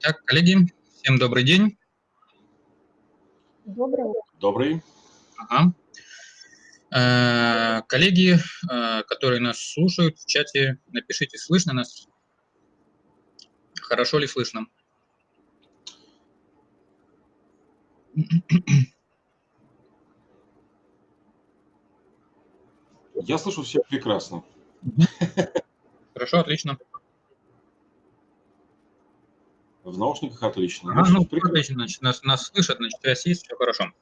Так, коллеги, всем добрый день. Добрый. Добрый. Ага. Э, коллеги, э, которые нас слушают в чате, напишите, слышно нас? Хорошо ли слышно? Я слышу всех прекрасно. Хорошо, отлично. В наушниках отлично. А, ну, отлично, значит, нас, нас слышат, значит, связь есть, все хорошо.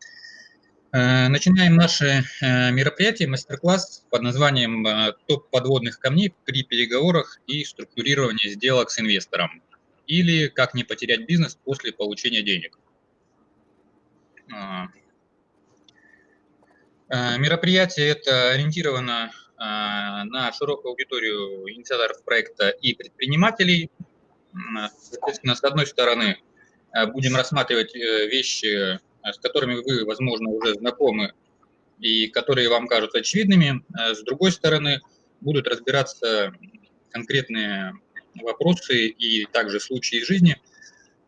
Э, начинаем наше э, мероприятие, мастер-класс под названием э, «Топ подводных камней при переговорах и структурировании сделок с инвестором» или «Как не потерять бизнес после получения денег». Мероприятие это ориентировано на широкую аудиторию инициаторов проекта и предпринимателей, Соответственно, с одной стороны, э, будем рассматривать э, вещи, э, с которыми вы, возможно, уже знакомы и которые вам кажутся очевидными. С другой стороны, будут разбираться конкретные вопросы и также случаи из жизни,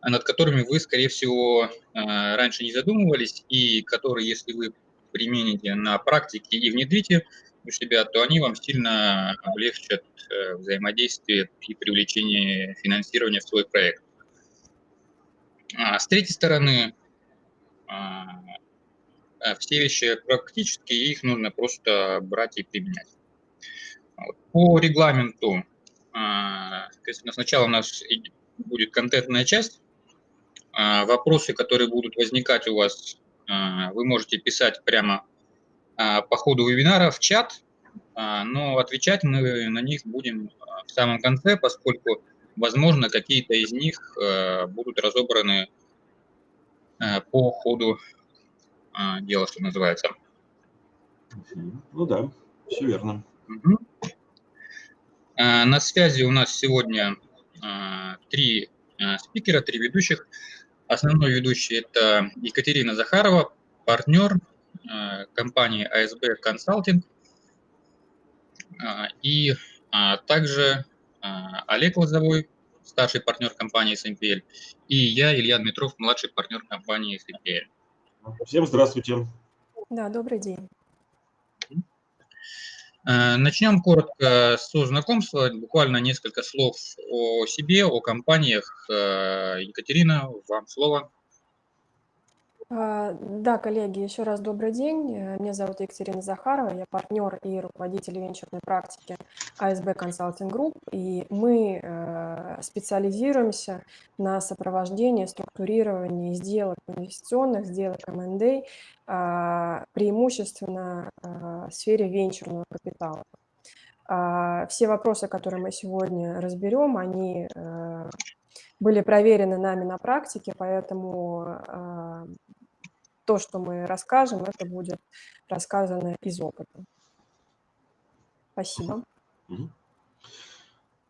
над которыми вы, скорее всего, раньше не задумывались, и которые, если вы примените на практике и внедрите, у себя, то они вам сильно облегчат э, взаимодействие и привлечение финансирования в свой проект. А с третьей стороны, а, а, все вещи практические, их нужно просто брать и применять. По регламенту, соответственно, сначала у нас будет контентная часть. Вопросы, которые будут возникать у вас, вы можете писать прямо а, по ходу вебинара в чат, а, но отвечать мы на них будем а, в самом конце, поскольку, возможно, какие-то из них будут разобраны по ходу дела, что называется. Ну да, все верно. На связи у нас сегодня три спикера, три ведущих. Основной ведущий – это Екатерина Захарова, партнер компании ASB Consulting э, и а, также э, Олег Лозовой, старший партнер компании SMPL, и я, Илья Дмитров, младший партнер компании SMPL. Всем здравствуйте. Да, добрый день. Начнем коротко со знакомства, буквально несколько слов о себе, о компаниях. Екатерина, вам слово. А, да, коллеги, еще раз добрый день. Э, меня зовут Екатерина Захарова, я партнер и руководитель венчурной практики АСБ Consulting Group, и мы э, специализируемся на сопровождении, структурировании сделок инвестиционных, сделок M&A, а, преимущественно а, в сфере венчурного капитала. Все вопросы, которые мы сегодня разберем, они э, были проверены нами на практике, поэтому то, что мы расскажем, это будет рассказано из опыта. Спасибо.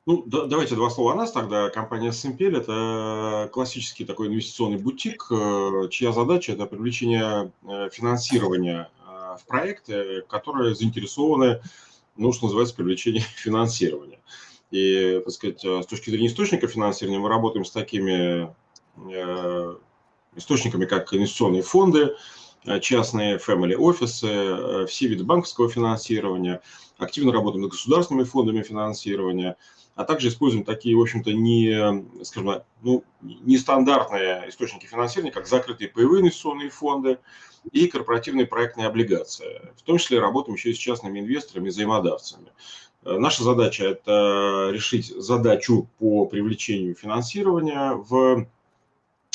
Ну, да, давайте два слова о нас тогда. Компания Simple – это классический такой инвестиционный бутик, э, чья задача – это привлечение э, финансирования э, в проекты, которые заинтересованы, ну, что называется, привлечение финансирования. И, так сказать, с точки зрения источника финансирования мы работаем с такими источниками, как инвестиционные фонды, э, частные family офисы, э, все виды банковского финансирования, активно работаем над государственными фондами финансирования, а также используем такие, в общем-то, не, скажем, ну, нестандартные источники финансирования, как закрытые паевые инвестиционные фонды и корпоративные проектные облигации. В том числе работаем еще и с частными инвесторами и взаимодавцами. Э, наша задача – это решить задачу по привлечению финансирования в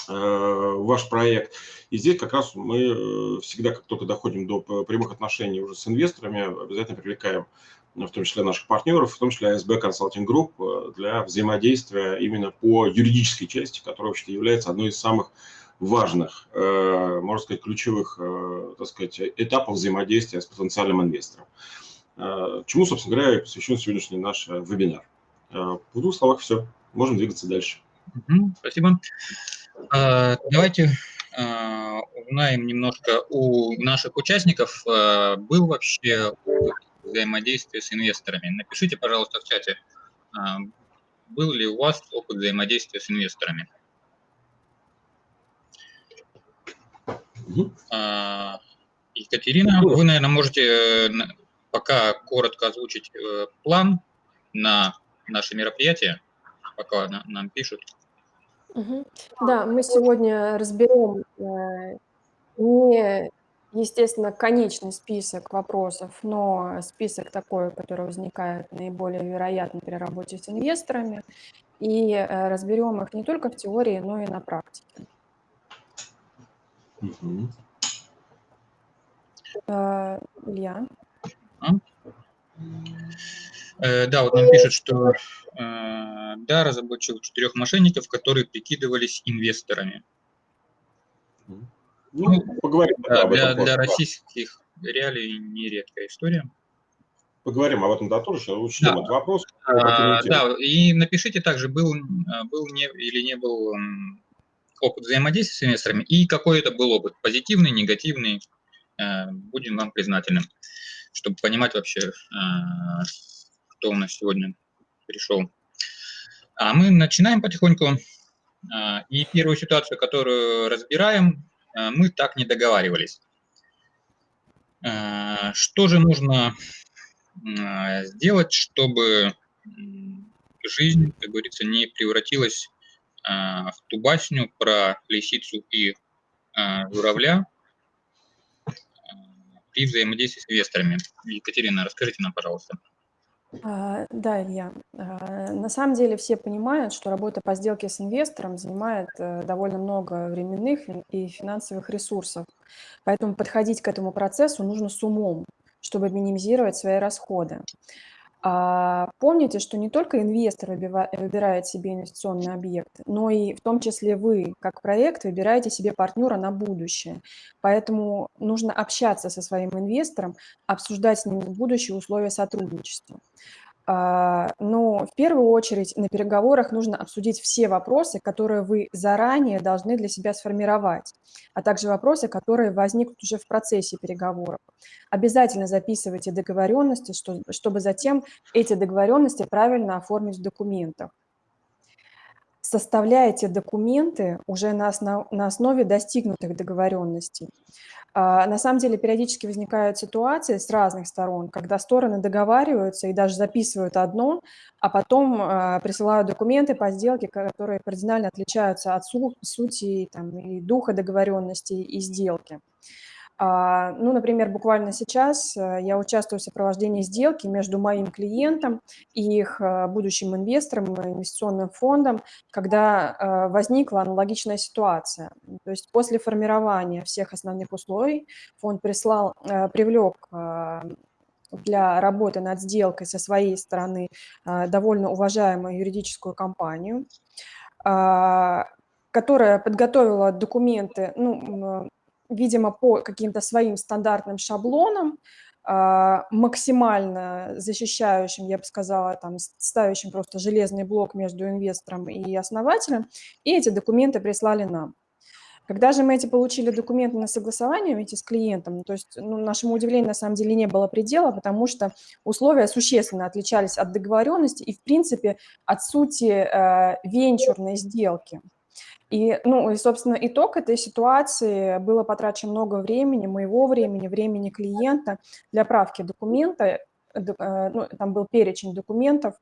ваш проект. И здесь как раз мы э, всегда, как только доходим до прямых отношений уже с инвесторами, обязательно привлекаем в том числе наших партнеров, в том числе ASB Consulting Group э, для взаимодействия именно по юридической части, которая вообще является одной из самых важных, можно сказать, ключевых так сказать, этапов взаимодействия с потенциальным инвестором. Чему, собственно говоря, посвящен сегодняшний наш вебинар. В двух словах все. Можем двигаться дальше. Спасибо. А, давайте а, узнаем немножко у наших участников, а, был вообще взаимодействие с инвесторами. Напишите, пожалуйста, в чате, был ли у вас опыт взаимодействия с инвесторами. Екатерина, вы, наверное, можете э, пока коротко озвучить э, план на наше мероприятие, пока нам пишут. Угу. Да, мы сегодня разберем э, не, естественно, конечный список вопросов, но список такой, который возникает наиболее вероятно при работе с инвесторами, и э, разберем их не только в теории, но и на практике. Угу. Э, Илья? А? Э, да, вот нам пишут, что э, да, разоблачил четырех мошенников, которые прикидывались инвесторами. Ну, ну поговорим. Да, для, для российских реалий нередкая история. Поговорим об этом да тоже, учтем да. этот вопрос. А, да, и напишите также, был, был не, или не был опыт взаимодействия с инвесторами, и какой это был опыт, позитивный, негативный, э, будем вам признательны, чтобы понимать вообще, кто у нас сегодня пришел. А мы начинаем потихоньку. А, и первую ситуацию, которую разбираем, а, мы так не договаривались. А, что же нужно сделать, чтобы жизнь, как говорится, не превратилась в ту басню про лисицу и журавля при взаимодействии с инвесторами? Екатерина, расскажите нам, пожалуйста. А, да, Илья. А, на самом деле все понимают, что работа по сделке с инвестором занимает э, довольно много временных и финансовых ресурсов. Поэтому подходить к этому процессу нужно с умом, чтобы минимизировать свои расходы. А помните, что не только инвестор выбирает себе инвестиционный объект, но и в том числе вы, как проект, выбираете себе партнера на будущее. Поэтому нужно общаться со своим инвестором, обсуждать с ним будущие условия сотрудничества. А, но в первую очередь на переговорах нужно обсудить все вопросы, которые вы заранее должны для себя сформировать, а также вопросы, которые возникнут уже в процессе переговоров. Обязательно записывайте договоренности, чтобы затем эти договоренности правильно оформить в документах составляете документы уже на основе достигнутых договоренностей. А, на самом деле периодически возникают ситуации с разных сторон, когда стороны договариваются и даже записывают одно, а потом а, присылают документы по сделке, которые кардинально отличаются от сути там, и духа договоренности и сделки. А, ну, например, буквально сейчас э, я участвую в сопровождении сделки между моим клиентом и их э, будущим инвестором, инвестиционным фондом, когда э, возникла аналогичная ситуация. То есть после формирования всех основных условий фонд прислал, привлек для работы над сделкой со своей стороны довольно уважаемую юридическую компанию, которая подготовила документы, ну, видимо, по каким-то своим стандартным шаблонам, а, максимально защищающим, я бы сказала, там, ставящим просто железный блок между инвестором и основателем, и эти документы прислали нам. Когда же мы эти получили документы на согласование эти с клиентом, то есть ну, нашему удивлению на самом деле не было предела, потому что условия существенно отличались от договоренности и, в принципе, от сути э, венчурной сделки. И, ну, и, собственно, итог этой ситуации было потрачено много времени, моего времени, времени клиента для правки документа. Э, ну, там был перечень документов,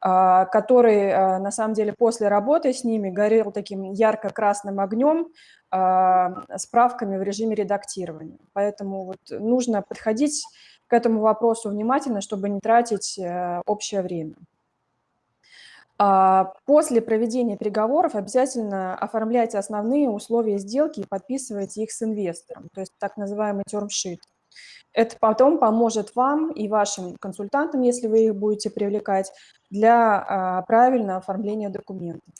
а, который, а, на самом деле, после работы с ними горел таким ярко-красным огнем а, с правками в режиме редактирования. Поэтому вот нужно подходить к этому вопросу внимательно, чтобы не тратить э, общее время. А, после проведения переговоров обязательно оформляйте основные условия сделки и подписывайте их с инвестором, то есть так называемый термшит. Это потом поможет вам и вашим консультантам, если вы их будете привлекать, для а, правильного оформления документов.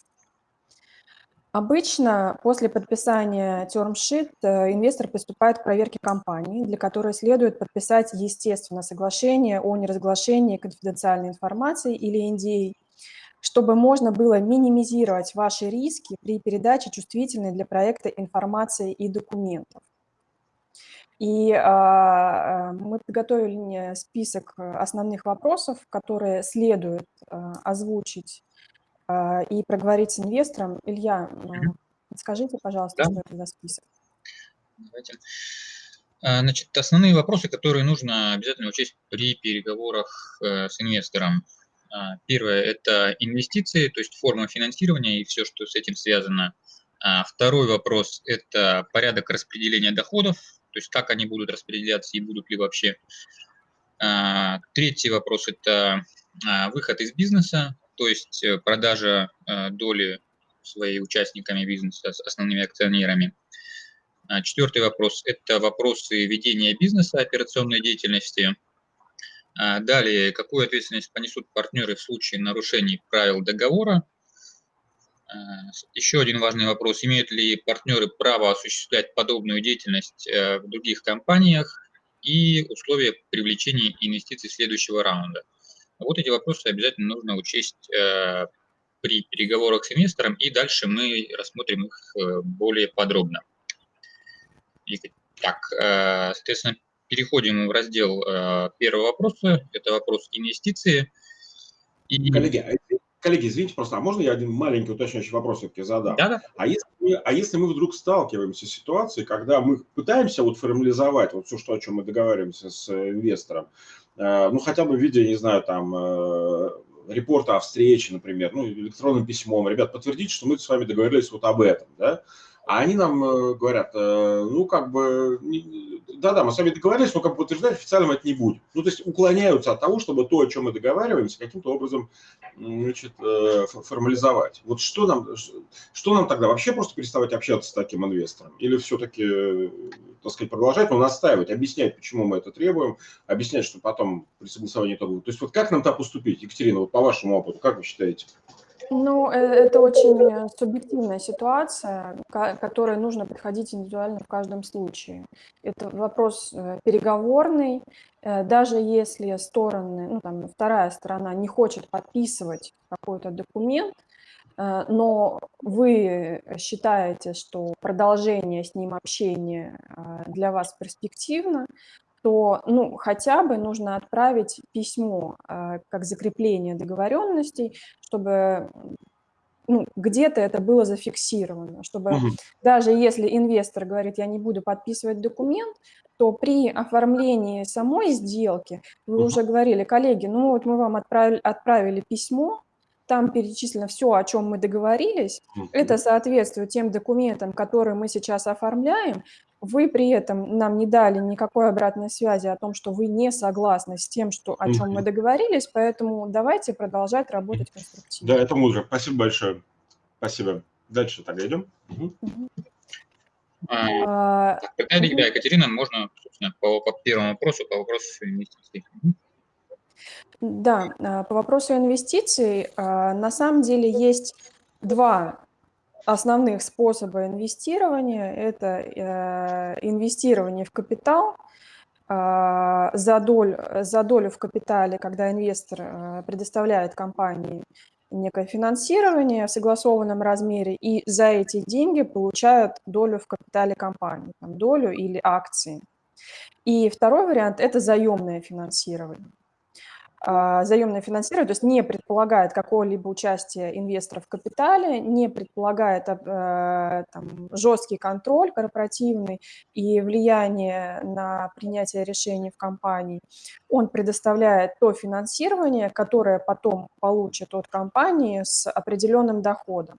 Обычно после подписания термшит э, инвестор приступает к проверке компании, для которой следует подписать, естественно, соглашение о неразглашении конфиденциальной информации или NDA, чтобы можно было минимизировать ваши риски при передаче чувствительной для проекта информации и документов. И а, мы подготовили список основных вопросов, которые следует а, озвучить а, и проговорить с инвестором. Илья, скажите, пожалуйста, да? что это за список? Давайте. Значит, основные вопросы, которые нужно обязательно учесть при переговорах э, с инвестором. А, первое – это инвестиции, то есть форма финансирования и все, что с этим связано. А, второй вопрос – это порядок распределения доходов, то есть как они будут распределяться и будут ли вообще. Третий вопрос – это выход из бизнеса, то есть э, продажа э, доли своей участниками бизнеса с основными акционерами. А, Четвертый вопрос – это вопросы ведения бизнеса, операционной деятельности. А, далее, какую ответственность понесут партнеры в случае нарушений правил договора? А, еще один важный вопрос – имеют ли партнеры право осуществлять подобную деятельность э, в других компаниях и условия привлечения инвестиций следующего раунда? Вот эти вопросы обязательно нужно учесть э, при переговорах с инвестором, и дальше мы рассмотрим их э, более подробно. Так, соответственно, переходим в раздел э, первого вопроса. Это вопрос инвестиции. И... Коллеги, а коллеги, извините просто, а можно я один маленький уточняющий вопрос все-таки задам? Да, да. А если, мы, а если мы вдруг сталкиваемся с ситуацией, когда мы пытаемся вот формализовать вот все, что, о чем мы договариваемся с инвестором, э, ну, хотя бы в виде, не знаю, там, репорта о встрече, например, ну, электронным письмом, ребят, подтвердите, что мы с вами договорились вот об этом, да, а они нам э, говорят, э, ну, как бы, да-да, мы с вами договорились, но как бы утверждать официально это не будет. Ну, то есть уклоняются от того, чтобы то, о чем мы договариваемся, каким-то образом значит, э, формализовать. Вот что нам, что нам тогда вообще просто переставать общаться с таким инвестором? Или все-таки, так сказать, продолжать, но настаивать, объяснять, почему мы это требуем, объяснять, что потом при согласовании итогов. То есть вот как нам так поступить, Екатерина, вот по вашему опыту, как вы считаете? Ну, э, это очень субъективная ситуация, к которой нужно подходить индивидуально в каждом случае. Это вопрос э, переговорный. Э, даже если стороны, ну, там, вторая сторона не хочет подписывать какой-то документ, но вы считаете, что продолжение с ним общения для вас перспективно, то ну, хотя бы нужно отправить письмо э, как закрепление договоренностей, чтобы ну, где-то это было зафиксировано, чтобы угу. даже если инвестор говорит, я не буду подписывать документ, то при оформлении самой сделки, вы угу. уже говорили, коллеги, ну вот мы вам отправили, отправили письмо, там перечислено все, о чем мы договорились, угу. это соответствует тем документам, которые мы сейчас оформляем, вы при этом нам не дали никакой обратной связи о том, что вы не согласны с тем, что, о чем мы договорились, поэтому давайте продолжать работать конструктивно. Да, это мудро. Спасибо большое. Спасибо. Дальше тогда идем. Угу. А, так, тогда, угу. Екатерина, можно, собственно, по, по первому вопросу, по вопросу инвестиций. Да, а, по вопросу инвестиций, а, на самом деле есть два основных способа инвестирования – это э, инвестирование в капитал, а, за, долю, за долю в капитале, когда инвестор э, предоставляет компании некое финансирование в согласованном размере, и за эти деньги получают долю в капитале компании, там, долю или акции. И второй вариант – это заемное финансирование. А, заемное финансирование, то есть не предполагает какого-либо участия инвесторов в капитале, не предполагает э, там, жесткий контроль корпоративный и влияние на принятие решений в компании. Он предоставляет то финансирование, которое потом получит от компании с определенным доходом.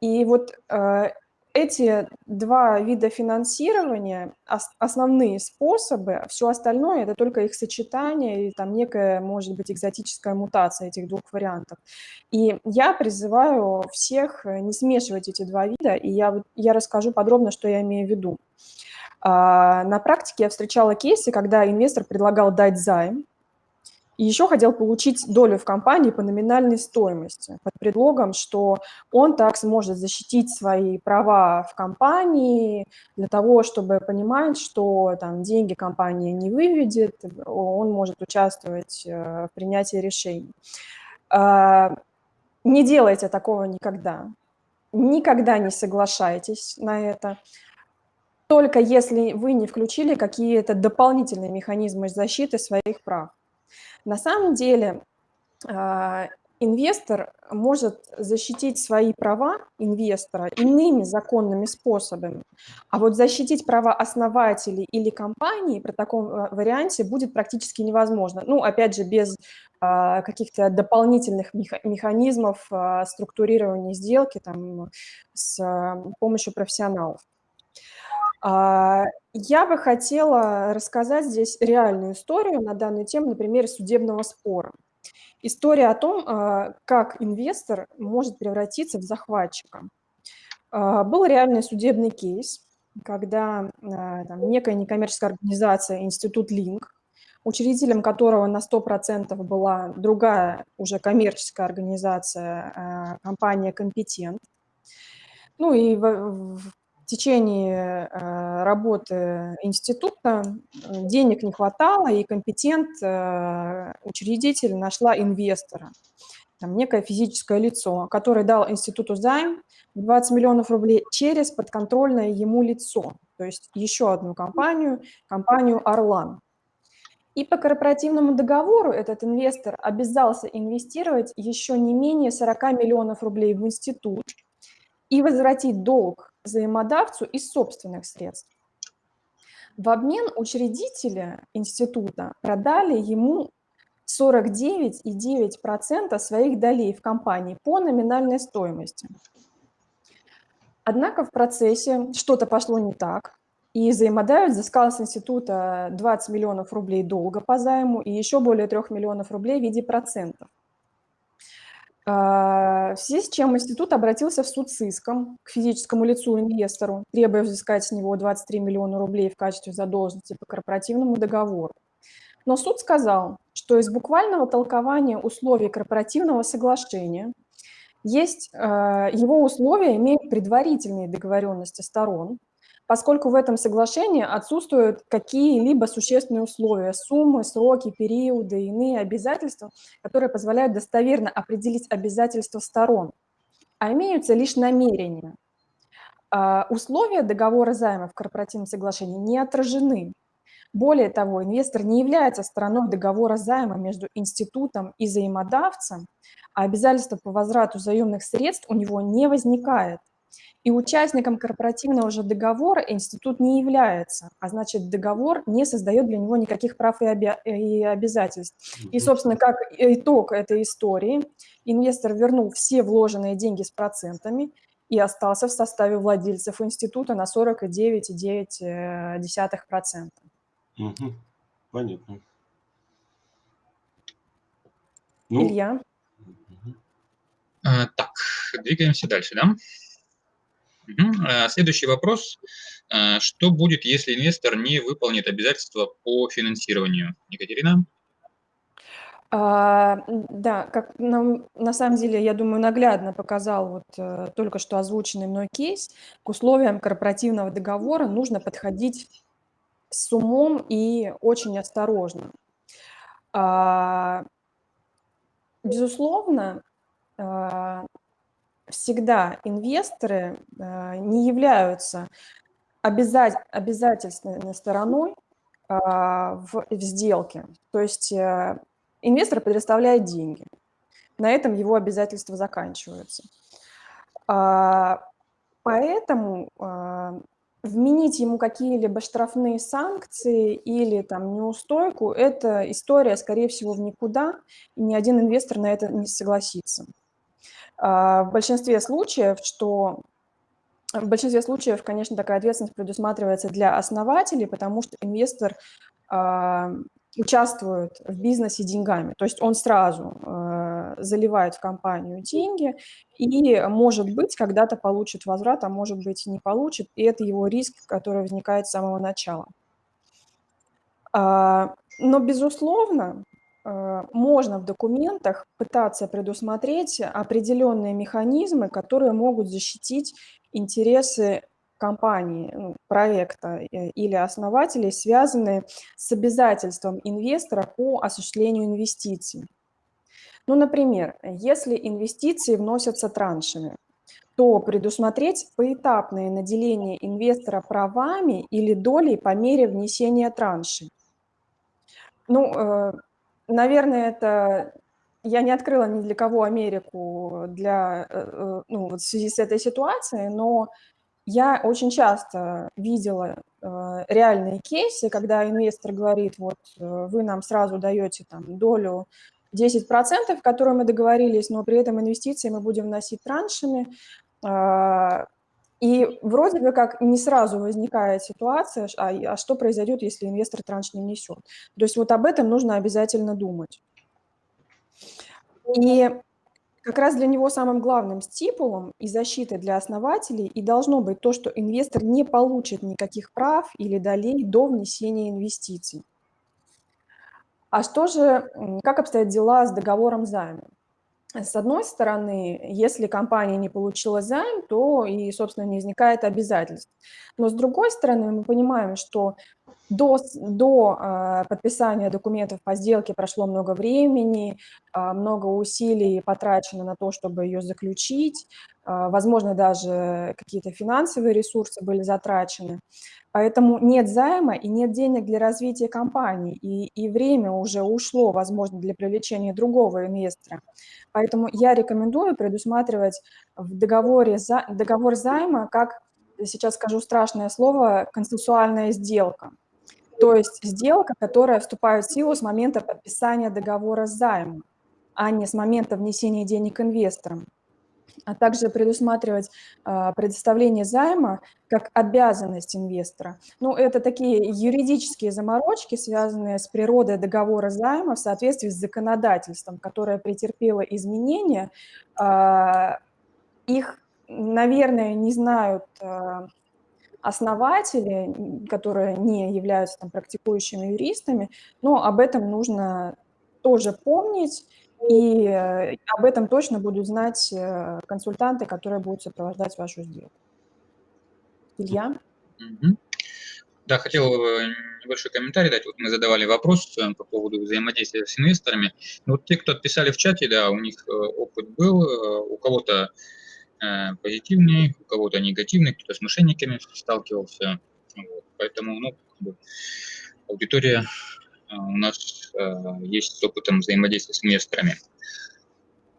И вот э, эти два вида финансирования – основные способы, все остальное – это только их сочетание или там некая, может быть, экзотическая мутация этих двух вариантов. И я призываю всех э, не смешивать эти два вида, и я, я расскажу подробно, что я имею в виду. А, на практике я встречала кейсы, когда инвестор предлагал дать займ, и еще хотел получить долю в компании по номинальной стоимости под предлогом, что он так сможет защитить свои права в компании для того, чтобы понимать, что там деньги компания не выведет, он может участвовать э, в принятии решений. А, не делайте такого никогда. Никогда не соглашайтесь на это только если вы не включили какие-то дополнительные механизмы защиты своих прав. На самом деле, а, инвестор может защитить свои права инвестора иными законными способами, а вот защитить права основателей или компании при таком э, варианте будет практически невозможно. Ну, опять же, без а, каких-то дополнительных механизмов а, структурирования сделки там, с а, помощью профессионалов. Я бы хотела рассказать здесь реальную историю на данную тему на примере судебного спора. История о том, как инвестор может превратиться в захватчика. Был реальный судебный кейс, когда там, некая некоммерческая организация, институт Линк, учредителем которого на 100% была другая уже коммерческая организация, компания «Компетент». Ну и течение э, работы института денег не хватало, и «Компетент» э, учредитель нашла инвестора, там, некое физическое лицо, которое дал институту займ 20 миллионов рублей через подконтрольное ему лицо, то есть еще одну компанию, компанию «Орлан». И по корпоративному договору этот инвестор обязался инвестировать еще не менее 40 миллионов рублей в институт и возвратить долг взаимодавцу из собственных средств. В обмен учредители института продали ему 49,9% своих долей в компании по номинальной стоимости. Однако в процессе что-то пошло не так, и взаимодавец взыскал с института 20 миллионов рублей долга по займу и еще более 3 миллионов рублей в виде процентов. А, в связи с чем институт обратился в суд с иском к физическому лицу инвестору, требуя взыскать с него 23 миллиона рублей в качестве задолженности по корпоративному договору. Но суд сказал, что из буквального толкования условий корпоративного соглашения есть, а, его условия имеют предварительные договоренности сторон, поскольку в этом соглашении отсутствуют какие-либо существенные условия, суммы, сроки, периоды, иные обязательства, которые позволяют достоверно определить обязательства сторон, а имеются лишь намерения. А, условия договора займа в корпоративном соглашении не отражены. Более того, инвестор не является стороной договора займа между институтом и взаимодавцем, а обязательство по возврату заемных средств у него не возникает. И участником корпоративного же договора институт не является, а значит договор не создает для него никаких прав и, оби и обязательств. И, собственно, как итог этой истории, инвестор вернул все вложенные деньги с процентами и остался в составе владельцев института на 49,9%. Угу. Понятно. Ну, Илья? А, так, двигаемся дальше, да? Угу. Следующий вопрос. А, что будет, если инвестор не выполнит обязательства по финансированию? Екатерина? А, да, как на, на самом деле, я думаю, наглядно показал вот э, только что озвученный мной кейс, к условиям корпоративного договора нужно подходить с умом и очень осторожно. А, безусловно, а, всегда инвесторы э, не являются обязательной стороной а, в, в сделке. То есть э, инвестор предоставляет деньги. На этом его обязательства заканчиваются. А, поэтому а, вменить ему какие-либо штрафные санкции или там неустойку – это история, скорее всего, в никуда, и ни один инвестор на это не согласится. А, в большинстве случаев, что в большинстве случаев, конечно, такая ответственность предусматривается для основателей, потому что инвестор э, участвует в бизнесе деньгами. То есть он сразу э, заливает в компанию деньги и, может быть, когда-то получит возврат, а может быть, не получит. И это его риск, который возникает с самого начала. Э, но, безусловно, можно в документах пытаться предусмотреть определенные механизмы, которые могут защитить интересы компании, ну, проекта э, или основателей, связанные с обязательством инвестора по осуществлению инвестиций. Ну, например, если инвестиции вносятся траншами, то предусмотреть поэтапное наделение инвестора правами или долей по мере внесения траншей. Ну, э, Наверное, это я не открыла ни для кого Америку для, э, ну, вот в связи с этой ситуацией, но я очень часто видела реальные кейсы, когда инвестор говорит, вот вы нам сразу даете там долю 10%, которые мы договорились, но при этом инвестиции мы будем вносить траншами, а, и вроде бы как не сразу возникает ситуация, а, а что произойдет, если инвестор транш не внесет. То есть вот об этом нужно обязательно думать. И как раз для него самым главным стипулом и защитой для основателей и должно быть то, что инвестор не получит никаких прав или долей до внесения инвестиций. А что же, как обстоят дела с договором займа? С одной стороны, если компания не получила займ, то и, собственно, не возникает обязательств. Но с другой стороны, мы понимаем, что до, до э, подписания документов по сделке прошло много времени, э, много усилий потрачено на то, чтобы ее заключить, э, возможно, даже какие-то финансовые ресурсы были затрачены. Поэтому нет займа и нет денег для развития компании, и, и время уже ушло, возможно, для привлечения другого инвестора. Поэтому я рекомендую предусматривать в договоре за, договор займа, как, сейчас скажу страшное слово, консенсуальная сделка. То есть сделка, которая вступает в силу с момента подписания договора займа, а не с момента внесения денег инвесторам а также предусматривать а, предоставление займа как обязанность инвестора. Ну, это такие юридические заморочки, связанные с природой договора займа в соответствии с законодательством, которое претерпело изменения. А, их, наверное, не знают а, основатели, которые не являются там, практикующими юристами, но об этом нужно тоже помнить и э, об этом точно будут знать э, консультанты, которые будут сопровождать вашу сделку. Илья? Да, хотел э, небольшой комментарий дать. Вот мы задавали вопрос по поводу взаимодействия с инвесторами. Вот те, кто отписали в чате, да, у них опыт был, у кого-то позитивный, у кого-то негативный, кто-то с мошенниками сталкивался. Вот. Поэтому ну, аудитория у нас а, есть с опытом взаимодействия с инвесторами.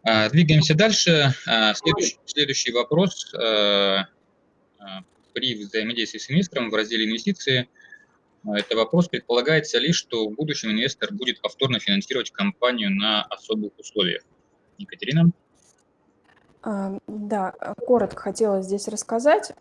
А, двигаемся дальше. Следующий, следующий вопрос. При взаимодействии с инвестором в разделе «Инвестиции» это вопрос, предполагается ли, что в будущем инвестор будет повторно финансировать компанию на особых условиях? Екатерина? Да, коротко хотела здесь рассказать.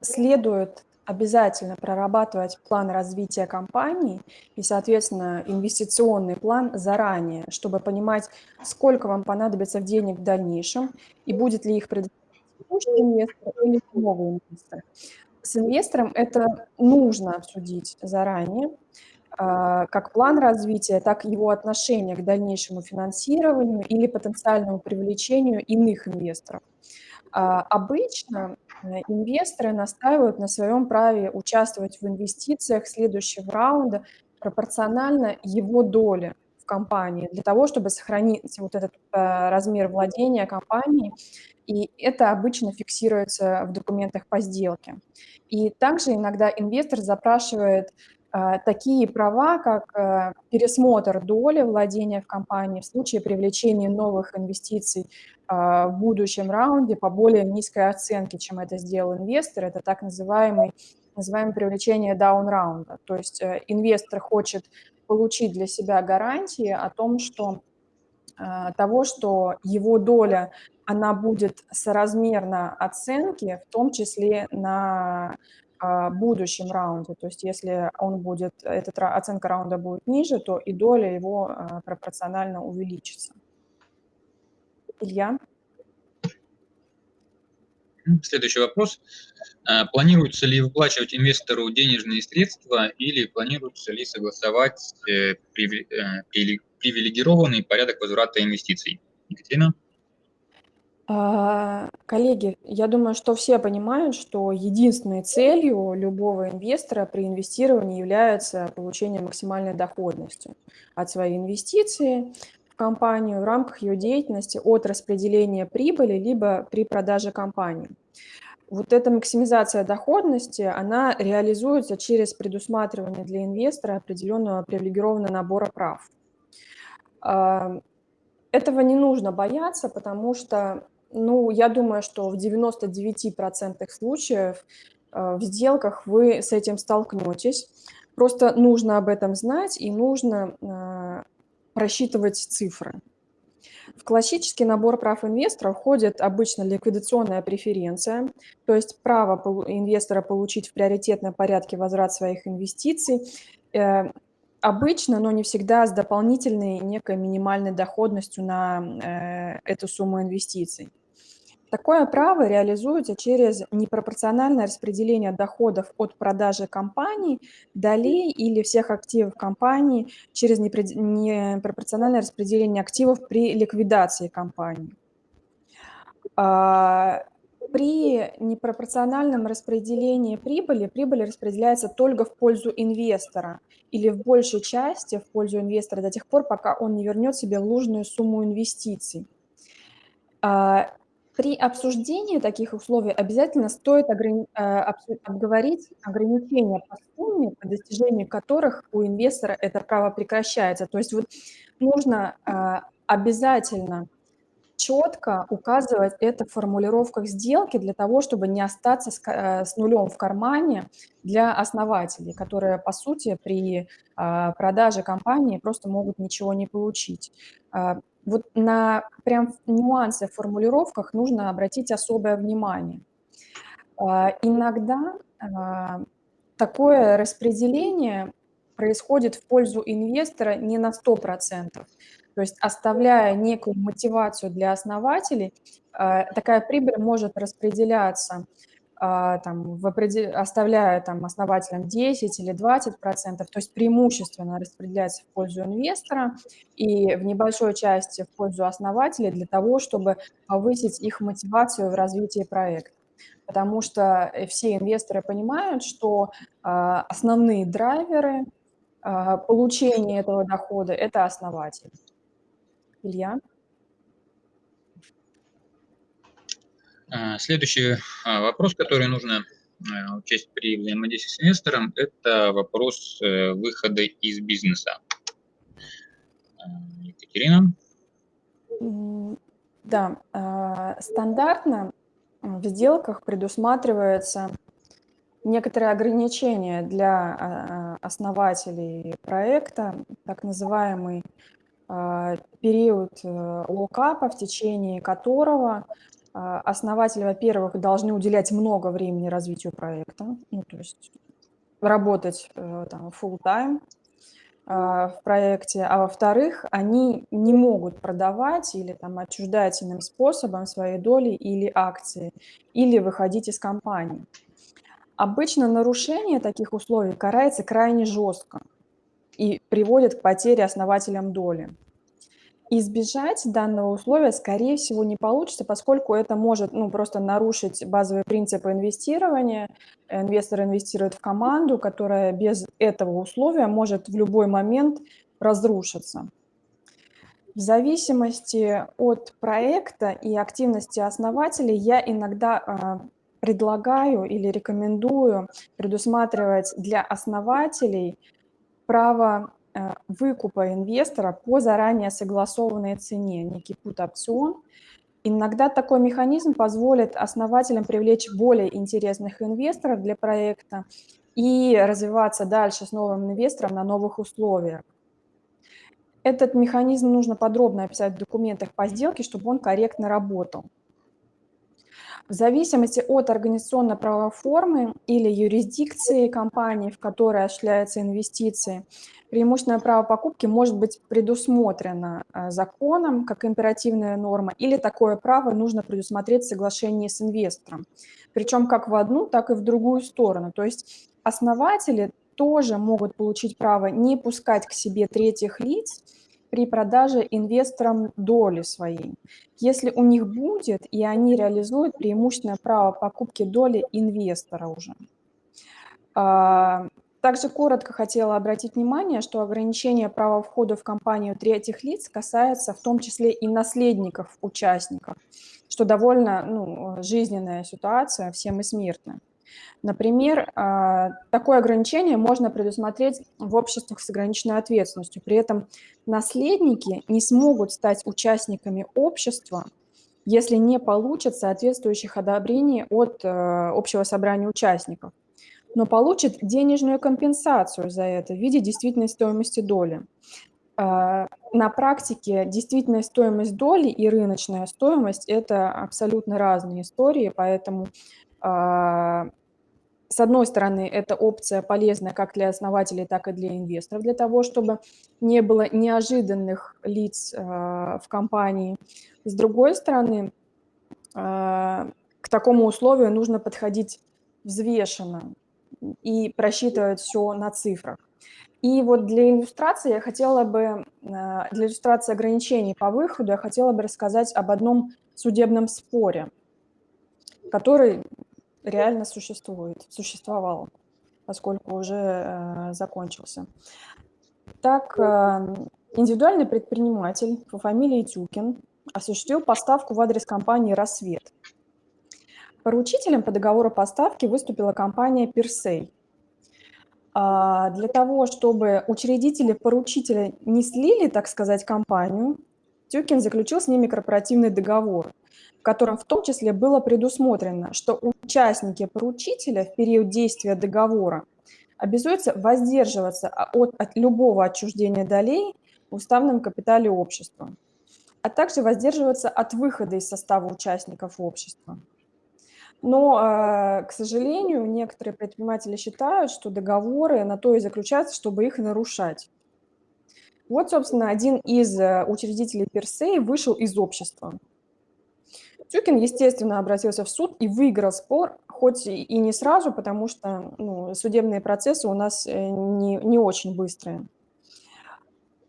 Следует обязательно прорабатывать план развития компании и, соответственно, инвестиционный план заранее, чтобы понимать, сколько вам понадобится в денег в дальнейшем и будет ли их предоставлять инвестор или новый инвестор. С инвестором это нужно обсудить заранее, а, как план развития, так и его отношение к дальнейшему финансированию или потенциальному привлечению иных инвесторов. А, обычно Э, инвесторы настаивают на своем праве участвовать в инвестициях следующего раунда пропорционально его доле в компании, для того, чтобы сохранить вот этот э, размер владения компанией, и это обычно фиксируется в документах по сделке. И также иногда инвестор запрашивает такие права, как пересмотр доли владения в компании в случае привлечения новых инвестиций а, в будущем раунде по более низкой оценке, чем это сделал инвестор. Это так называемый, называемое привлечение даун-раунда. То есть э, инвестор хочет получить для себя гарантии о том, что того, что его доля, она будет соразмерна оценке, в том числе на будущем раунде. То есть если он будет, эта оценка раунда будет ниже, то и доля его пропорционально увеличится. Илья? Следующий вопрос. А, планируется ли выплачивать инвестору денежные средства или планируется ли согласовать э, э, привилегированный порядок возврата инвестиций? Екатерина? А, коллеги, я думаю, что все понимают, что единственной целью любого инвестора при инвестировании является получение максимальной доходности от своей инвестиции компанию в рамках ее деятельности от распределения прибыли, либо при продаже компании. Вот эта максимизация доходности, она реализуется через предусматривание для инвестора определенного привилегированного набора прав. А, этого не нужно бояться, потому что, ну, я думаю, что в 99% случаев э, в сделках вы с этим столкнетесь. Просто нужно об этом знать и нужно э, просчитывать цифры. В классический набор прав инвестора входит обычно ликвидационная преференция, то есть право инвестора получить в приоритетном порядке возврат своих инвестиций, э, обычно, но не всегда с дополнительной некой минимальной доходностью на эту сумму инвестиций. Такое право реализуется через непропорциональное распределение доходов от продажи компании, долей или всех активов компании через непропорциональное распределение активов при ликвидации компании. А, при непропорциональном распределении прибыли, прибыль распределяется только в пользу инвестора или в большей части в пользу инвестора до тех пор, пока он не вернет себе нужную сумму инвестиций. При обсуждении таких условий обязательно стоит э, обговорить ограничения по сумме, по достижению которых у инвестора это право прекращается. То есть вот нужно а, обязательно четко указывать это в формулировках сделки для того, чтобы не остаться с, э, нулем в кармане для основателей, которые, по сути, при продаже компании просто могут ничего не получить. Вот на прям нюансы в формулировках нужно обратить особое внимание. А, иногда а, такое распределение происходит в пользу инвестора не на 100%. То есть оставляя некую мотивацию для основателей, а, такая прибыль может распределяться там, в определ... оставляя там, основателям 10 или 20 процентов, то есть преимущественно распределяется в пользу инвестора и в небольшой части в пользу основателей для того, чтобы повысить их мотивацию в развитии проекта. Потому что э, все инвесторы понимают, что а, основные драйверы а, получения этого дохода – это основатель. Илья? Следующий а, вопрос, который нужно а, учесть при взаимодействии с инвестором, это вопрос э, выхода из бизнеса. Екатерина? Да, стандартно в сделках предусматривается некоторые ограничения для основателей проекта, так называемый период э, локапа, в течение которого а, основатели, во-первых, должны уделять много времени развитию проекта, ну, то есть работать э, там full-time а, в проекте, а во-вторых, они не могут продавать или там отчуждательным способом свои доли или акции, или выходить из компании. Обычно нарушение таких условий карается крайне жестко и приводит к потере основателям доли. Избежать данного условия, скорее всего, не получится, поскольку это может ну, просто нарушить базовые принципы инвестирования. Инвестор инвестирует в команду, которая без этого условия может в любой момент разрушиться. В зависимости от проекта и активности основателей я иногда а, предлагаю или рекомендую предусматривать для основателей право выкупа инвестора по заранее согласованной цене, некий пут-опцион. Иногда такой механизм позволит основателям привлечь более интересных инвесторов для проекта и развиваться дальше с новым инвестором на новых условиях. Этот механизм нужно подробно описать в документах по сделке, чтобы он корректно работал. В зависимости от организационно-правовой формы или юрисдикции компании, в которой осуществляются инвестиции, преимущественное право покупки может быть предусмотрено э, законом как императивная норма, или такое право нужно предусмотреть в соглашении с инвестором, причем как в одну, так и в другую сторону. То есть основатели тоже могут получить право не пускать к себе третьих лиц при продаже инвесторам доли своей, если у них будет, и они реализуют преимущественное право покупки доли инвестора уже. А, также коротко хотела обратить внимание, что ограничение права входа в компанию третьих лиц касается в том числе и наследников участников, что довольно ну, жизненная ситуация, всем и смертная. Например, а, такое ограничение можно предусмотреть в обществах с ограниченной ответственностью. При этом наследники не смогут стать участниками общества, если не получат соответствующих одобрений от э, общего собрания участников, но получат денежную компенсацию за это в виде действительной стоимости доли. А, на практике действительная стоимость доли и рыночная стоимость – это абсолютно разные истории, поэтому а, с одной стороны, это опция полезная как для основателей, так и для инвесторов, для того, чтобы не было неожиданных лиц а, в компании. С другой стороны, к такому условию нужно подходить взвешенно и просчитывать все на цифрах. И вот для иллюстрации я хотела бы, э, для иллюстрации ограничений по выходу, я хотела бы рассказать об одном судебном споре, который реально существует, существовал, поскольку уже э, закончился. Так, э, индивидуальный предприниматель по фамилии Тюкин осуществил поставку в адрес компании «Рассвет». Поручителем по договору поставки выступила компания «Персей», а, для того, чтобы учредители поручителя не слили, так сказать, компанию, Тюкин заключил с ними корпоративный договор, в котором в том числе было предусмотрено, что участники поручителя в период действия договора обязуются воздерживаться от, от любого отчуждения долей в уставном капитале общества, а также воздерживаться от выхода из состава участников общества. Но, а, к сожалению, некоторые предприниматели считают, что договоры на то и заключаются, чтобы их нарушать. Вот, собственно, один из э, учредителей Персей вышел из общества. Тюкин, естественно, обратился в суд и выиграл спор, хоть и не сразу, потому что ну, судебные процессы у нас э, не, не очень быстрые.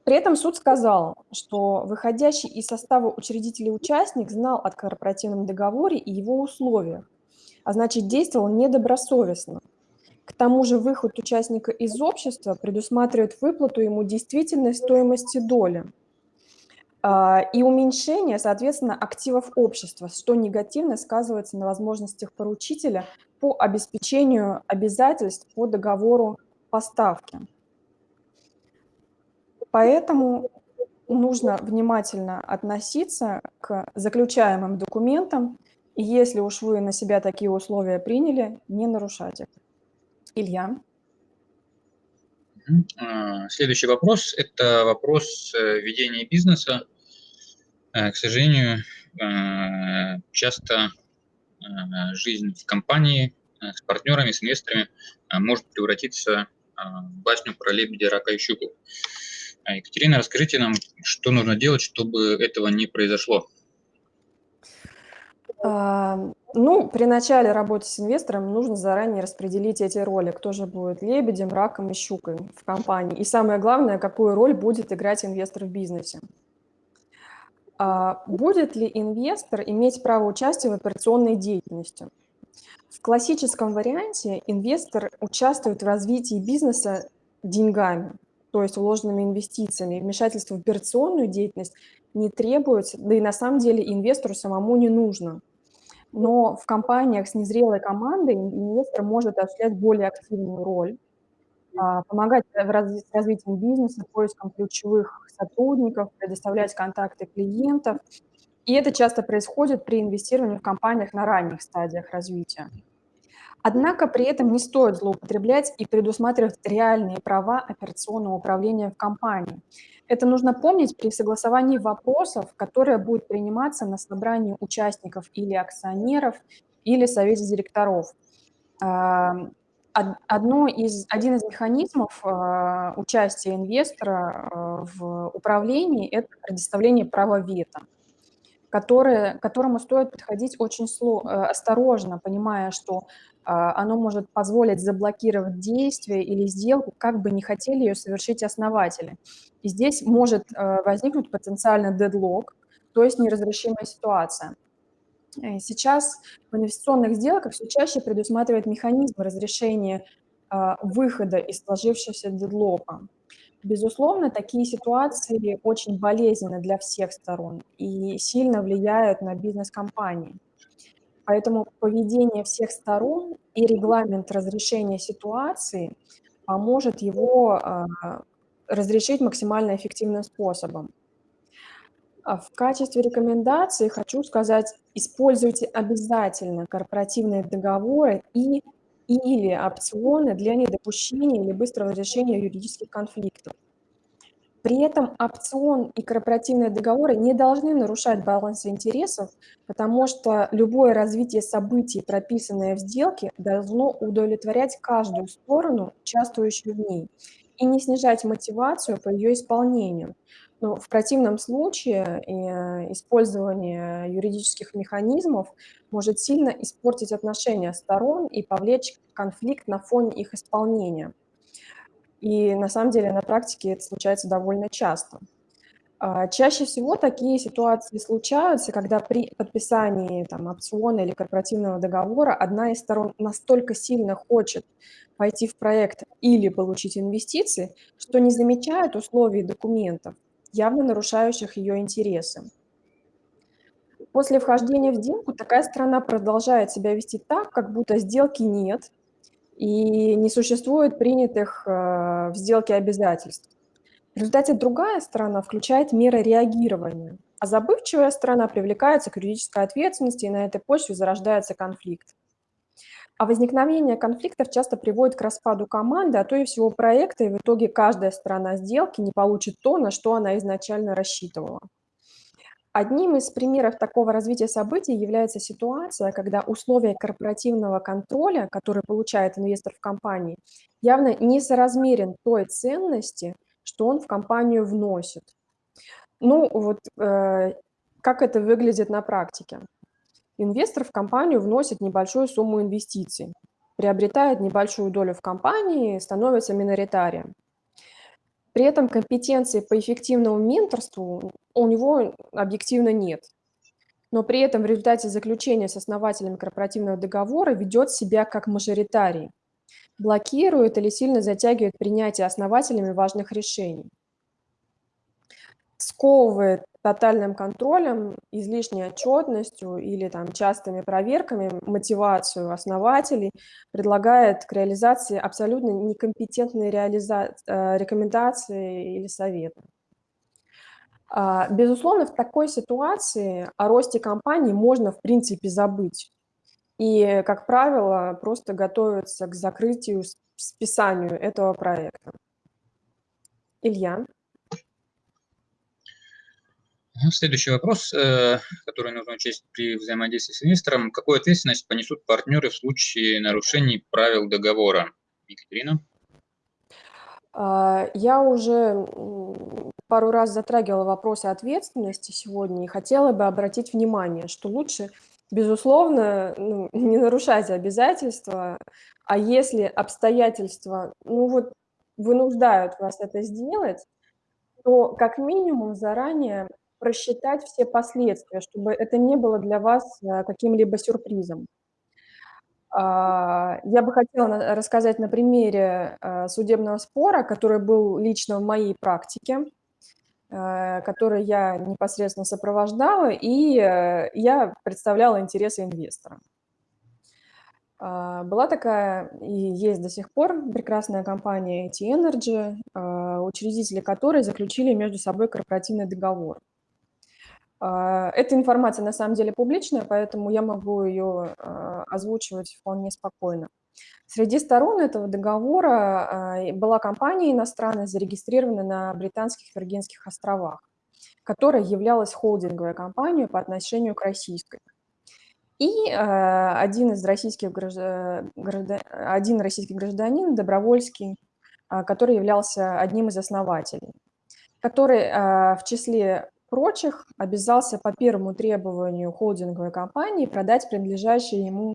При этом суд сказал, что выходящий из состава учредителей участник знал о корпоративном договоре и его условиях, а значит действовал недобросовестно. К тому же выход участника из общества предусматривает выплату ему действительной стоимости доли и уменьшение, соответственно, активов общества, что негативно сказывается на возможностях поручителя по обеспечению обязательств по договору поставки. Поэтому нужно внимательно относиться к заключаемым документам и если уж вы на себя такие условия приняли, не нарушать их. Илья. А, следующий вопрос – это вопрос э, ведения бизнеса. Э, к сожалению, э, часто жизнь в компании с партнерами, с инвесторами может превратиться в басню про лебедя, рака и щуку. Екатерина, расскажите нам, что нужно делать, чтобы этого не произошло. А, ну, при начале работы с инвестором нужно заранее распределить эти роли, кто же будет лебедем, раком и щукой в компании. И самое главное, какую роль будет играть инвестор в бизнесе. А, будет ли инвестор иметь право участия в операционной деятельности? В классическом варианте инвестор участвует в развитии бизнеса деньгами, то есть вложенными инвестициями. Вмешательство в операционную деятельность не требуется, да и на самом деле инвестору самому не нужно – но в компаниях с незрелой командой инвестор может осуществлять более активную роль, помогать в с развитием бизнеса, поиском ключевых сотрудников, предоставлять контакты клиентов. И это часто происходит при инвестировании в компаниях на ранних стадиях развития. Однако при этом не стоит злоупотреблять и предусматривать реальные права операционного управления в компании. Это нужно помнить при согласовании вопросов, которые будут приниматься на собрании участников или акционеров, или совете директоров. Одно из, один из механизмов а, участия инвестора а, в управлении – это предоставление права вето, которое, к которому стоит подходить очень э, осторожно, понимая, что а, оно может позволить заблокировать действие или сделку, как бы не хотели ее совершить основатели. И здесь может э, возникнуть потенциально дедлог, то есть неразрешимая ситуация. Э, сейчас в инвестиционных сделках все чаще предусматривает механизм разрешения а, выхода из сложившегося дедлока. Безусловно, такие ситуации очень болезненны для всех сторон и сильно влияют на бизнес компании. Поэтому поведение всех сторон и регламент разрешения ситуации поможет его а, разрешить максимально эффективным способом. А в качестве рекомендации хочу сказать, используйте обязательно корпоративные договоры и или опционы для недопущения или быстрого решения юридических конфликтов. При этом опцион и корпоративные договоры не должны нарушать баланс интересов, потому что любое развитие событий, прописанное в сделке, должно удовлетворять каждую сторону, участвующую в ней, и не снижать мотивацию по ее исполнению. Но в противном случае э, использование юридических механизмов может сильно испортить отношения сторон и повлечь конфликт на фоне их исполнения. И на самом деле на практике это случается довольно часто. А, чаще всего такие ситуации случаются, когда при подписании там, опциона или корпоративного договора одна из сторон настолько сильно хочет пойти в проект или получить инвестиции, что не замечает условий документов, явно нарушающих ее интересы. После вхождения в сделку такая страна продолжает себя вести так, как будто сделки нет, и не существует принятых э, в сделке обязательств. В результате другая сторона включает меры реагирования, а забывчивая сторона привлекается к юридической ответственности, и на этой почве зарождается конфликт. А возникновение конфликтов часто приводит к распаду команды, а то и всего проекта, и в итоге каждая сторона сделки не получит то, на что она изначально рассчитывала. Одним из примеров такого развития событий является ситуация, когда условия корпоративного контроля, который получает инвестор в компании, явно несоразмерен той ценности, что он в компанию вносит. Ну вот э, как это выглядит на практике? Инвестор в компанию вносит небольшую сумму инвестиций, приобретает небольшую долю в компании, становится миноритарием. При этом компетенции по эффективному менторству у него объективно нет. Но при этом в результате заключения с основателем корпоративного договора ведет себя как мажоритарий, блокирует или сильно затягивает принятие основателями важных решений сковывает тотальным контролем, излишней отчетностью или там частыми проверками мотивацию основателей, предлагает к реализации абсолютно некомпетентные реализа... Э, рекомендации или советы. А, безусловно, в такой ситуации о росте компании можно, в принципе, забыть. И, как правило, просто готовиться к закрытию, списанию этого проекта. Илья? Следующий вопрос, э, который нужно учесть при взаимодействии с инвестором. Какую ответственность понесут партнеры в случае нарушений правил договора? Екатерина? А, я уже пару раз затрагивала вопросы ответственности сегодня и хотела бы обратить внимание, что лучше, безусловно, ну, не нарушать обязательства, а если обстоятельства ну, вот, вынуждают вас это сделать, то как минимум заранее просчитать все последствия, чтобы это не было для вас э, каким-либо сюрпризом. А, я бы хотела рассказать на примере э, судебного спора, который был лично в моей практике, э, который я непосредственно сопровождала, и я представляла интересы инвестора. А, была такая и есть до сих пор прекрасная компания AT Energy, учредители которой заключили между собой корпоративный договор. А, эта информация на самом деле публичная, поэтому я могу ее а, озвучивать вполне спокойно. Среди сторон этого договора а, была компания иностранная, зарегистрированная на Британских Виргинских островах, которая являлась холдинговой компанией по отношению к российской. И один из российских граждан, один российский гражданин, Добровольский, который являлся одним из основателей, который в числе прочих обязался по первому требованию холдинговой компании продать принадлежащее ему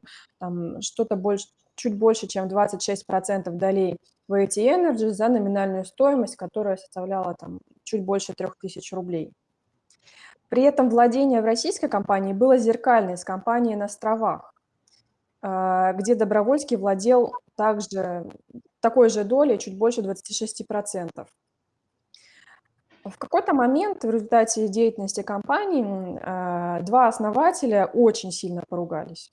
что-то больше, чуть больше, чем 26% долей в AT Energy за номинальную стоимость, которая составляла там, чуть больше 3000 рублей. При этом владение в российской компании было зеркальное с компанией на островах, а, где Добровольский владел также такой же долей, чуть больше 26%. В какой-то момент в результате деятельности компании а, два основателя очень сильно поругались.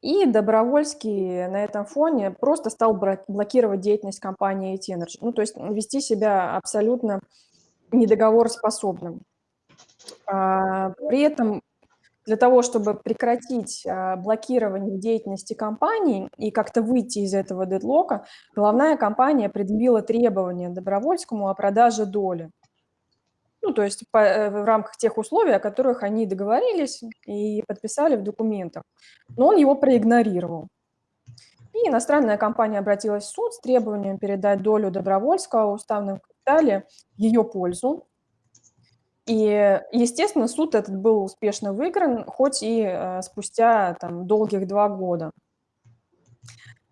И Добровольский на этом фоне просто стал блокировать деятельность компании AT Energy. Ну, то есть вести себя абсолютно недоговороспособным. А, при этом для того, чтобы прекратить а, блокирование деятельности компании и как-то выйти из этого дедлока, главная компания предъявила требования Добровольскому о продаже доли. Ну, то есть по, э, в рамках тех условий, о которых они договорились и подписали в документах. Но он его проигнорировал. И иностранная компания обратилась в суд с требованием передать долю Добровольского в уставном капитале в ее пользу. И, естественно, суд этот был успешно выигран, хоть и э, спустя там, долгих два года.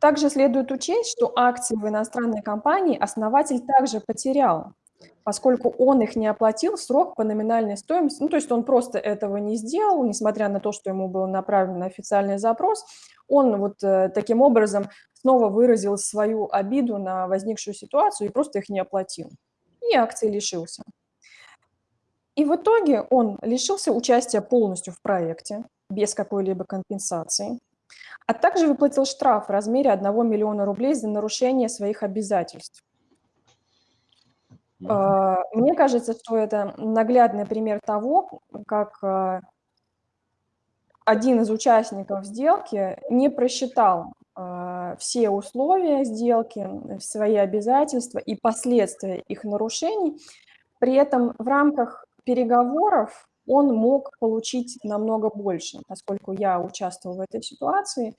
Также следует учесть, что акции в иностранной компании основатель также потерял поскольку он их не оплатил срок по номинальной стоимости, ну, то есть он просто этого не сделал, несмотря на то, что ему был направлен официальный запрос, он вот э, таким образом снова выразил свою обиду на возникшую ситуацию и просто их не оплатил. И акции лишился. И в итоге он лишился участия полностью в проекте, без какой-либо компенсации, а также выплатил штраф в размере 1 миллиона рублей за нарушение своих обязательств. А, мне кажется, что это наглядный пример того, как а, один из участников сделки не просчитал а, все условия сделки, свои обязательства и последствия их нарушений. При этом в рамках переговоров он мог получить намного больше, поскольку я участвовал в этой ситуации.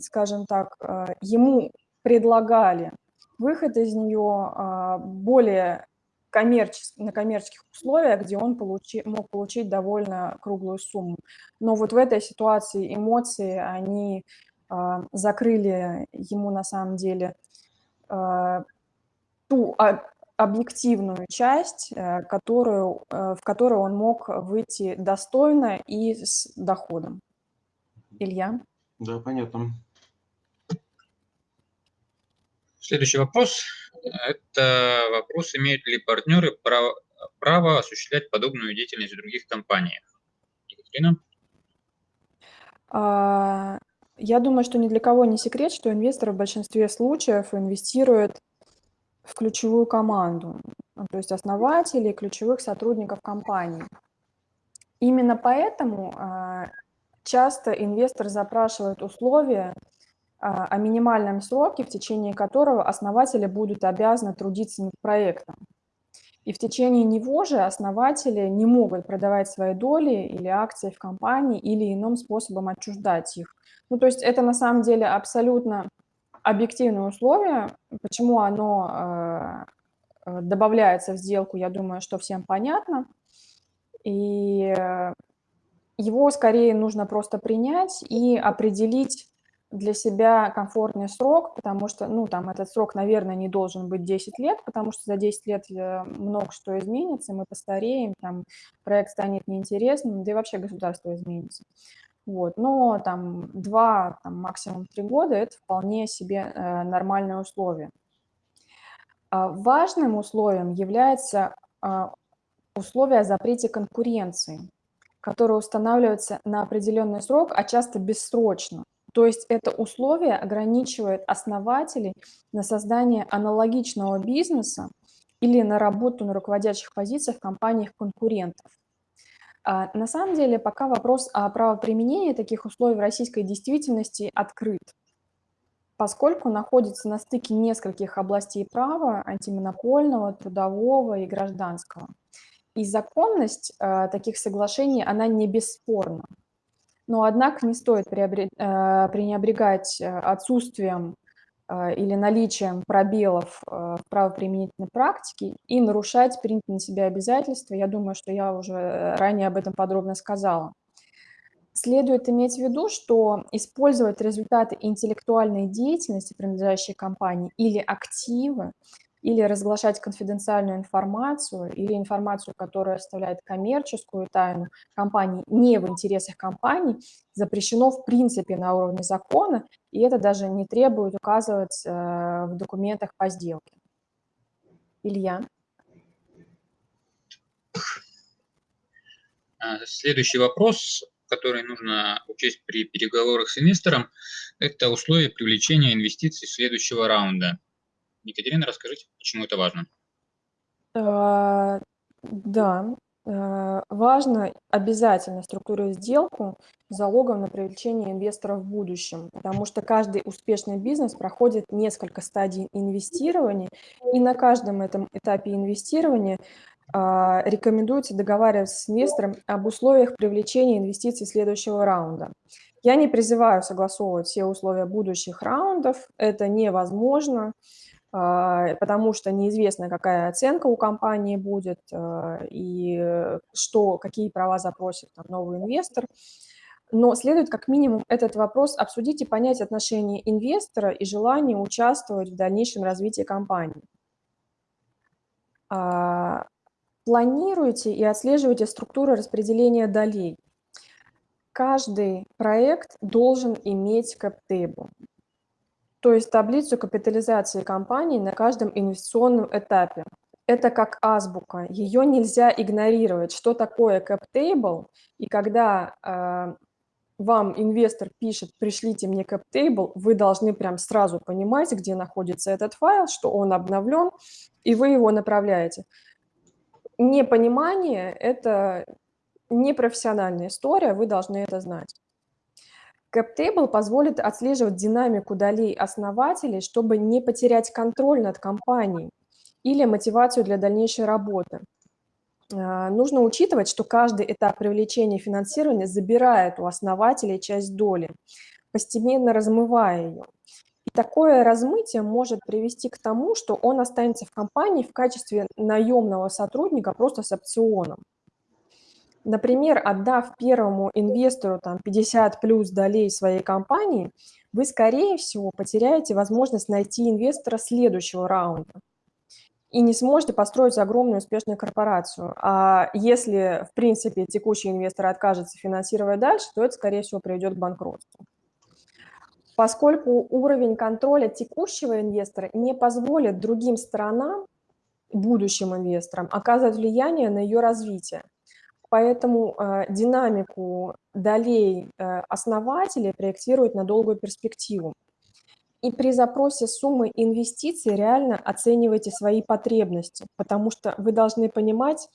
Скажем так, ему предлагали выход из нее а, более коммерчес... на коммерческих условиях, где он получи... мог получить довольно круглую сумму. Но вот в этой ситуации эмоции, они а, закрыли ему на самом деле а, ту объективную часть, э, которую, э, в которую он мог выйти достойно и с доходом. Илья? Да, понятно. Следующий вопрос. Это вопрос, имеют ли партнеры право, право осуществлять подобную деятельность в других компаниях? Екатерина? А, я думаю, что ни для кого не секрет, что инвесторы в большинстве случаев инвестируют в ключевую команду, то есть основателей, ключевых сотрудников компании. Именно поэтому а, часто инвестор запрашивает условия, о минимальном сроке, в течение которого основатели будут обязаны трудиться над проектом. И в течение него же основатели не могут продавать свои доли или акции в компании или иным способом отчуждать их. Ну, то есть это на самом деле абсолютно объективное условие. Почему оно э, э добавляется в сделку, я думаю, что всем понятно. И его скорее нужно просто принять и определить для себя комфортный срок, потому что, ну, там, этот срок, наверное, не должен быть 10 лет, потому что за 10 лет э, много что изменится, мы постареем, там, проект станет неинтересным, да и вообще государство изменится. Вот, но там 2, там, максимум 3 года – это вполне себе э, нормальное условие. А важным условием является э, условие о запрете конкуренции, которое устанавливается на определенный срок, а часто бессрочно. То есть это условие ограничивает основателей на создание аналогичного бизнеса или на работу на руководящих позициях в компаниях конкурентов. А на самом деле пока вопрос о правоприменении таких условий в российской действительности открыт, поскольку находится на стыке нескольких областей права антимонопольного, трудового и гражданского. И законность э, таких соглашений, она не бесспорна. Но, однако, не стоит э, пренебрегать э, отсутствием э, или наличием пробелов в правоприменительной практике и нарушать принятые на себя обязательства. Я думаю, что я уже ранее об этом подробно сказала. Следует иметь в виду, что использовать результаты интеллектуальной деятельности принадлежащей компании или активы или разглашать конфиденциальную информацию, или информацию, которая оставляет коммерческую тайну компании не в интересах компании, запрещено в принципе на уровне закона, и это даже не требует указывать э, в документах по сделке. Илья. А, следующий вопрос. которые нужно учесть при переговорах с инвестором, это условия привлечения инвестиций следующего раунда. Екатерина, расскажите, почему это важно? А, да, а, важно обязательно структурировать сделку залогом на привлечение инвесторов в будущем, потому что каждый успешный бизнес проходит несколько стадий инвестирования, и на каждом этом этапе инвестирования а, рекомендуется договариваться с инвестором об условиях привлечения инвестиций следующего раунда. Я не призываю согласовывать все условия будущих раундов, это невозможно, потому что неизвестно, какая оценка у компании будет а, и что, какие права запросит там, новый инвестор. Но следует как минимум этот вопрос обсудить и понять отношение инвестора и желание участвовать в дальнейшем развитии компании. Планируйте и отслеживайте структуру распределения долей. Каждый проект должен иметь кэптейбл, то есть таблицу капитализации компании на каждом инвестиционном этапе. Это как азбука, ее нельзя игнорировать. Что такое кэптейбл? И когда э, вам инвестор пишет, пришлите мне кэптейбл, вы должны прям сразу понимать, где находится этот файл, что он обновлен, и вы его направляете непонимание – это непрофессиональная история, вы должны это знать. CapTable позволит отслеживать динамику долей основателей, чтобы не потерять контроль над компанией или мотивацию для дальнейшей работы. А, нужно учитывать, что каждый этап привлечения финансирования забирает у основателей часть доли, постепенно размывая ее такое размытие может привести к тому, что он останется в компании в качестве наемного сотрудника просто с опционом. Например, отдав первому инвестору там, 50 плюс долей своей компании, вы, скорее всего, потеряете возможность найти инвестора следующего раунда и не сможете построить огромную успешную корпорацию. А если, в принципе, текущий инвестор откажется финансировать дальше, то это, скорее всего, приведет к банкротству поскольку уровень контроля текущего инвестора не позволит другим сторонам, будущим инвесторам, оказывать влияние на ее развитие. Поэтому э, динамику долей э, основателей проектируют на долгую перспективу. И при запросе суммы инвестиций реально оценивайте свои потребности, потому что вы должны понимать,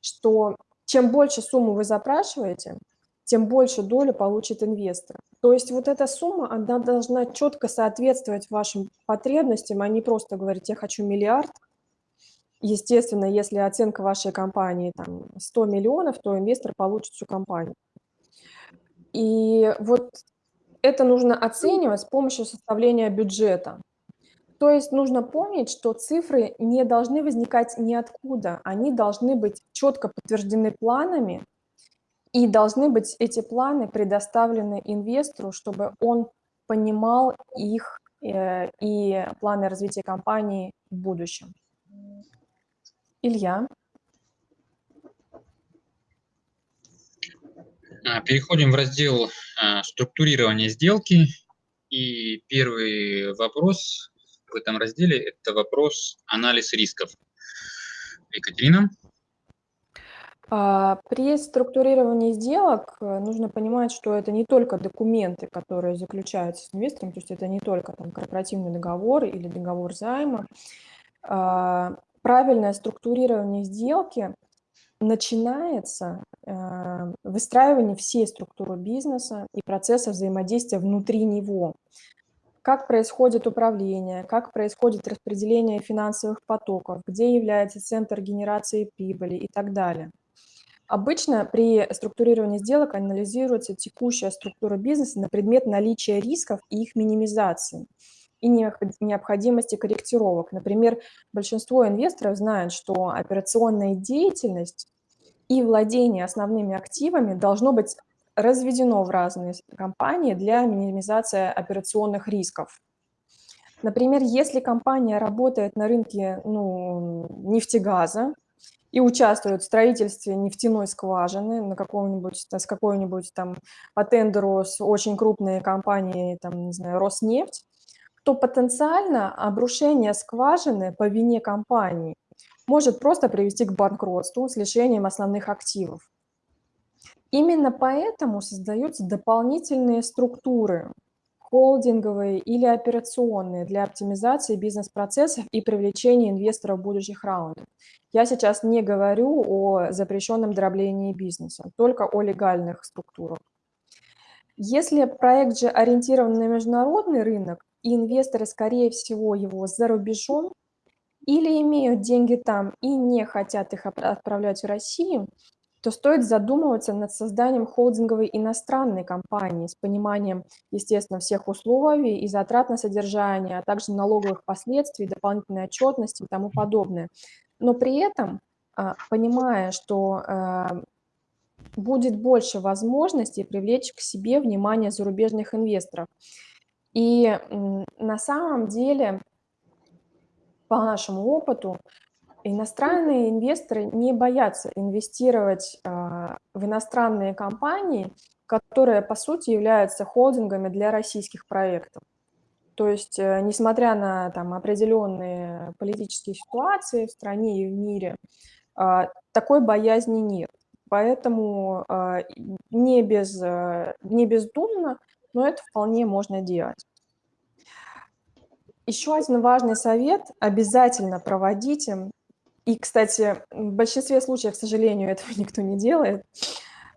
что чем больше сумму вы запрашиваете, тем больше долю получит инвестор. То есть вот эта сумма, она должна четко соответствовать вашим потребностям, а не просто говорить, я хочу миллиард. Естественно, если оценка вашей компании там, 100 миллионов, то инвестор получит всю компанию. И вот это нужно оценивать с помощью составления бюджета. То есть нужно помнить, что цифры не должны возникать ниоткуда, они должны быть четко подтверждены планами, и должны быть эти планы предоставлены инвестору, чтобы он понимал их э, и планы развития компании в будущем. Илья. А, переходим в раздел а, структурирования сделки. И первый вопрос в этом разделе – это вопрос анализ рисков. Екатерина. А, при структурировании сделок э, нужно понимать, что это не только документы, которые заключаются с инвестором, то есть это не только там, корпоративный договор или договор займа. Правильное структурирование сделки начинается э, выстраивание всей структуры бизнеса и процесса взаимодействия внутри него. Как происходит управление, как происходит распределение финансовых потоков, где является центр генерации прибыли и так далее. Обычно при структурировании сделок анализируется текущая структура бизнеса на предмет наличия рисков и их минимизации и необходимости корректировок. Например, большинство инвесторов знают, что операционная деятельность и владение основными активами должно быть разведено в разные компании для минимизации операционных рисков. Например, если компания работает на рынке ну, нефтегаза, и участвуют в строительстве нефтяной скважины на каком-нибудь, с какой-нибудь там по тендеру с очень крупной компанией, там, не знаю, Роснефть, то потенциально обрушение скважины по вине компании может просто привести к банкротству с лишением основных активов. Именно поэтому создаются дополнительные структуры, холдинговые или операционные для оптимизации бизнес-процессов и привлечения инвесторов будущих раундов. Я сейчас не говорю о запрещенном дроблении бизнеса, только о легальных структурах. Если проект же ориентирован на международный рынок, и инвесторы, скорее всего, его за рубежом, или имеют деньги там и не хотят их отправлять в Россию, то стоит задумываться над созданием холдинговой иностранной компании с пониманием, естественно, всех условий и затрат на содержание, а также налоговых последствий, дополнительной отчетности и тому подобное. Но при этом, а, понимая, что а, будет больше возможностей привлечь к себе внимание зарубежных инвесторов. И на самом деле, по нашему опыту, Иностранные инвесторы не боятся инвестировать а, в иностранные компании, которые, по сути, являются холдингами для российских проектов. То есть, э, несмотря на там, определенные политические ситуации в стране и в мире, а, такой боязни нет. Поэтому а, не, без, э, не бездумно, но это вполне можно делать. Еще один важный совет – обязательно проводите и, кстати, в большинстве случаев, к сожалению, этого никто не делает.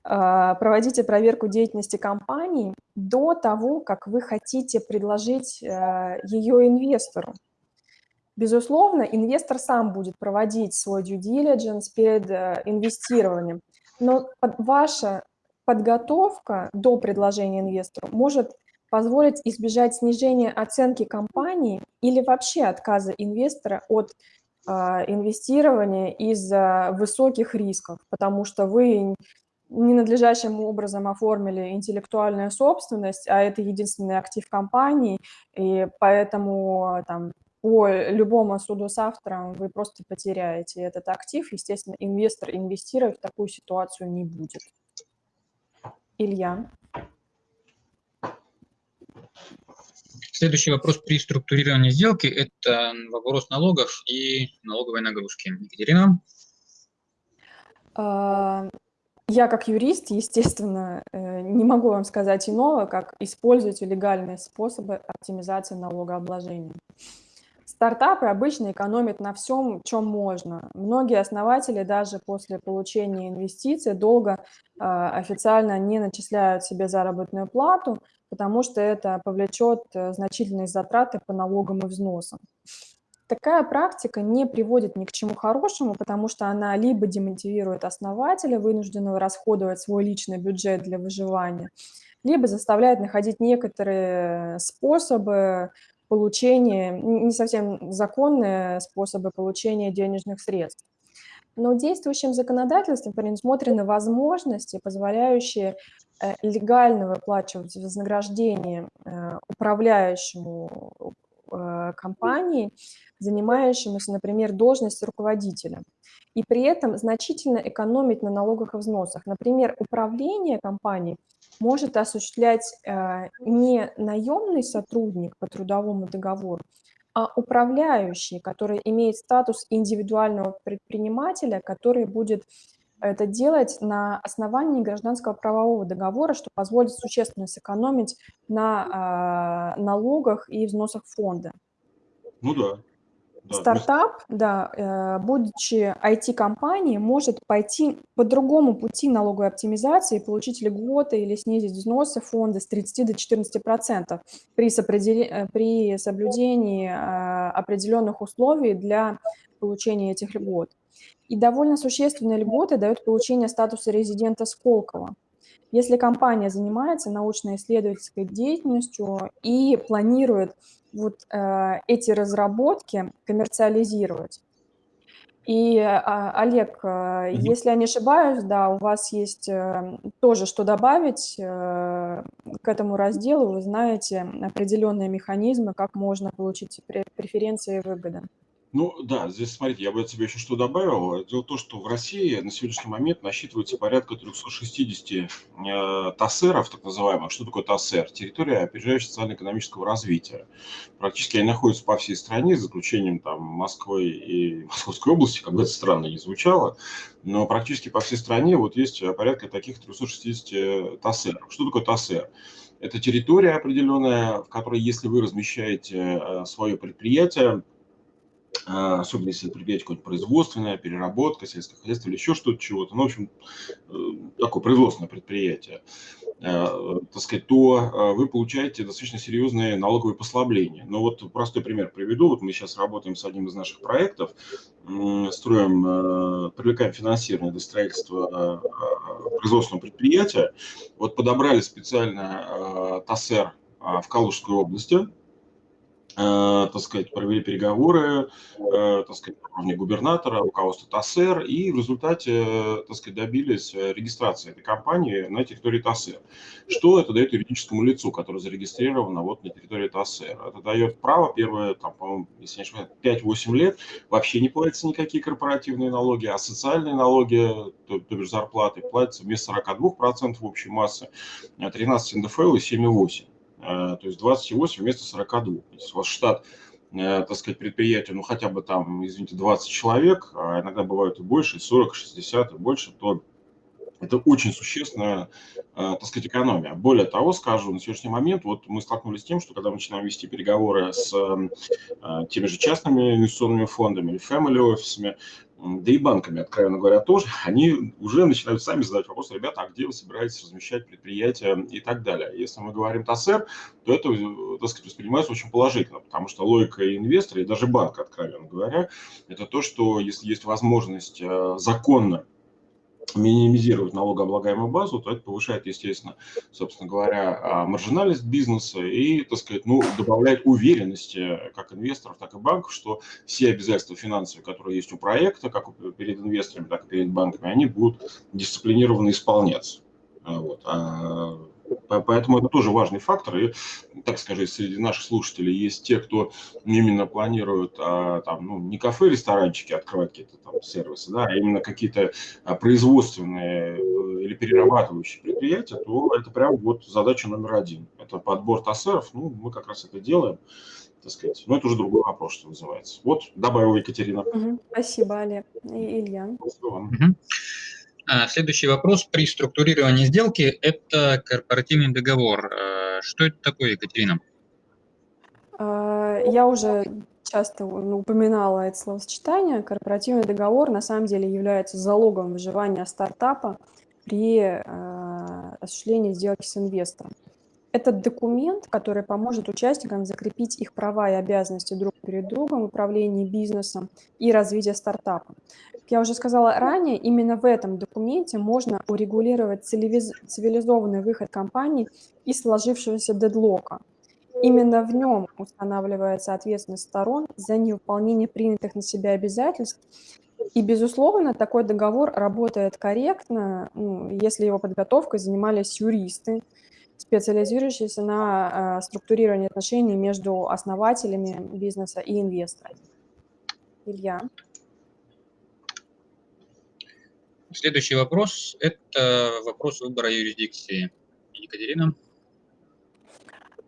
А, проводите проверку деятельности компании до того, как вы хотите предложить э, ее инвестору. Безусловно, инвестор сам будет проводить свой due diligence перед э, инвестированием, но ваша подготовка до предложения инвестору может позволить избежать снижения оценки компании или вообще отказа инвестора от а, инвестирования из-за высоких рисков, потому что вы ненадлежащим образом оформили интеллектуальную собственность, а это единственный актив компании, и поэтому там, по любому суду с автором вы просто потеряете этот актив. Естественно, инвестор инвестировать в такую ситуацию не будет. Илья. Следующий вопрос при структурировании сделки – это вопрос налогов и налоговой нагрузки. Екатерина? А, я как юрист, естественно, э, не могу вам сказать иного, как использовать легальные способы оптимизации налогообложения. Стартапы обычно экономят на всем, чем можно. Многие основатели даже после получения инвестиций долго э, официально не начисляют себе заработную плату, потому что это повлечет э, значительные затраты по налогам и взносам. Такая практика не приводит ни к чему хорошему, потому что она либо демотивирует основателя, вынужденного расходовать свой личный бюджет для выживания, либо заставляет находить некоторые способы получения, не совсем законные способы получения денежных средств. Но действующим законодательством предусмотрены возможности, позволяющие э, легально выплачивать вознаграждение э, управляющему э, компании, занимающемуся, например, должность руководителя, и при этом значительно экономить на налогах и взносах. Например, управление компанией может осуществлять не наемный сотрудник по трудовому договору, а управляющий, который имеет статус индивидуального предпринимателя, который будет это делать на основании гражданского правового договора, что позволит существенно сэкономить на э, налогах и взносах фонда. Ну да. Стартап, да, э, будучи IT-компанией, может пойти по другому пути налоговой оптимизации, получить льготы или снизить взносы фонда с 30 до 14 процентов при, э, при соблюдении э, определенных условий для получения этих льгот. И довольно существенные льготы дают получение статуса резидента Сколково. Если компания занимается научно-исследовательской деятельностью и планирует вот э, эти разработки коммерциализировать. И, а, Олег, э, если я не ошибаюсь, да, у вас есть э, тоже что добавить э, к этому разделу. Вы знаете определенные механизмы, как можно получить преференции и выгоды. Ну да, здесь, смотрите, я бы от себя еще что добавил. Дело в том, что в России на сегодняшний момент насчитывается порядка 360 э, ТАСЭРов, так называемых. Что такое ТАСЭР? Территория опережающего социально-экономического развития. Практически они находятся по всей стране, за исключением там, Москвы и Московской области, как бы это странно не звучало, но практически по всей стране вот есть порядка таких 360 ТАСЭРов. Что такое ТАСЭР? Это территория определенная, в которой, если вы размещаете э, свое предприятие, особенно если предприятие какое-нибудь производственное, переработка, сельское хозяйство или еще что-то, чего-то, ну, в общем, э, такое производственное предприятие, э, так сказать, то э, вы получаете достаточно серьезные налоговые послабления. Но вот простой пример приведу. Вот мы сейчас работаем с одним из наших проектов, строим, привлекаем финансирование для строительства производственного предприятия. Вот подобрали специально ТАСЭР в Калужской области, так сказать, провели переговоры, э, так сказать, уровне губернатора, руководства ТАСЭР, и в результате, э, так сказать, добились регистрации этой компании на территории ТАСЭР. Что это дает юридическому лицу, которое зарегистрировано вот на территории ТАСЭР? Это дает право, первые, там, по-моему, если не ошибаюсь, 5-8 лет вообще не платятся никакие корпоративные налоги, а социальные налоги, то, то бишь зарплаты, платятся вместо 42% общей массы, 13 НДФЛ и 7,8%. Э, то есть 28 вместо 42. Если у вас штат, э, так сказать, предприятия, ну хотя бы там, извините, 20 человек, а иногда бывают и больше, 40, 60 и больше, то это очень существенная, э, так сказать, экономия. Более того, скажу, на сегодняшний момент вот мы столкнулись с тем, что когда мы начинаем вести переговоры с теми же частными инвестиционными фондами или family офисами, да и банками, откровенно говоря, тоже, они уже начинают сами задать вопрос, ребята, а где вы собираетесь размещать предприятия и так далее. Если мы говорим ТАСЭР, то это, так сказать, воспринимается очень положительно, потому что логика инвестора и даже банка, откровенно говоря, это то, что если есть возможность э, законно минимизировать налогооблагаемую базу, то это повышает, естественно, собственно говоря, а, маржинальность бизнеса и, так сказать, ну, добавляет уверенности как инвесторов, так и банков, что все обязательства финансовые, которые есть у проекта, как перед инвесторами, так и перед банками, они будут дисциплинированно исполняться. Вот. А Поэтому это тоже важный фактор. И, так скажем, среди наших слушателей есть те, кто именно планируют а, там, ну, не кафе, ресторанчики открывать какие-то там сервисы, да, а именно какие-то а, производственные э, или перерабатывающие предприятия, то это прям вот задача номер один. Это подбор ТАСЭРов, ну, мы как раз это делаем так сказать. Но это уже другой вопрос, что называется. Вот, добавила Екатерина. Угу. Спасибо, Олег и Илья. Спасибо вам. Угу. А, следующий вопрос при структурировании сделки – это корпоративный договор. А, что это такое, Екатерина? А, я уже часто упоминала это словосочетание. Корпоративный договор на самом деле является залогом выживания стартапа при осуществлении сделки с инвестором. Этот документ, который поможет участникам закрепить их права и обязанности друг перед другом в управлении бизнесом и развитии стартапа. Как я уже сказала ранее, именно в этом документе можно урегулировать цивилизованный выход компании из сложившегося дедлока. Именно в нем устанавливается ответственность сторон за невыполнение принятых на себя обязательств. И, безусловно, такой договор работает корректно, ну, если его подготовкой занимались юристы, специализирующиеся на э, структурировании отношений между основателями бизнеса и инвесторами. Илья. Следующий вопрос – это вопрос выбора юрисдикции. Екатерина.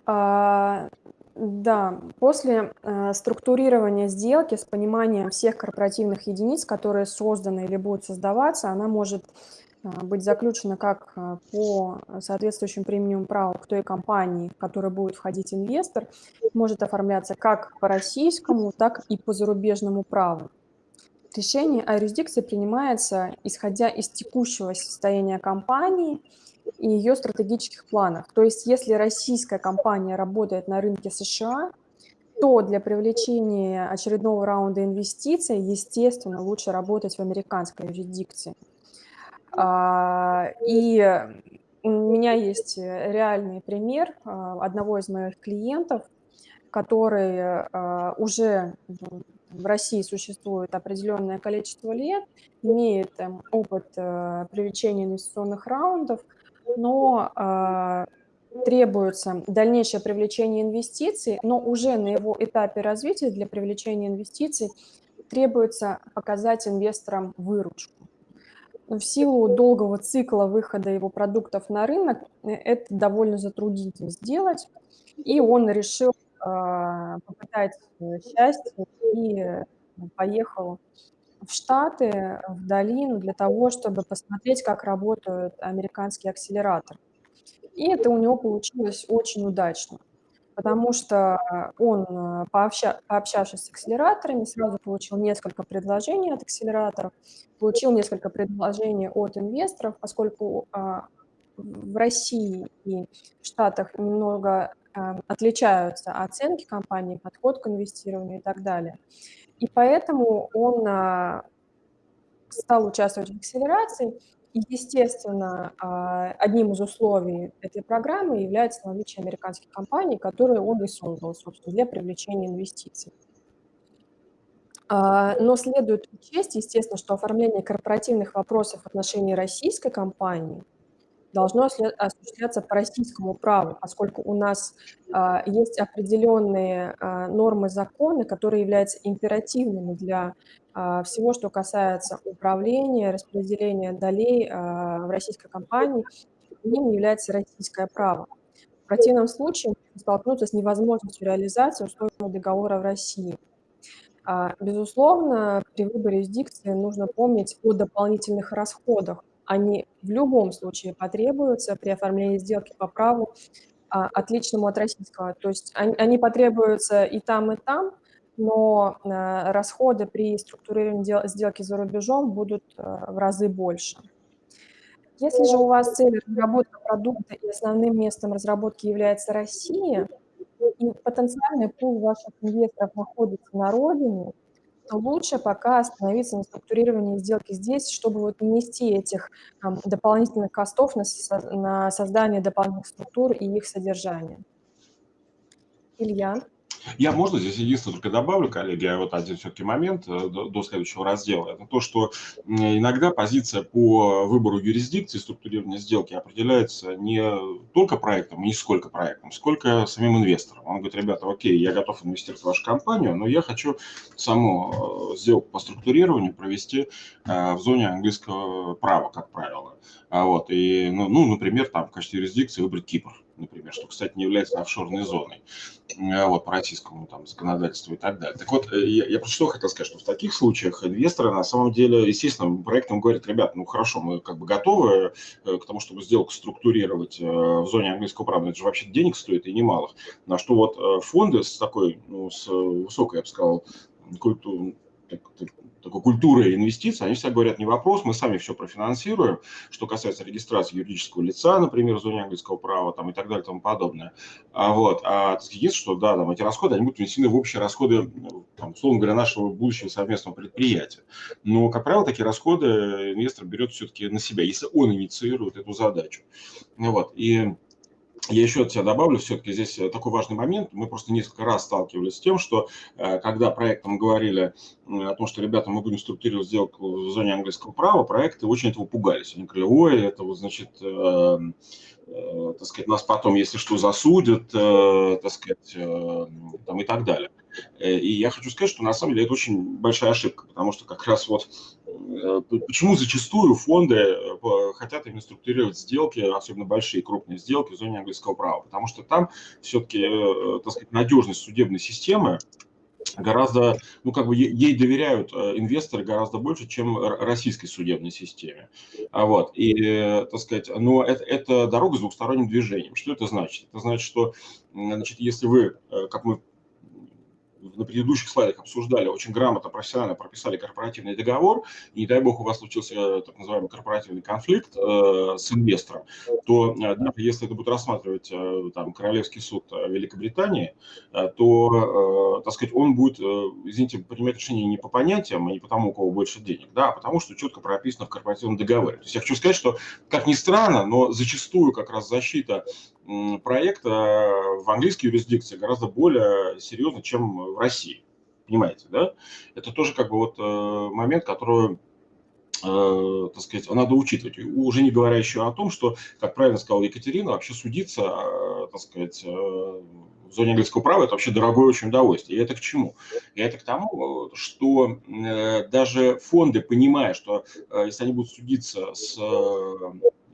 А, да, после а, структурирования сделки с пониманием всех корпоративных единиц, которые созданы или будут создаваться, она может быть заключена как а, по соответствующим премиум праву к той компании, в которой будет входить инвестор, может оформляться как по российскому, так и по зарубежному праву. Решение о юрисдикции принимается, исходя из текущего состояния компании и ее стратегических планов. То есть если российская компания работает на рынке США, то для привлечения очередного раунда инвестиций, естественно, лучше работать в американской юрисдикции. А, и у меня есть реальный пример а, одного из моих клиентов, который а, уже в России существует определенное количество лет, имеет опыт э, привлечения инвестиционных раундов, но э, требуется дальнейшее привлечение инвестиций, но уже на его этапе развития для привлечения инвестиций требуется показать инвесторам выручку. В силу долгого цикла выхода его продуктов на рынок э, это довольно затруднительно сделать, и он решил э, попытать счастье и поехал в Штаты, в долину для того, чтобы посмотреть, как работают американские акселераторы. И это у него получилось очень удачно, потому что он, э, пообща, пообщавшись с акселераторами, сразу получил несколько предложений от акселераторов, получил несколько предложений от инвесторов, поскольку а, в России и Штатах немного а, отличаются оценки компании, подход к инвестированию и так далее. И поэтому он а, стал участвовать в акселерации, естественно, а, одним из условий этой программы является наличие американских компаний, которые он и создал, собственно, для привлечения инвестиций. А, но следует учесть, естественно, что оформление корпоративных вопросов в отношении российской компании – должно осуществляться по российскому праву, поскольку у нас а, есть определенные а, нормы закона, которые являются императивными для а, всего, что касается управления, распределения долей в российской компании, ним является российское право. В противном случае столкнуться с невозможностью реализации условий договора в России. Безусловно, при выборе юрисдикции нужно помнить о дополнительных расходах, они в любом случае потребуются при оформлении сделки по праву, а, отличному от российского. То есть они, они потребуются и там, и там, но а, расходы при структурировании сделки за рубежом будут а, в разы больше. Если же у вас цель разработка продукта и основным местом разработки является Россия, и потенциальный пул ваших инвесторов находится на родине, то лучше пока остановиться на структурировании сделки здесь, чтобы вот не нести этих там, дополнительных костов на, на создание дополнительных структур и их содержание. Илья? Я, можно здесь единственное только добавлю, коллеги, а вот один все-таки момент э, до, до следующего раздела. Это то, что иногда позиция по выбору юрисдикции, структурирования сделки определяется не только проектом, не сколько проектом, сколько самим инвестором. Он говорит, ребята, окей, я готов инвестировать в вашу компанию, но я хочу саму э, сделку по структурированию провести э, в зоне английского права, как правило. А вот, и, ну, ну, например, там в качестве юрисдикции выбрать Кипр например, что, кстати, не является офшорной зоной э, вот, по российскому там, законодательству и так далее. Так вот, э, я, я просто что хотел сказать, что в таких случаях инвесторы на самом деле, естественно, проектом говорят, ребят, ну хорошо, мы как бы готовы э, к тому, чтобы сделку структурировать в зоне английского права, это же вообще денег стоит и немалых. На что вот фонды с такой, ну, с высокой, я бы сказал, культурой, такой культуры инвестиций, они всегда говорят, не вопрос, мы сами все профинансируем, что касается регистрации юридического лица, например, в зоне английского права там, и так далее и тому подобное. А, вот, а единственное, что да, там, эти расходы, они будут внесены в общие расходы, там, условно говоря, нашего будущего совместного предприятия. Но, как правило, такие расходы инвестор берет все-таки на себя, если он инициирует эту задачу. Вот, и я еще от себя добавлю, все-таки здесь э, такой важный момент. Мы просто несколько раз сталкивались с тем, что э, когда проектам говорили о том, что, ребята, мы будем структурировать сделку в зоне английского права, проекты очень этого пугались. Они говорили, ой, это вот, значит, э, так сказать, нас потом, если что, засудят, э, так сказать, э, там и так далее. Э, и я хочу сказать, что на самом деле это очень большая ошибка, потому что как раз вот э, почему зачастую фонды э, хотят именно структурировать сделки, особенно большие крупные сделки в зоне английского права, потому что там все-таки, так сказать, надежность судебной системы гораздо, ну как бы ей доверяют инвесторы гораздо больше, чем российской судебной системе. А вот, и, так сказать, но это, это дорога с двухсторонним движением. Что это значит? Это значит, что, значит, если вы, как мы на предыдущих слайдах обсуждали, очень грамотно, профессионально прописали корпоративный договор, и не дай бог у вас случился э, так называемый корпоративный конфликт э, с инвестором, то э, даже если это будет рассматривать э, там, Королевский суд э, Великобритании, э, то, э, так сказать, он будет, э, извините, принимать решение не по понятиям, а не по тому, у кого больше денег, да, а потому что четко прописано в корпоративном договоре. То есть я хочу сказать, что, как ни странно, но зачастую как раз защита проекта в английской юрисдикции гораздо более серьезно, чем в России. Понимаете, да? Это тоже как бы вот э, момент, который э, так сказать, надо учитывать. Уже не говоря еще о том, что, как правильно сказала Екатерина, вообще судиться, э, так сказать, в зоне английского права это вообще дорогое очень удовольствие. И это к чему? И это к тому, что даже фонды, понимая, что если они будут судиться с,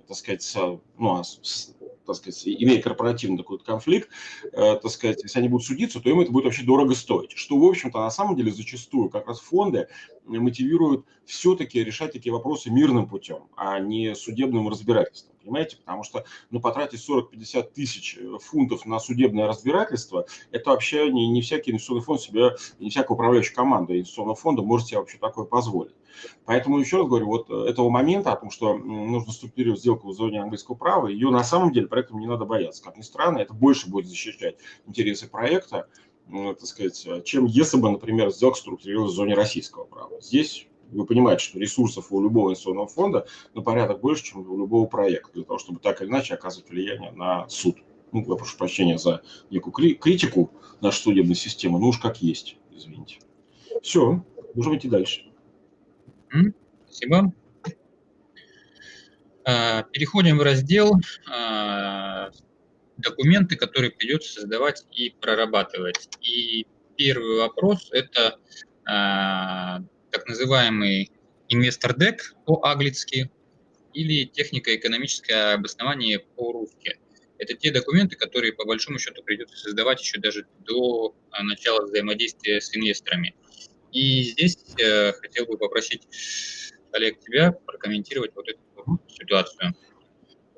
так сказать, ну, а с, так сказать, имея корпоративный такой конфликт, э, так сказать, если они будут судиться, то им это будет вообще дорого стоить. Что, в общем-то, на самом деле зачастую как раз фонды мотивируют все-таки решать такие вопросы мирным путем, а не судебным разбирательством. Понимаете? Потому что ну, потратить 40-50 тысяч фунтов на судебное разбирательство, это вообще не, не всякий инвестиционный фонд себе, не всякая управляющая команда инвестиционного фонда может себе вообще такое позволить. Поэтому еще раз говорю, вот этого момента о том, что нужно структурировать сделку в зоне английского права, ее на самом деле проектом не надо бояться. Как ни странно, это больше будет защищать интересы проекта, так сказать, чем если бы, например, сделка структурировалась в зоне российского права. Здесь вы понимаете, что ресурсов у любого инвестиционного фонда на порядок больше, чем у любого проекта, для того, чтобы так или иначе оказывать влияние на суд. Ну, я прошу прощения за некую критику нашей судебной системы, ну уж как есть, извините. Все, можем идти дальше. Спасибо. А, переходим в раздел а, документы, которые придется создавать и прорабатывать. И первый вопрос – это а, так называемый инвестор-дек по-английски или технико-экономическое обоснование по-русски. Это те документы, которые по большому счету придется создавать еще даже до начала взаимодействия с инвесторами. И здесь э, хотел бы попросить, Олег, тебя прокомментировать вот эту ситуацию.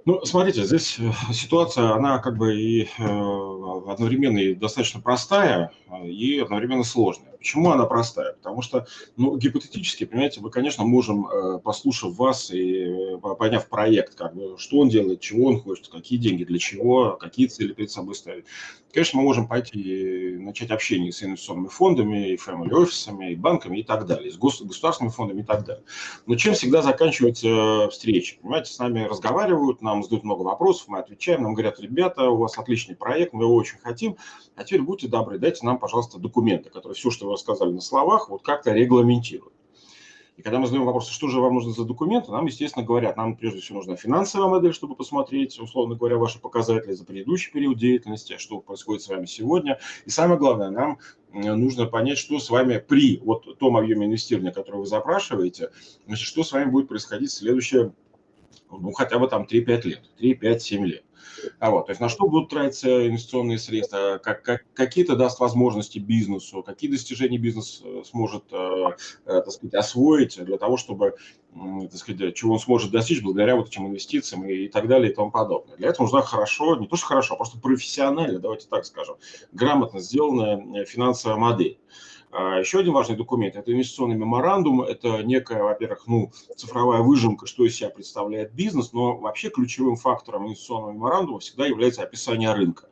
Ну, смотрите, здесь э, ситуация, она как бы и э, одновременно и достаточно простая, и одновременно сложная. Почему она простая? Потому что, ну, гипотетически, понимаете, мы, конечно, можем, э, послушав вас и э, поняв проект, как бы, что он делает, чего он хочет, какие деньги, для чего, какие цели перед собой ставить. Конечно, мы можем пойти и начать общение с инвестиционными фондами, и family офисами, и банками и так далее, с государственными фондами и так далее. Но чем всегда заканчиваются встречи? Понимаете, с нами разговаривают, нам задают много вопросов, мы отвечаем, нам говорят, ребята, у вас отличный проект, мы его очень хотим, а теперь будьте добры, дайте нам, пожалуйста, документы, которые все, что вы рассказали на словах, вот как-то регламентируют. И когда мы задаем вопрос, что же вам нужно за документы, нам, естественно, говорят, нам прежде всего нужна финансовая модель, чтобы посмотреть, условно говоря, ваши показатели за предыдущий период деятельности, а что происходит с вами сегодня. И самое главное, нам нужно понять, что с вами при вот том объеме инвестирования, который вы запрашиваете, значит, что с вами будет происходить в следующее, ну, хотя бы там 3-5 лет, 3-5-7 лет. А вот, то есть на что будут тратиться инвестиционные средства, как, как, какие-то даст возможности бизнесу, какие достижения бизнес э, сможет, э, э, так сказать, освоить для того, чтобы, так сказать, чего он сможет достичь благодаря вот этим инвестициям и, и так далее и тому подобное. Для этого нужна хорошо, не то что хорошо, а просто профессионально, давайте так скажем, грамотно сделанная финансовая модель. А еще один важный документ – это инвестиционный меморандум. Это некая, во-первых, ну, цифровая выжимка, что из себя представляет бизнес, но вообще ключевым фактором инвестиционного меморандума всегда является описание рынка.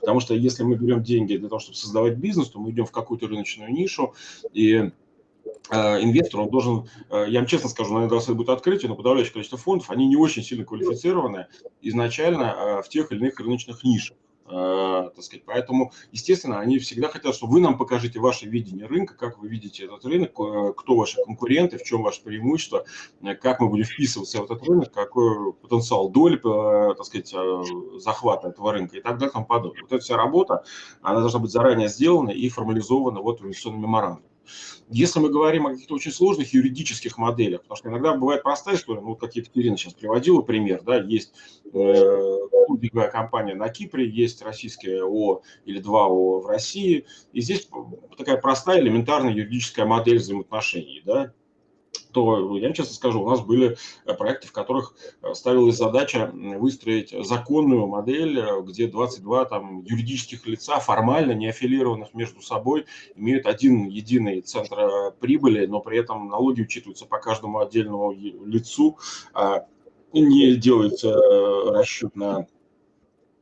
Потому что если мы берем деньги для того, чтобы создавать бизнес, то мы идем в какую-то рыночную нишу, и а, инвестор, он должен, а, я вам честно скажу, наверное, это будет открытие, но подавляющее количество фондов, они не очень сильно квалифицированы изначально в тех или иных рыночных нишах. Э, так сказать. Поэтому, естественно, они всегда хотят, чтобы вы нам покажите ваше видение рынка, как вы видите этот рынок, э, кто ваши конкуренты, в чем ваше преимущество, э, как мы будем вписываться в этот рынок, какой потенциал доли, так сказать, захвата этого рынка и так далее тому подобное. Вот эта вся работа, она должна быть заранее сделана и формализована вот в инвестиционном меморандуме. Если мы говорим о каких-то очень сложных юридических моделях, потому что иногда бывает простая история, ну, вот как Екатерина сейчас приводила пример, да, есть э, холдинговая компания на Кипре, есть российская ООО или два ООО в России, и здесь такая простая элементарная юридическая модель взаимоотношений, да, то я честно скажу, у нас были э, проекты, в которых э, ставилась задача выстроить законную модель, э, где 22 там, юридических лица, формально не аффилированных между собой, имеют один единый центр прибыли, но при этом налоги учитываются по каждому отдельному лицу, а не делается расчет на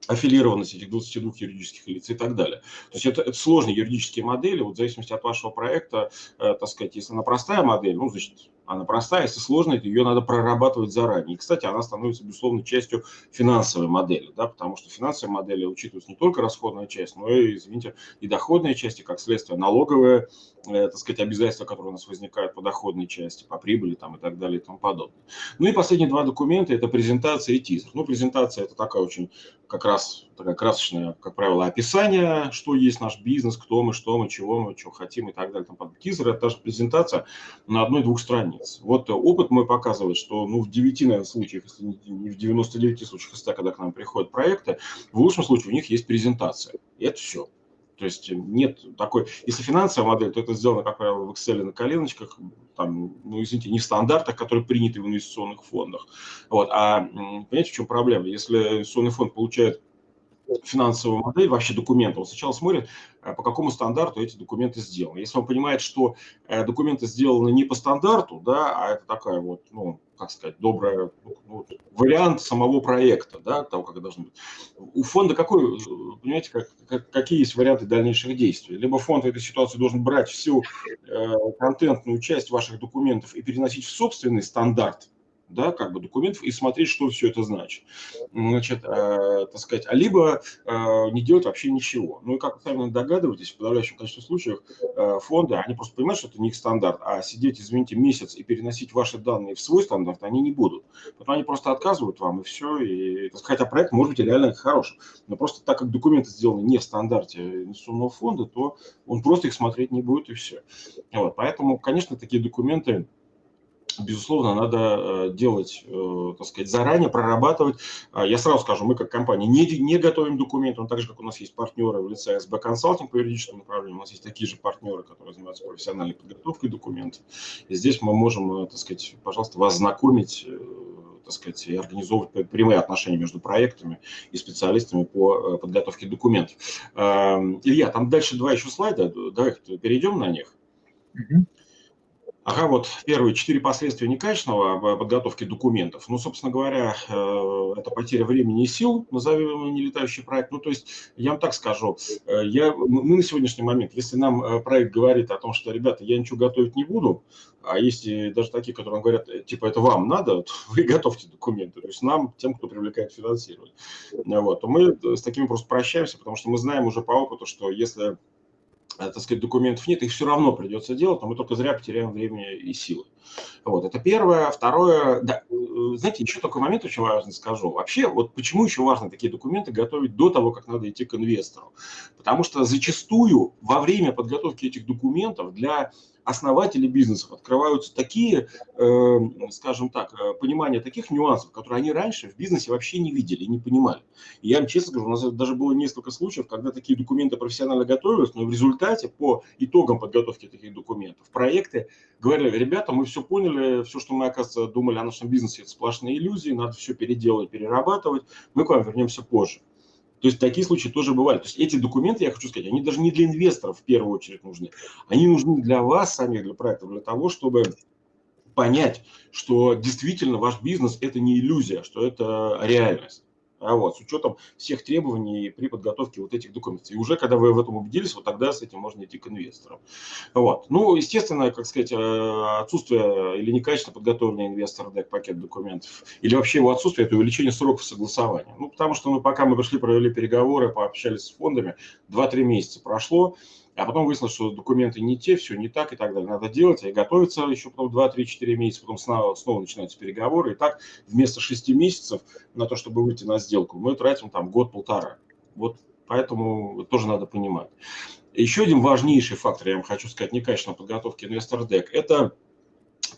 аффилированность этих 22 юридических лиц и так далее. То есть это, это сложные юридические модели, вот в зависимости от вашего проекта, э, так сказать, если она простая модель, ну, значит, она простая, если сложная, то ее надо прорабатывать заранее. И, кстати, она становится, безусловно, частью финансовой модели, да, потому что финансовая модель учитывается не только расходная часть, но и, извините, и доходная часть, и, как следствие, налоговые, э, так сказать, обязательства, которые у нас возникают по доходной части, по прибыли там, и так далее и тому подобное. Ну и последние два документа – это презентация и тизер. Ну, презентация – это такая очень как раз такая красочная, как правило, описание, что есть наш бизнес, кто мы, что мы, чего мы, чего хотим и так далее. Там, тизер – это даже презентация на одной-двух страниц. Вот опыт мой показывает, что ну, в 9, наверное, случаях, если не в 99 случаях, если когда к нам приходят проекты, в лучшем случае у них есть презентация. И это все. То есть нет такой... Если финансовая модель, то это сделано, как правило, в Excel на коленочках, там, ну, извините, не в стандартах, которые приняты в инвестиционных фондах. Вот. А понимаете, в чем проблема? Если инвестиционный фонд получает финансовую модель, вообще документы, он сначала смотрит, э, по какому стандарту эти документы сделаны. Если он понимает, что э, документы сделаны не по стандарту, да, а это такая вот, ну, как сказать, добрая, ну, вариант самого проекта, да, того, как это должно быть. У фонда какой, понимаете, как, как, какие есть варианты дальнейших действий? Либо фонд в этой ситуации должен брать всю э, контентную часть ваших документов и переносить в собственный стандарт, да, как бы документов и смотреть, что все это значит. Значит, э, так сказать, а либо э, не делать вообще ничего. Ну и как вы сами догадываетесь, в подавляющем количестве случаев э, фонды, они просто понимают, что это не их стандарт, а сидеть, извините, месяц и переносить ваши данные в свой стандарт они не будут. Потом они просто отказывают вам и все. И, так сказать, а проект может быть реально хороший. Но просто так как документы сделаны не в стандарте инвестиционного фонда, то он просто их смотреть не будет и все. Вот, поэтому, конечно, такие документы безусловно, надо э, делать, э, так сказать, заранее, прорабатывать. А, я сразу скажу, мы как компания не, не готовим документы, но так же, как у нас есть партнеры в лице СБ Консалтинг по юридическому направлению, у нас есть такие же партнеры, которые занимаются профессиональной подготовкой документов. И здесь мы можем, э, так сказать, пожалуйста, вас знакомить так сказать, и организовывать прямые отношения между проектами и специалистами по подготовке документов. Илья, там дальше два еще слайда, давай перейдем на них. Угу. Ага, вот первые четыре последствия некачественного а, подготовки документов. Ну, собственно говоря, э, это потеря времени и сил, назовем нелетающий проект. Ну, то есть, я вам так скажу, э, я, мы на сегодняшний момент, если нам э, проект говорит о том, что, ребята, я ничего готовить не буду, а есть даже такие, которые говорят, типа, это вам надо, то вы готовьте документы, то есть нам, тем, кто привлекает финансирование. Вот, то мы с такими просто прощаемся, потому что мы знаем уже по опыту, что если так сказать, документов нет, их все равно придется делать, но мы только зря потеряем время и силы. Вот, это первое. Второе, да, э, знаете, еще такой момент очень важный скажу. Вообще, вот почему еще важно такие документы готовить до того, как надо идти к инвестору? Потому что зачастую во время подготовки этих документов для основатели бизнесов открываются такие, э, скажем так, э, понимания таких нюансов, которые они раньше в бизнесе вообще не видели, не понимали. И я вам честно скажу, у нас даже было несколько случаев, когда такие документы профессионально готовились, но в результате по итогам подготовки таких документов проекты говорили, ребята, мы все поняли, все, что мы, оказывается, думали о нашем бизнесе, это сплошные иллюзии, надо все переделать, перерабатывать, мы к вам вернемся позже. То есть такие случаи тоже бывают. То есть эти документы, я хочу сказать, они даже не для инвесторов в первую очередь нужны. Они нужны для вас самих, для проекта, для того, чтобы понять, что действительно ваш бизнес – это не иллюзия, что это реальность а вот, с учетом всех требований при подготовке вот этих документов. И уже когда вы в этом убедились, вот тогда с этим можно идти к инвесторам. Вот. Ну, естественно, как сказать, э, отсутствие или некачественно подготовленный инвестор дек пакет документов, или вообще его отсутствие, это увеличение сроков согласования. Ну, потому что ну, пока мы пришли, провели переговоры, пообщались с фондами, 2-3 месяца прошло, а потом выяснилось, что документы не те, все не так и так далее. Надо делать, и готовиться еще потом 2-3-4 месяца, потом снова, снова начинаются переговоры. И так вместо 6 месяцев на то, чтобы выйти на сделку, мы тратим там год-полтора. Вот поэтому тоже надо понимать. Еще один важнейший фактор, я вам хочу сказать, некачественной подготовки инвестор дек, это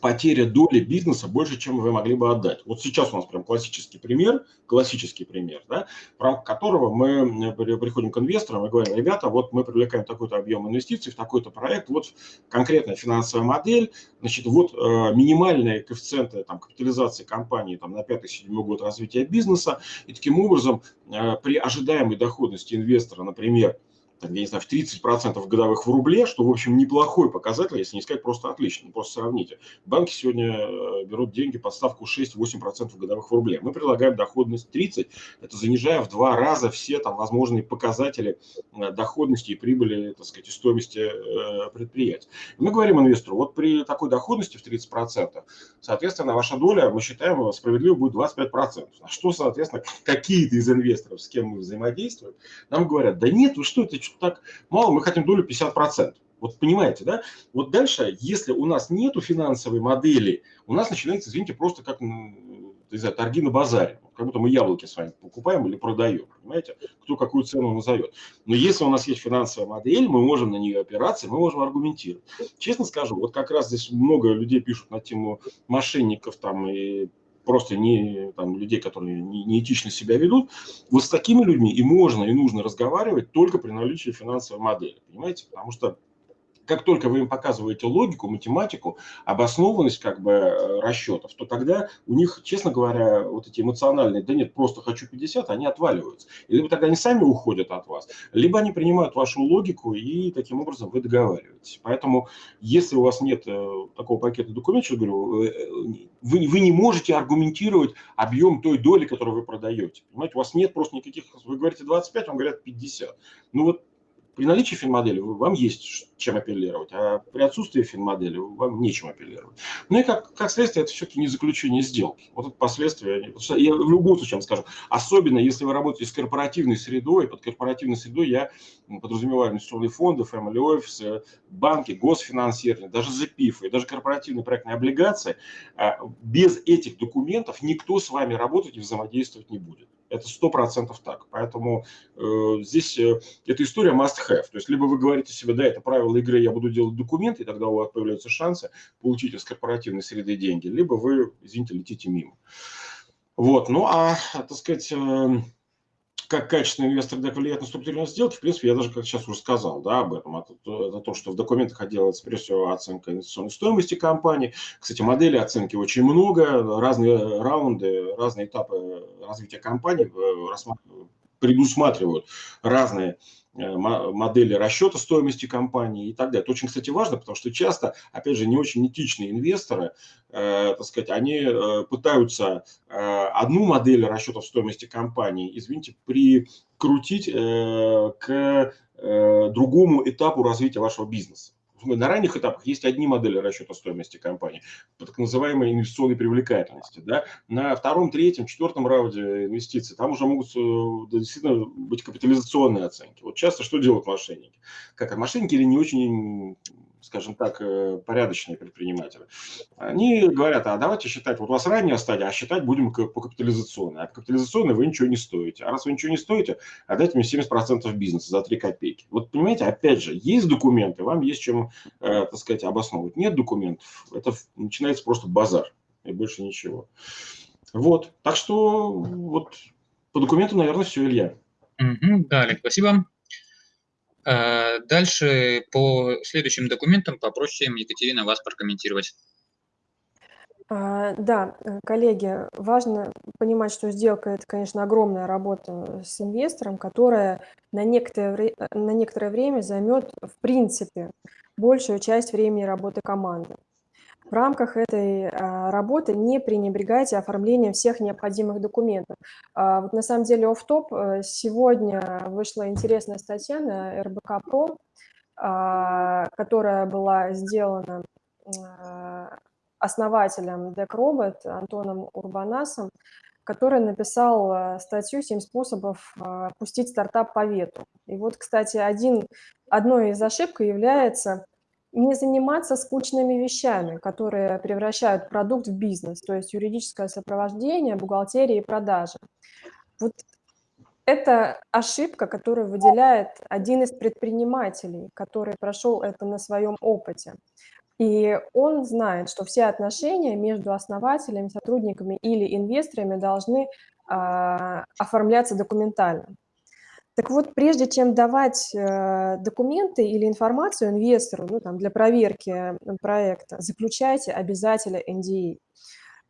потеря доли бизнеса больше, чем вы могли бы отдать. Вот сейчас у нас прям классический пример, классический пример, да, в рамках которого мы приходим к инвесторам и говорим, ребята, вот мы привлекаем такой-то объем инвестиций в такой-то проект, вот конкретная финансовая модель, значит, вот э, минимальные коэффициенты там, капитализации компании там, на 5-7 год развития бизнеса, и таким образом э, при ожидаемой доходности инвестора, например, я не знаю, в 30% годовых в рубле, что, в общем, неплохой показатель, если не сказать просто отлично. Просто сравните. Банки сегодня э, берут деньги под ставку 6-8% годовых в рубле. Мы предлагаем доходность 30, это занижая в два раза все там возможные показатели э, доходности и прибыли, так сказать, и стоимости э, предприятий. мы говорим инвестору, вот при такой доходности в 30%, соответственно, ваша доля, мы считаем, справедливо будет 25%. А что, соответственно, какие-то из инвесторов, с кем мы взаимодействуем, нам говорят, да нет, вы что, это что так мало, мы хотим долю 50%. Вот понимаете, да? Вот дальше, если у нас нету финансовой модели, у нас начинается, извините, просто как, не знаю, торги на базаре. Как будто мы яблоки с вами покупаем или продаем, понимаете? Кто какую цену назовет. Но если у нас есть финансовая модель, мы можем на нее опираться, мы можем аргументировать. Честно скажу, вот как раз здесь много людей пишут на тему мошенников там и просто не там, людей, которые не, неэтично себя ведут, вот с такими людьми и можно, и нужно разговаривать только при наличии финансовой модели, понимаете? Потому что как только вы им показываете логику, математику, обоснованность как бы э, расчетов, то тогда у них, честно говоря, вот эти эмоциональные, да нет, просто хочу 50, они отваливаются. И либо тогда они сами уходят от вас, либо они принимают вашу логику и таким образом вы договариваетесь. Поэтому, если у вас нет э, такого пакета документов, говорю, э, вы, вы не можете аргументировать объем той доли, которую вы продаете. Понимаете, у вас нет просто никаких, вы говорите 25, вам говорят 50. Ну вот при наличии финмодели вам есть чем апеллировать, а при отсутствии финмодели вам нечем апеллировать. Ну и как, как следствие, это все-таки не заключение сделки. Вот это последствия. Я в любом случае вам скажу, особенно если вы работаете с корпоративной средой, под корпоративной средой я подразумеваю инвестиционные фонды, family офисы, банки, госфинансирование, даже ЗПИФ и даже корпоративные проектные облигации, а, без этих документов никто с вами работать и взаимодействовать не будет. Это сто процентов так. Поэтому э, здесь э, эта история must have. То есть либо вы говорите себе, да, это правило игры, я буду делать документы, и тогда у вас появляются шансы получить из корпоративной среды деньги, либо вы, извините, летите мимо. Вот, ну а, так сказать, э, как качественный инвестор влияет на структурирование сделки, в принципе, я даже как сейчас уже сказал да, об этом. Это, это то, что в документах делается прежде всего оценка инвестиционной стоимости компании. Кстати, модели оценки очень много, разные раунды, разные этапы развития компании э, предусматривают разные модели расчета стоимости компании и так далее. Это очень, кстати, важно, потому что часто, опять же, не очень этичные инвесторы, э, так сказать, они э, пытаются э, одну модель расчетов стоимости компании, извините, прикрутить э, к э, другому этапу развития вашего бизнеса на ранних этапах есть одни модели расчета стоимости компании, так называемой инвестиционной привлекательности. Да? На втором, третьем, четвертом раунде инвестиций там уже могут э, действительно быть капитализационные оценки. Вот часто что делают мошенники? Как мошенники или не очень скажем так, э, порядочные предприниматели, они говорят, а давайте считать, вот у вас ранняя стадия, а считать будем по капитализационной. А по капитализационной вы ничего не стоите. А раз вы ничего не стоите, отдайте мне 70% бизнеса за 3 копейки. Вот понимаете, опять же, есть документы, вам есть чем, э, так сказать, обосновывать. Нет документов, это начинается просто базар и больше ничего. Вот, так что вот по документам, наверное, все, Илья. Угу, да, Олег, спасибо. А, дальше по следующим документам попросим Екатерина вас прокомментировать. А, да, э, коллеги, важно понимать, что сделка– это, конечно, огромная работа с инвестором, которая на некоторое, на некоторое время займет, в принципе, большую часть времени работы команды. В рамках этой а, работы не пренебрегайте оформлением всех необходимых документов. А, вот на самом деле оф-топ, э, сегодня вышла интересная статья на РБК Про, а, которая была сделана основателем DeckRobot Антоном Урбанасом, который написал статью «7 способов пустить стартап по ветру». И вот, кстати, один, одной из ошибок является – не заниматься скучными вещами, которые превращают продукт в бизнес, то есть юридическое сопровождение, бухгалтерия и продажи. Вот это ошибка, которую выделяет один из предпринимателей, который прошел это на своем опыте. И он знает, что все отношения между основателями, сотрудниками или инвесторами должны э, оформляться документально. Так вот, прежде чем давать э, документы или информацию инвестору ну, там, для проверки проекта, заключайте обязательно NDA,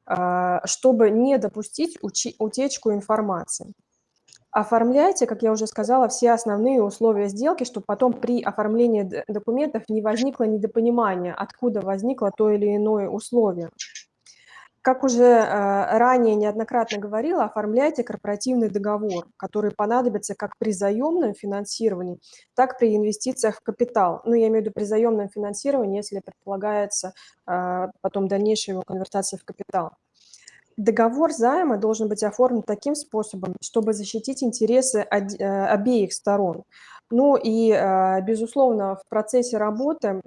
а, чтобы не допустить утечку информации. Оформляйте, как я уже сказала, все основные условия сделки, чтобы потом при оформлении документов не возникло недопонимания, откуда возникло то или иное условие. Как уже э, ранее неоднократно говорила, оформляйте корпоративный договор, который понадобится как при заемном финансировании, так при инвестициях в капитал. Ну, я имею в виду при заемном финансировании, если предполагается э, потом дальнейшая его конвертация в капитал. Договор займа должен быть оформлен таким способом, чтобы защитить интересы э, обеих сторон. Ну и, безусловно, в процессе работы,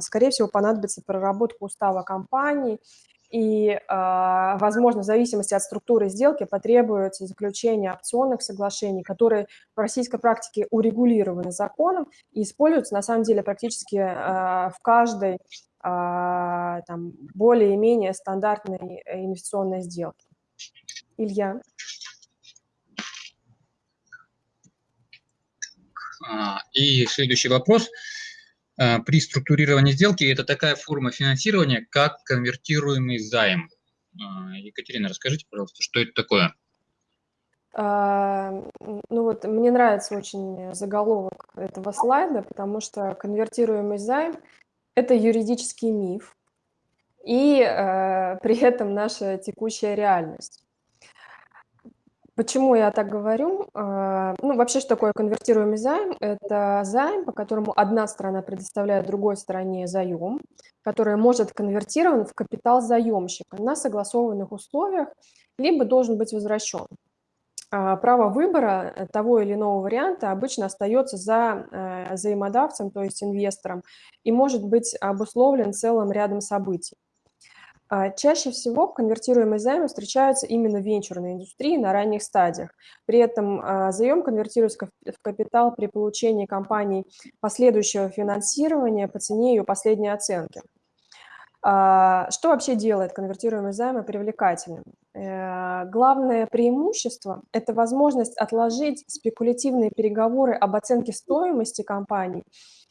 скорее всего, понадобится проработка устава компании и, а, возможно, в зависимости от структуры сделки потребуется заключение опционных соглашений, которые в российской практике урегулированы законом и используются, на самом деле, практически а, в каждой а, там, более-менее стандартной инвестиционной сделке. Илья. И следующий вопрос. Э, при структурировании сделки это такая форма финансирования, как конвертируемый займ. Э, Екатерина, расскажите, пожалуйста, что это такое? А, ну вот мне нравится очень заголовок этого слайда, потому что конвертируемый займ – это юридический миф и э, при этом наша текущая реальность. Почему я так говорю? А, ну, вообще, что такое конвертируемый займ? Это займ, по которому одна сторона предоставляет другой стороне заем, который может конвертирован в капитал заемщика на согласованных условиях, либо должен быть возвращен. А, право выбора того или иного варианта обычно остается за э, взаимодавцем, то есть инвестором, и может быть обусловлен целым рядом событий. А, чаще всего конвертируемые займы встречаются именно венчурной индустрии на ранних стадиях. При этом а, заем конвертируется в капитал при получении компании последующего финансирования по цене ее последней оценки. А, что вообще делает конвертируемые займы привлекательным? Э, главное преимущество – это возможность отложить спекулятивные переговоры об оценке стоимости компании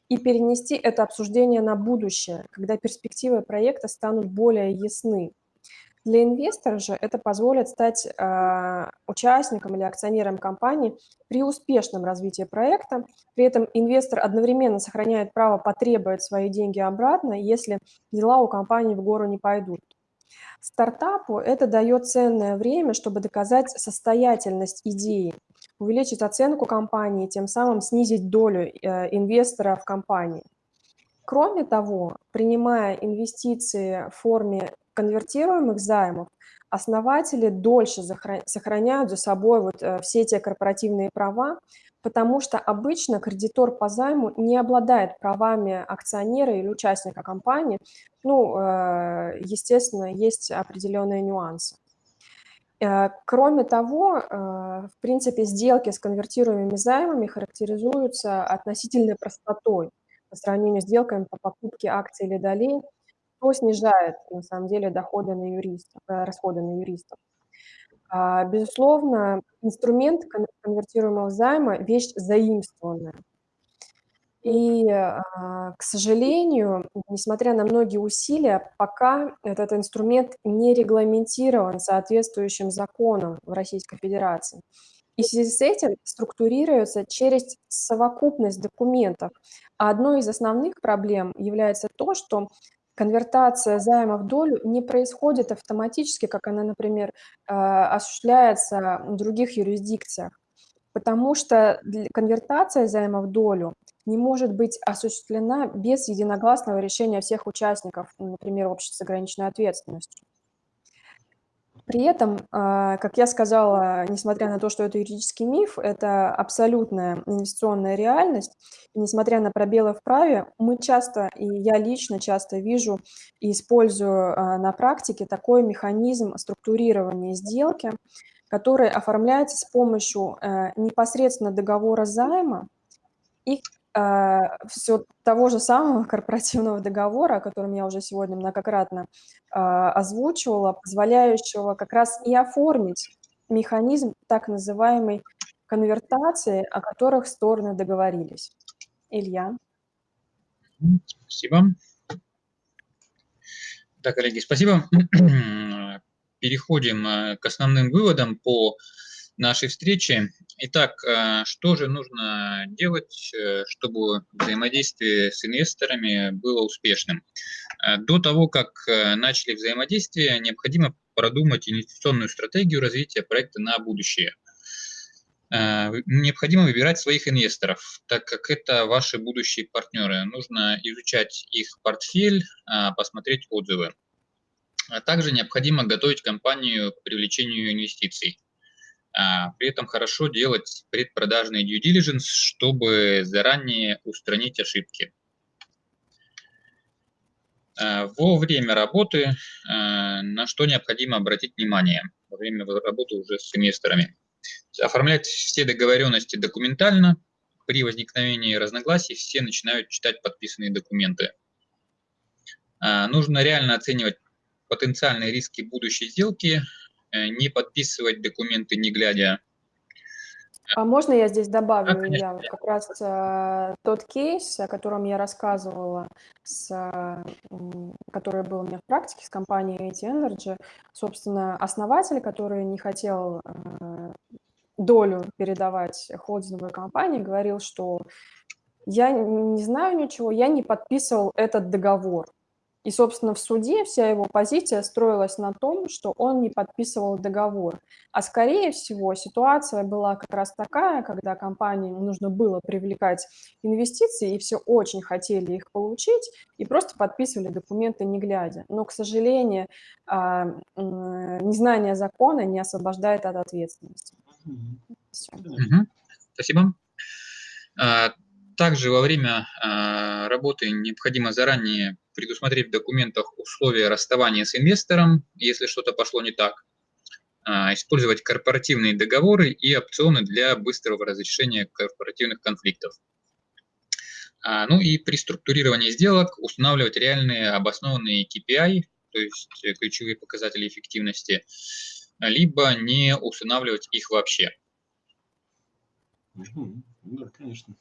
и перенести это обсуждение на будущее, когда перспективы проекта станут более ясны. Для инвестора же это позволит стать э, участником или акционером компании при успешном развитии проекта. При этом инвестор одновременно сохраняет право потребовать свои деньги обратно, если дела у компании в гору не пойдут. Стартапу это дает ценное время, чтобы доказать состоятельность идеи, увеличить оценку компании, тем самым снизить долю э, инвестора в компании. Кроме того, принимая инвестиции в форме конвертируемых займов, основатели дольше сохраняют за собой вот э, все те корпоративные права, потому что обычно кредитор по займу не обладает правами акционера или участника компании. Ну, э, естественно, есть определенные нюансы. Э, кроме того, э, в принципе, сделки с конвертируемыми займами характеризуются относительной простотой по сравнению с сделками по покупке акций или долей, что снижает, на самом деле, доходы на юристов, э, расходы на юристов. А, безусловно, инструмент конвертируемого займа – вещь заимствованная. И, а, к сожалению, несмотря на многие усилия, пока этот инструмент не регламентирован соответствующим законом в Российской Федерации. И в связи с этим структурируется через совокупность документов. А одной из основных проблем является то, что конвертация займа в долю не происходит автоматически, как она, например, а, осуществляется в других юрисдикциях. Потому что конвертация займа в долю не может быть осуществлена без единогласного решения всех участников, например, общества с ограниченной ответственностью. При этом, а, как я сказала, несмотря на то, что это юридический миф, это абсолютная инвестиционная реальность. И несмотря на пробелы в праве, мы часто, и я лично часто вижу и использую а, на практике такой механизм структурирования сделки, который оформляется с помощью э, непосредственно договора займа и а, все того же самого корпоративного договора, о котором я уже сегодня многократно а, озвучивала, позволяющего как раз и оформить механизм так называемой конвертации, о которых стороны договорились. Илья. Спасибо. Так, коллеги, спасибо. Переходим э, к основным выводам по нашей встрече. Итак, э, что же нужно делать, э, чтобы взаимодействие с инвесторами было успешным? Э, до того, как начали взаимодействие, необходимо продумать инвестиционную стратегию развития проекта на будущее. Необходимо выбирать своих инвесторов, так как это ваши будущие партнеры. Нужно изучать их портфель, посмотреть отзывы. А также необходимо готовить компанию к привлечению инвестиций. А, при этом хорошо делать предпродажный due diligence, чтобы заранее устранить ошибки. А, во время работы а, на что необходимо обратить внимание во время работы уже с инвесторами. Оформлять все договоренности документально. При возникновении разногласий все начинают читать подписанные документы. Нужно реально оценивать потенциальные риски будущей сделки, не подписывать документы, не глядя. А можно я здесь добавлю, да, Илья, вот как раз э, тот кейс, о котором я рассказывала, с, э, который был у меня в практике с компанией AT Energy, собственно, основатель, который не хотел э, долю передавать холдинговой компании, говорил, что я не знаю ничего, я не подписывал этот договор. И, собственно, в суде вся его позиция строилась на том, что он не подписывал договор. А скорее всего ситуация была как раз такая, когда компании нужно было привлекать инвестиции, и все очень хотели их получить, и просто подписывали документы не глядя. Но, к сожалению, а, незнание закона не освобождает от ответственности. Все. Спасибо. А, также во время а, работы необходимо заранее предусмотреть в документах условия расставания с инвестором, если что-то пошло не так, а, использовать корпоративные договоры и опционы для быстрого разрешения корпоративных конфликтов. А, ну и при структурировании сделок устанавливать реальные обоснованные KPI, то есть ключевые показатели эффективности, либо не устанавливать их вообще. Да, конечно.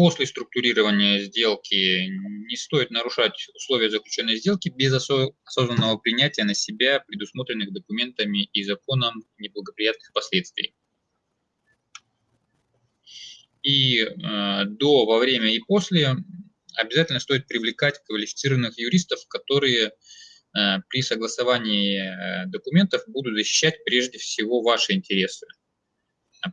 А, после структурирования сделки не стоит нарушать условия заключенной сделки без осознанного принятия на себя предусмотренных документами и законом неблагоприятных последствий. И э, до, во время и после обязательно стоит привлекать квалифицированных юристов, которые э, при согласовании э, документов будут защищать прежде всего ваши интересы.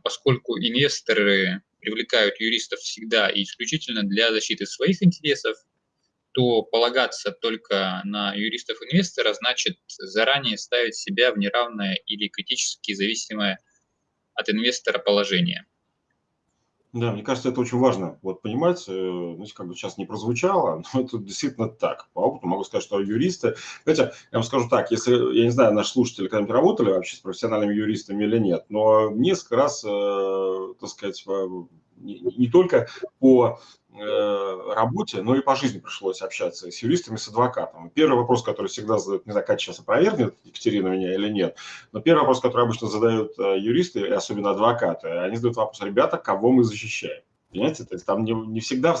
Поскольку инвесторы привлекают юристов всегда и исключительно для защиты своих интересов, то полагаться только на юристов-инвестора значит заранее ставить себя в неравное или критически зависимое от инвестора положение. Да, мне кажется, это очень важно вот понимать, э, знаете, как бы сейчас не прозвучало, но это действительно так. По опыту могу сказать, что юристы, знаете, я вам скажу так, если, я не знаю, наши слушатели когда-нибудь работали вообще с профессиональными юристами или нет, но несколько раз, э, так сказать, не, не только по Э, работе, но и по жизни пришлось общаться с юристами, с адвокатом. Первый вопрос, который всегда задают, не знаю, как сейчас опровергнет Екатерина меня или нет, но первый вопрос, который обычно задают э, юристы, и особенно адвокаты, они задают вопрос, ребята, кого мы защищаем? Понимаете, то есть там не, не всегда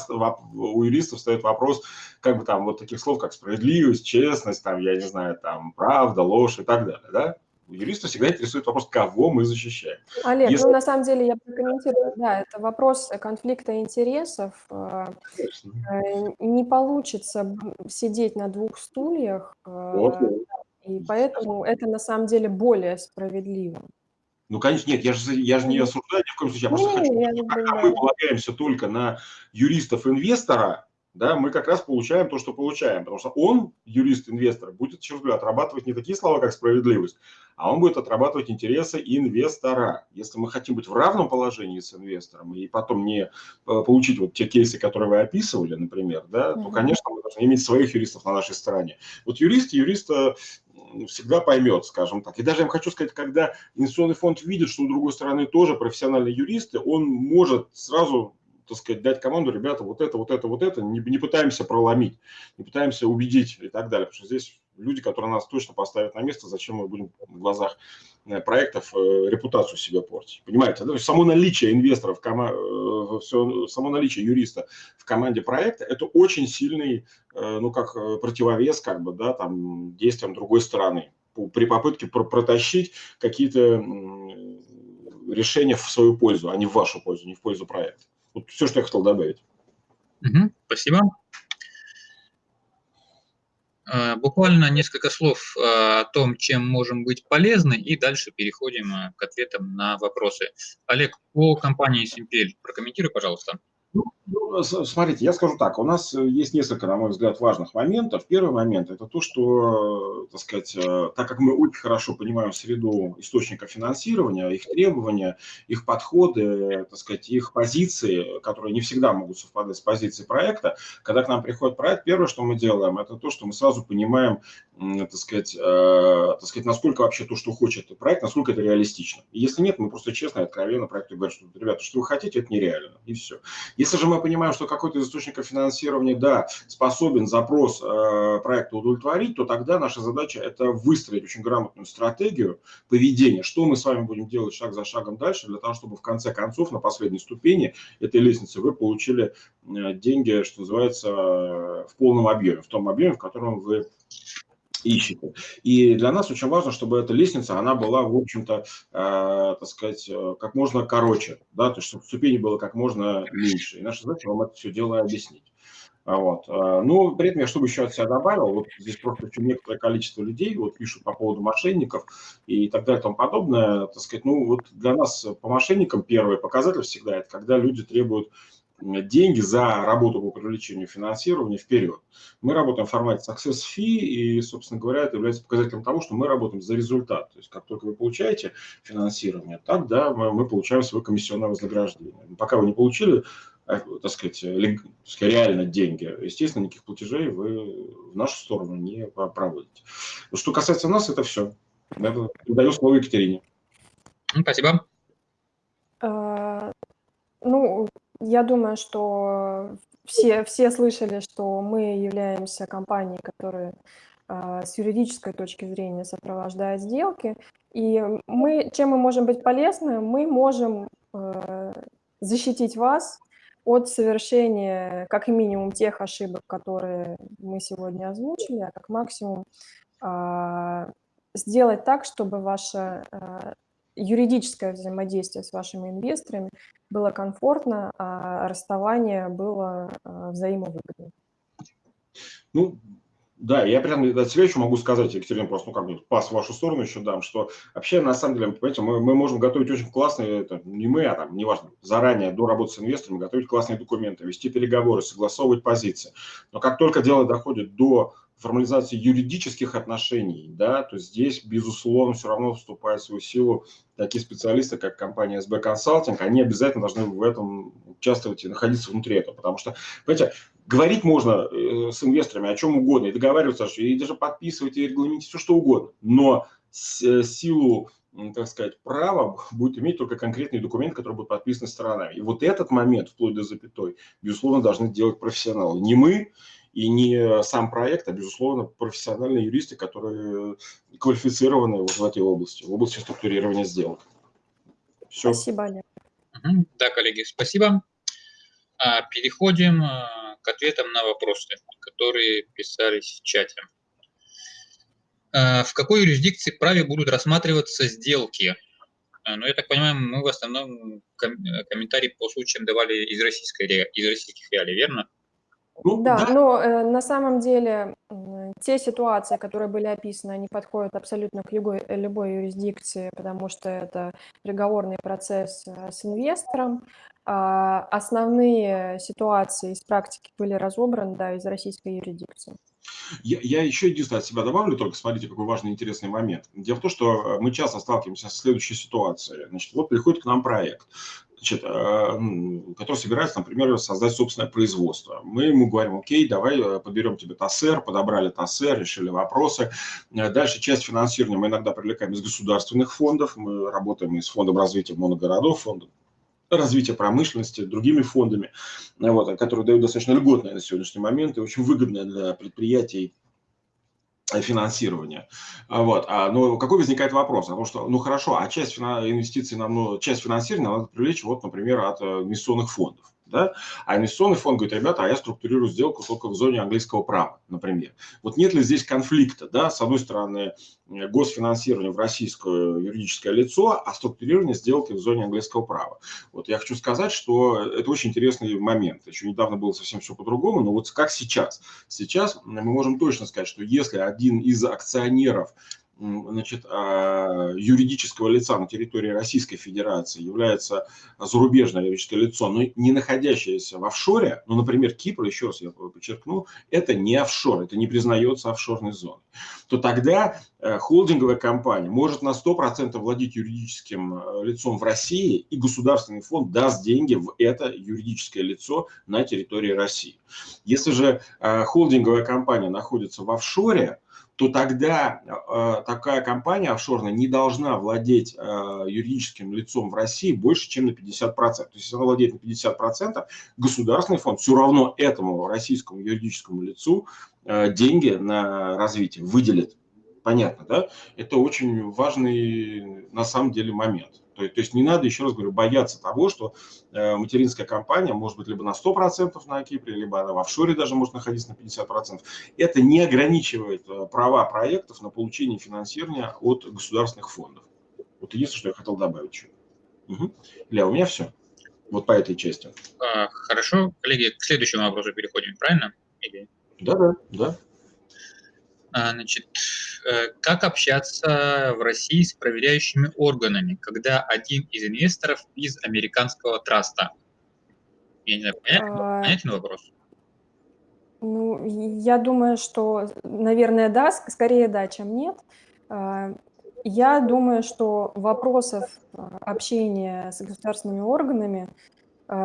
у юристов встает вопрос, как бы там вот таких слов, как справедливость, честность, там, я не знаю, там, правда, ложь и так далее, да? Юриста всегда интересует вопрос, кого мы защищаем. Олег, Если... ну на самом деле я прокомментирую, да, это вопрос конфликта интересов. Э, Конечно. Э, не получится сидеть на двух стульях, э, вот. и поэтому это на самом деле более справедливо. Ну, конечно, нет, я же, я же не осуждаю ни в коем случае, я просто не, хочу, я пока мы полагаемся только на юристов-инвестора, да, мы как раз получаем то, что получаем. Потому что он, юрист-инвестор, будет, еще раз отрабатывать не такие слова, как справедливость, а он будет отрабатывать интересы инвестора. Если мы хотим быть в равном положении с инвестором и потом не э, получить вот те кейсы, которые вы описывали, например, да, то, конечно, мы должны иметь своих юристов на нашей стороне. Вот юрист юриста всегда поймет, скажем так. И даже я вам хочу сказать, когда инвестиционный фонд видит, что у другой стороны тоже профессиональные юристы, он может сразу так сказать, дать команду, ребята, вот это, вот это, вот это, не, не пытаемся проломить, не пытаемся убедить и так далее, потому что здесь люди, которые нас точно поставят на место, зачем мы будем в глазах э, проектов э, репутацию себе портить. Понимаете? Есть само наличие инвесторов, э, само наличие юриста в команде проекта – это очень сильный, ну, как противовес, как бы, да, там, действиям другой стороны при попытке протащить какие-то решение в свою пользу, а не в вашу пользу, не в пользу проекта. Вот все, что я хотел добавить. Угу, спасибо. Э, буквально несколько слов э, о том, чем можем быть полезны, и дальше переходим э, к ответам на вопросы. Олег, по компании Simple прокомментируй, пожалуйста. Ну, ну смотрите, я скажу так, у нас есть несколько, на мой взгляд, важных моментов. Первый момент – это то, что, так сказать, так как мы очень хорошо понимаем среду источника финансирования, их требования, их подходы, так сказать, их позиции, которые не всегда могут совпадать с позицией проекта, когда к нам приходит проект, первое, что мы делаем, это то, что мы сразу понимаем, так сказать, э, так сказать, насколько вообще то, что хочет проект, насколько это реалистично. И если нет, мы просто честно и откровенно проекту говорим, что, ребята, что вы хотите, это нереально, и все. Если же мы понимаем, что какой-то из источников финансирования, да, способен запрос э, проекта удовлетворить, то тогда наша задача – это выстроить очень грамотную стратегию поведения, что мы с вами будем делать шаг за шагом дальше, для того, чтобы в конце концов на последней ступени этой лестницы вы получили э, деньги, что называется, в полном объеме, в том объеме, в котором вы ищете. И для нас очень важно, чтобы эта лестница, она была, в общем-то, э, так сказать, э, как можно короче, да, то есть чтобы ступени было как можно меньше. И наша задача вам это все дело объяснить. А вот. Э, ну, при этом я чтобы еще от себя добавил, вот здесь просто еще некоторое количество людей вот пишут по поводу мошенников и так далее и тому подобное. Так сказать, ну вот для нас по мошенникам первый показатель всегда это когда люди требуют деньги за работу по привлечению финансирования вперед. Мы работаем в формате success fee, и, собственно говоря, это является показателем того, что мы работаем за результат. То есть, как только вы получаете финансирование, так, да, мы, мы получаем свое комиссионное вознаграждение. Пока вы не получили, э, так сказать, реально деньги, естественно, никаких платежей вы в нашу сторону не проводите. Что касается нас, это все. Я даю слово Екатерине. Спасибо. А, ну, я думаю, что все, все слышали, что мы являемся компанией, которая а, с юридической точки зрения сопровождает сделки. И мы, чем мы можем быть полезны? Мы можем э, защитить вас от совершения как минимум тех ошибок, которые мы сегодня озвучили, а как максимум э, сделать так, чтобы ваша э, юридическое взаимодействие с вашими инвесторами было комфортно, а расставание было а, взаимовыгодно. Ну, да, я прям от себя еще могу сказать, Екатерина, просто ну, как бы пас в вашу сторону еще дам, что вообще, на самом деле, понимаете, мы, мы можем готовить очень классные, это не мы, а там, неважно, заранее, до работы с инвесторами, готовить классные документы, вести переговоры, согласовывать позиции. Но как только дело доходит до формализации юридических отношений, да, то здесь, безусловно, все равно вступает в свою силу такие специалисты, как компания SB Consulting, они обязательно должны в этом участвовать и находиться внутри этого, потому что, понимаете, говорить можно э, с инвесторами о чем угодно, и договариваться, и даже подписывать, и регламентировать все что угодно, но э, силу так сказать, право будет иметь только конкретный документ, который будет подписан сторонами. И вот этот момент, вплоть до запятой, безусловно, должны делать профессионалы. Не мы, и не сам проект, а, безусловно, профессиональные юристы, которые квалифицированы вот в этой области, в области структурирования сделок. Все. Спасибо, Олег. Да, коллеги, спасибо. А, переходим а, к ответам на вопросы, которые писались в чате. А, в какой юрисдикции праве будут рассматриваться сделки? Ну, я так понимаю, мы в основном комментарии по случаям давали из, российской, из российских реалий, верно? Ну, да, да, но э, на самом деле э, те ситуации, которые были описаны, они подходят абсолютно к любой, любой юрисдикции, потому что это переговорный процесс э, с инвестором. А основные ситуации из практики были разобраны да, из российской юрисдикции. Я, я еще единственное от себя добавлю, только смотрите, какой важный интересный момент. Дело в том, что э, мы часто сталкиваемся с следующей ситуацией. Значит, вот приходит к нам проект значит, э, который собирается, например, создать собственное производство. Мы ему говорим, окей, давай э, подберем тебе ТАСЭР, подобрали ТАСЭР, решили вопросы. Э, дальше часть финансирования мы иногда привлекаем из государственных фондов, мы работаем и с фондом развития моногородов, фондом развития промышленности, другими фондами, вот, которые дают достаточно льготное на сегодняшний момент и очень выгодное для предприятий финансирования. А вот. А, ну, какой возникает вопрос? Потому что, ну хорошо, а часть инвестиций нам, ну, часть финансирования надо привлечь, вот, например, от инвестиционных фондов. Да? А инвестиционный фонд говорит, ребята, а я структурирую сделку только в зоне английского права, например. Вот нет ли здесь конфликта? Да? С одной стороны, э, госфинансирование в российское юридическое лицо, а структурирование сделки в зоне английского права. Вот я хочу сказать, что это очень интересный момент. Еще недавно было совсем все по-другому, но вот как сейчас? Сейчас мы можем точно сказать, что если один из акционеров значит, а, юридического лица на территории Российской Федерации является зарубежное юридическое лицо, но не находящееся в офшоре, ну, например, Кипр, еще раз я подчеркну, это не офшор, это не признается офшорной зоной, то тогда э, холдинговая компания может на 100% владеть юридическим э, лицом в России, и государственный фонд даст деньги в это юридическое лицо на территории России. Если же э, холдинговая компания находится в офшоре, то тогда э, такая компания офшорная не должна владеть э, юридическим лицом в России больше, чем на 50%. То есть, если она владеет на 50%, государственный фонд все равно этому российскому юридическому лицу э, деньги на развитие выделит. Понятно, да? Это очень важный на самом деле момент. То, то есть не надо, еще раз говорю, бояться того, что э, материнская компания может быть либо на 100% на Кипре, либо она в офшоре даже может находиться на 50%. Это не ограничивает э, права проектов на получение финансирования от государственных фондов. Вот единственное, что я хотел добавить еще. Угу. Ля, у меня все. Вот по этой части. А, хорошо. Коллеги, к следующему вопросу переходим, правильно? Или... Да, да, да. А, значит, э, как общаться в России с проверяющими органами, когда один из инвесторов из американского траста? Я не знаю, понятен, а... понятен вопрос? Ну, я думаю, что, наверное, да, скорее да, чем нет. А, я думаю, что вопросов общения с государственными органами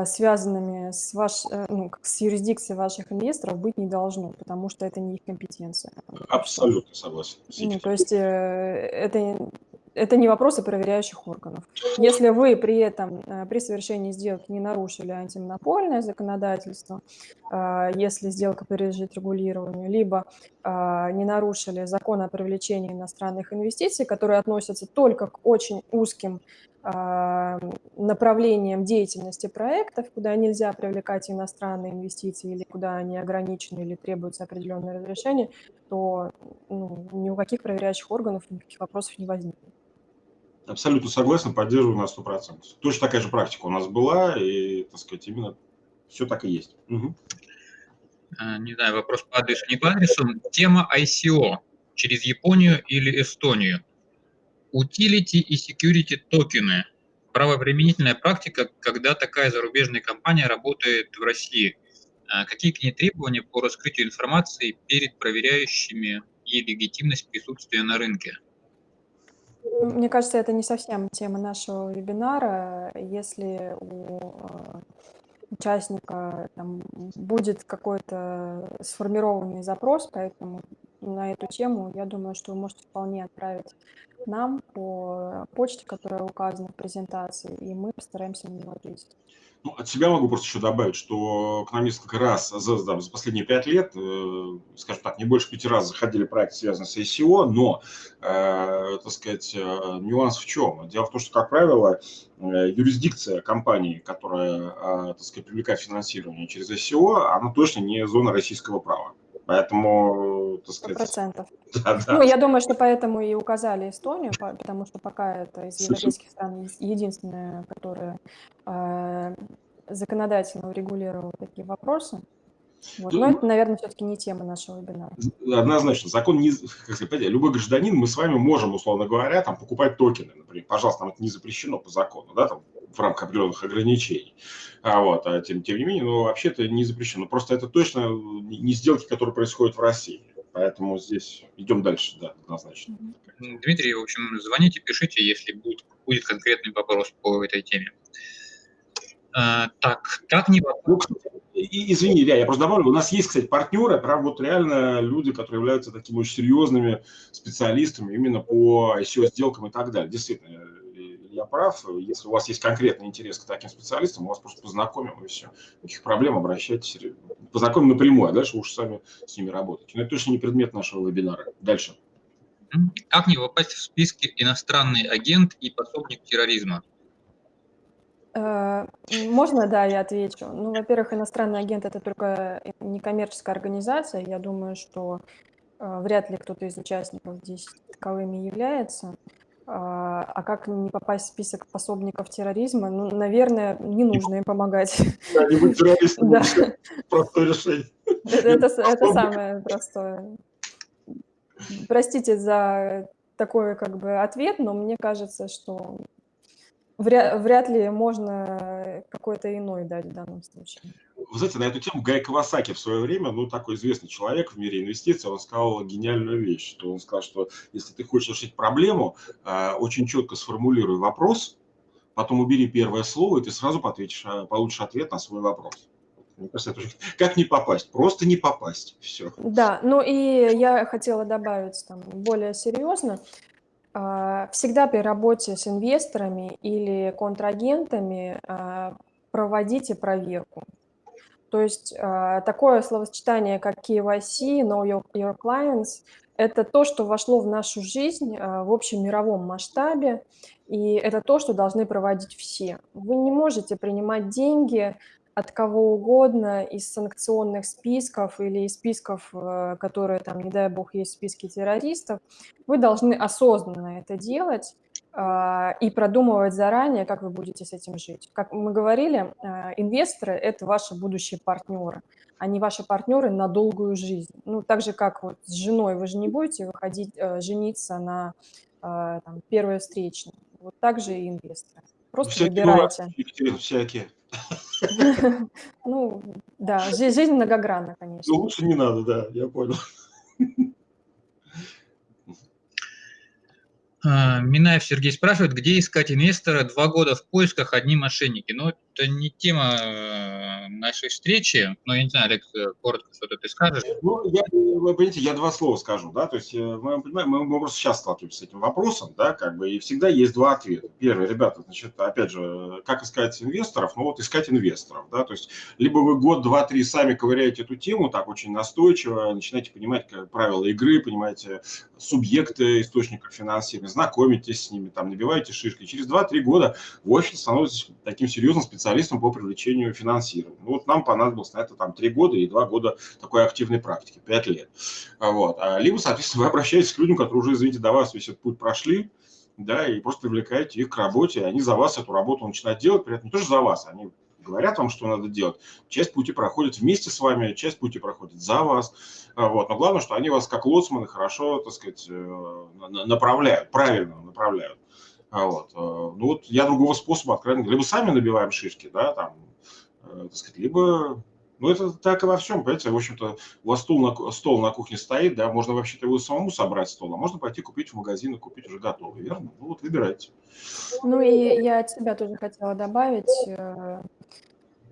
связанными с, ваш, э, ну, с юрисдикцией ваших инвесторов быть не должно, потому что это не их компетенция. Абсолютно согласен. Ну, то есть э, это, это не вопросы проверяющих органов. Если вы при этом, э, при совершении сделки не нарушили антимонопольное законодательство, если сделка подлежит регулированию, либо не нарушили закон о привлечении иностранных инвестиций, которые относятся только к очень узким а, направлением деятельности проектов, куда нельзя привлекать иностранные инвестиции или куда они ограничены или требуется определенное разрешение, то ну, ни у каких проверяющих органов никаких вопросов не возникнет. Абсолютно согласен, поддерживаю на 100%. Точно такая же практика у нас была, и, так сказать, именно все так и есть. Угу. Не знаю, вопрос по адресу, не по адресу. Тема ICO через Японию или Эстонию – Utility и security токены. Правоприменительная практика, когда такая зарубежная компания работает в России. А какие к ней требования по раскрытию информации перед проверяющими и легитимность присутствия на рынке? Мне кажется, это не совсем тема нашего вебинара. Если у э, участника там, будет какой-то сформированный запрос, поэтому на эту тему, я думаю, что вы можете вполне отправить нам по почте, которая указана в презентации, и мы постараемся на него ответить. Ну, от себя могу просто еще добавить, что к нам несколько раз за, да, за последние пять лет, э, скажем так, не больше пяти раз заходили проекты, связанные с ICO, но, э, так сказать, э, нюанс в чем? Дело в том, что, как правило, э, юрисдикция компании, которая, э, так сказать, привлекает финансирование через ICO, она точно не зона российского права. Поэтому, так сказать... процентов. Да, да. Ну, я думаю, что поэтому и указали Эстонию, потому что пока это из европейских стран единственная, которая э, законодательно урегулировала такие вопросы. Вот. Но это, наверное, все-таки не тема нашего вебинара. Однозначно. Закон не... Как сказать, любой гражданин, мы с вами можем, условно говоря, там, покупать токены, например. Пожалуйста, там это не запрещено по закону, да, там, в рамках определенных ограничений. А, вот, а тем, тем не менее, ну, вообще это не запрещено. Просто это точно не сделки, которые происходят в России. Поэтому здесь идем дальше, да, однозначно. Дмитрий, в общем, звоните, пишите, если будет, будет конкретный вопрос по этой теме. А, так, как не вопрос? Ну, извини, Илья, я просто добавлю, у нас есть, кстати, партнеры, прям вот реально люди, которые являются такими очень серьезными специалистами именно по ICO-сделкам и так далее. Действительно, я прав. Если у вас есть конкретный интерес к таким специалистам, мы вас просто познакомим и все. Никаких проблем, обращайтесь. Познакомим напрямую, а дальше вы уж сами с ними работаете. Но это точно не предмет нашего вебинара. Дальше. Как не попасть в списки иностранный агент и пособник терроризма? Э, можно, да, я отвечу. Ну, во-первых, иностранный агент– это только некоммерческая организация. Я думаю, что э, вряд ли кто-то из участников здесь таковыми является. А, а как не попасть в список пособников терроризма? Ну, наверное, не нужно им помогать. Да, не быть террористом, да. простое решение. Это, это, это самое простое. Простите за такой как бы ответ, но мне кажется, что вряд, вряд ли можно какой-то иной дать в данном случае. Вы знаете, на эту тему Гай Кавасаки в свое время, ну, такой известный человек в мире инвестиций, он сказал гениальную вещь, что он сказал, что если ты хочешь решить проблему, э, очень четко сформулируй вопрос, потом убери первое слово, и ты сразу ответишь, э, получишь ответ на свой вопрос. Мне кажется, это как не попасть? Просто не попасть. Все. Да, ну и я хотела добавить там более серьезно. А, всегда при работе с инвесторами или контрагентами а, проводите проверку. То есть а, такое словосочетание, как KYC, Know Your, your Clients, это то, что вошло в нашу жизнь в общем мировом масштабе, и это то, что должны проводить все. Вы не можете принимать деньги от кого угодно из санкционных списков или из списков, э, которые там, не дай бог, есть в списке террористов, вы должны осознанно это делать а, и продумывать заранее, как вы будете с этим жить. Как мы говорили, а, инвесторы – это ваши будущие партнеры, они ваши партнеры на долгую жизнь. Ну, так же, как вот с женой вы же не будете выходить, э, жениться на а, там, первой встречной. Вот так же и инвесторы. Просто всякие выбирайте. Всякие. Ну, да, жизнь многогранна, конечно. Ну, лучше не надо, да, я понял. А, Минаев Сергей спрашивает, где искать инвестора два года в поисках, одни мошенники. Ну, это не тема э, нашей встречи, но я не знаю, Олег, э, коротко что-то ты скажешь. Ну, я, вы понимаете, я два слова скажу, да, то есть э, мы понимаем, мы просто сейчас сталкиваемся с этим вопросом, да, как бы, и всегда есть два ответа. Первый, ребята, значит, опять же, как искать инвесторов? Ну, вот искать инвесторов, да, то есть либо вы год, два, три сами ковыряете эту тему так очень настойчиво, начинаете понимать как, правила игры, понимаете субъекты источников финансирования, знакомитесь с ними, там, набиваете шишки. Через два-три года вы очень становитесь таким серьезным специалистом специалистом по привлечению финансирования. Ну, вот нам понадобилось на это там 3 года и 2 года такой активной практики, 5 лет. А вот. А либо, соответственно, вы обращаетесь к людям, которые уже, извините, до вас весь этот путь прошли, да, и просто привлекаете их к работе, и они за вас эту работу начинают делать, при этом не тоже за вас, они говорят вам, что надо делать. Часть пути проходит вместе с вами, часть пути проходит за вас. А вот. Но главное, что они вас как лоцманы хорошо, так сказать, э, направляют, правильно направляют. А вот. Э, ну вот я другого способа, откровенно либо сами набиваем шишки, да, там, э, так сказать, либо ну, это так и во всем, понимаете, в общем-то, у вас стол на, стол на кухне стоит, да, можно вообще-то его самому собрать стол, а можно пойти купить в магазин и купить уже готовый, верно? Ну, вот выбирайте. Ну, и я от себя тоже хотела добавить,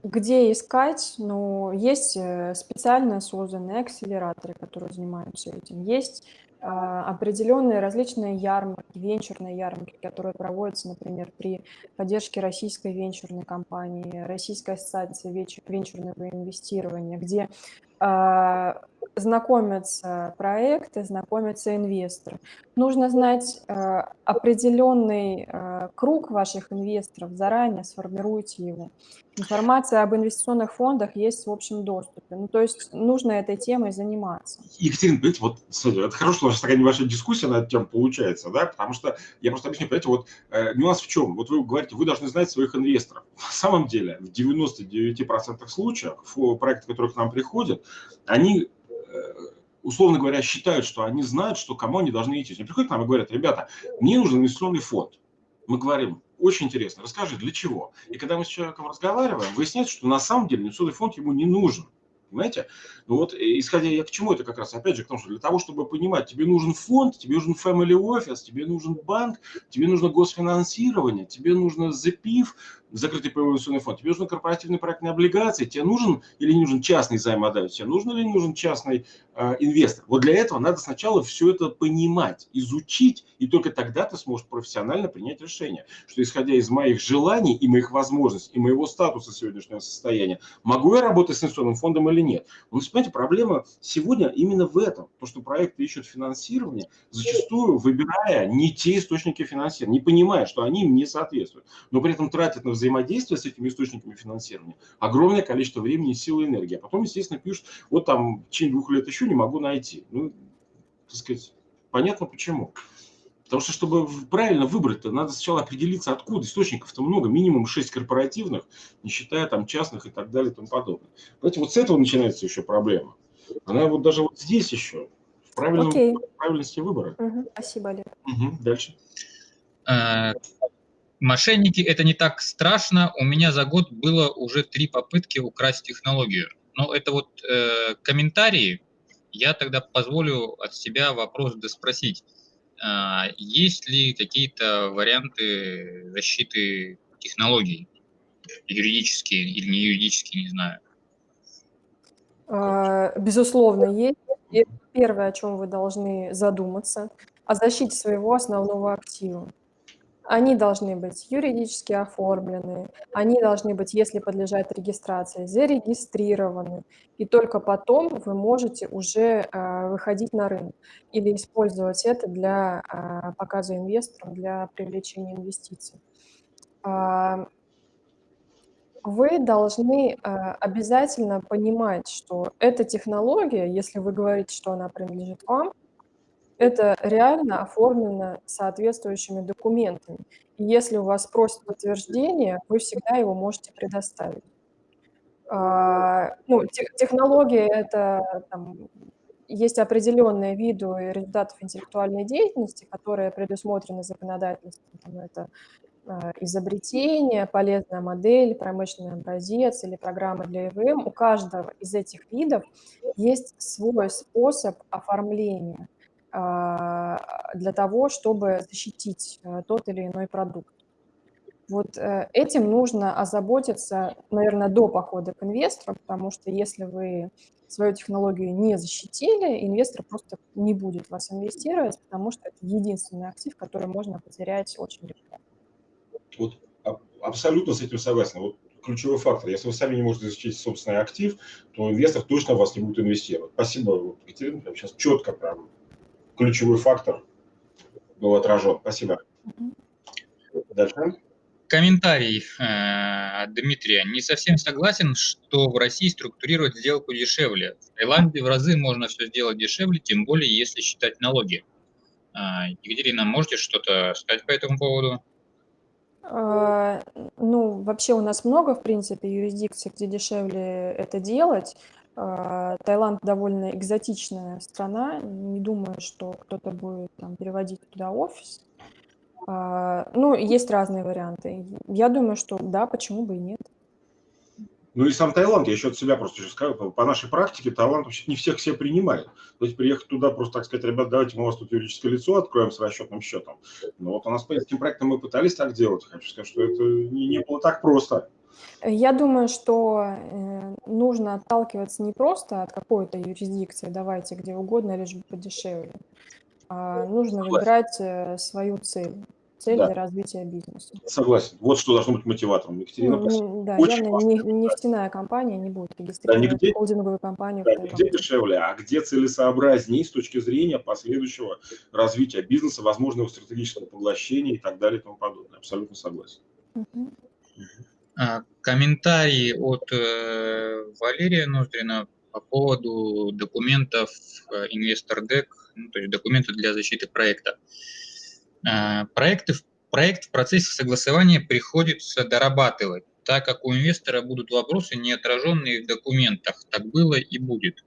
где искать, ну, есть специально созданные акселераторы, которые занимаются этим, есть а, определенные различные ярмарки, венчурные ярмарки, которые проводятся, например, при поддержке российской венчурной компании, Российской ассоциации венчурного инвестирования, где знакомятся проекты, знакомятся инвесторы. Нужно знать э, определенный э, круг ваших инвесторов, заранее сформируйте его. Информация об инвестиционных фондах есть в общем доступе. Ну, то есть нужно этой темой заниматься. Екатерина, понимаете, вот смотрите, это хорошо, что у нас такая небольшая дискуссия на эту тему получается, да, потому что я просто объясню, понимаете, вот э, нюанс в чем? Вот вы говорите, вы должны знать своих инвесторов. На самом деле, в 99% случаев проекты, которые к нам приходят, они Э, условно говоря, считают, что они знают, что кому они должны идти. Они приходят к нам и говорят, ребята, мне нужен инвестиционный фонд. Мы говорим, очень интересно, расскажи, для чего? И когда мы с человеком разговариваем, выясняется, что на самом деле инвестиционный фонд ему не нужен. Понимаете? Ну вот, исходя я к чему это как раз, опять же, к тому, что для того, чтобы понимать, тебе нужен фонд, тебе нужен family office, тебе нужен банк, тебе нужно госфинансирование, тебе нужно ЗПИФ, закрытый инвестиционный фонд, тебе нужны корпоративные проектные облигации, тебе нужен или не нужен частный займодатель, тебе нужен или не нужен частный э, инвестор. Вот для этого надо сначала все это понимать, изучить, и только тогда ты сможешь профессионально принять решение, что исходя из моих желаний и моих возможностей, и моего статуса сегодняшнего состояния, могу я работать с инвестиционным фондом или нет. Вы понимаете, проблема сегодня именно в этом, то, что проекты ищут финансирование, зачастую выбирая не те источники финансирования, не понимая, что они им не соответствуют, но при этом тратят на взаимодействия с этими источниками финансирования огромное количество времени, силы и энергии. А потом, естественно, пишут, вот там в течение двух лет еще не могу найти. Ну, так сказать, понятно почему. Потому что, чтобы правильно выбрать, то надо сначала определиться, откуда. Источников-то много, минимум 6 корпоративных, не считая там частных и так далее и тому подобное. Понимаете, вот с этого начинается еще проблема. Она вот даже вот здесь еще, в правильном, Окей. правильности выбора. Мгм. Спасибо, Олег. Угу, дальше. Э, Мошенники – это не так страшно. У меня за год было уже три попытки украсть технологию. Но это вот э, комментарии. Я тогда позволю от себя вопрос доспросить. А, есть ли какие-то варианты защиты технологий? Юридические или не юридические, не знаю. А, Безусловно, есть. И первое, о чем вы должны задуматься, о защите своего основного актива. Они должны быть юридически оформлены, они должны быть, если подлежат регистрации, зарегистрированы, и только потом вы можете уже а, выходить на рынок или использовать это для а, показа инвесторам, для привлечения инвестиций. А, Вы должны а, обязательно понимать, что эта технология, если вы говорите, что она принадлежит вам, это реально оформлено соответствующими документами. И если у вас просят подтверждение, вы всегда его можете предоставить. А, ну, те- технология – это там, есть определенные виды результатов интеллектуальной деятельности, которые предусмотрены законодательством. Это а, изобретение, полезная модель, промышленный образец или программа для ИВМ. У каждого из этих видов есть свой способ оформления – для того, чтобы защитить э, тот или иной продукт. Вот э, этим нужно озаботиться, наверное, до похода к инвестору, потому что если вы свою технологию не защитили, инвестор просто не будет вас инвестировать, потому что это единственный актив, который можно потерять очень легко. Вот абсолютно с этим согласен. Вот ключевой фактор. Если вы сами не можете защитить собственный актив, то инвестор точно в вас не будет инвестировать. Спасибо, Екатерина, сейчас четко прям ключевой фактор был отражен. Спасибо. Дальше. Комментарий э, от Дмитрия. Не совсем согласен, что в России структурировать сделку дешевле. В Таиланде в разы можно все сделать дешевле, тем более если считать налоги. А, Екатерина, можете что-то сказать по этому поводу? А, ну, вообще у нас много, в принципе, юрисдикций, где дешевле это делать. А, Таиланд довольно экзотичная страна. Не думаю, что кто-то будет там переводить туда офис. А, ну, есть разные варианты. Я думаю, что да, почему бы и нет. Ну и сам Таиланд, я еще от себя просто еще скажу, по нашей практике Таиланд вообще не всех все принимает. То есть приехать туда просто так сказать, ребят, давайте мы у вас тут юридическое лицо откроем с расчетным счетом. Но вот у нас по этим проектам мы пытались так делать. Хочу сказать, что это не, не было так просто. Я думаю, что э, нужно отталкиваться не просто от какой-то юрисдикции, давайте где угодно, лишь бы подешевле. А нужно выбирать э, свою цель цель Да. для развития бизнеса. Согласен. Вот что должно быть мотиватором. Екатерина, Ну, да, Очень явно не- нефтяная компания не будет регистрировать нигде- холдинговую компанию. Да, где дешевле, а где целесообразнее с точки зрения последующего развития бизнеса, возможного стратегического поглощения и так далее и тому подобное. Абсолютно согласен. Мгм. А, Комментарий от э, Валерия Ноздрина по поводу документов э, Investor Deck, ну, то есть документы для защиты проекта. А, Проекты, проект в процессе согласования приходится дорабатывать, так как у инвестора будут вопросы, не отраженные в документах. Так было и будет.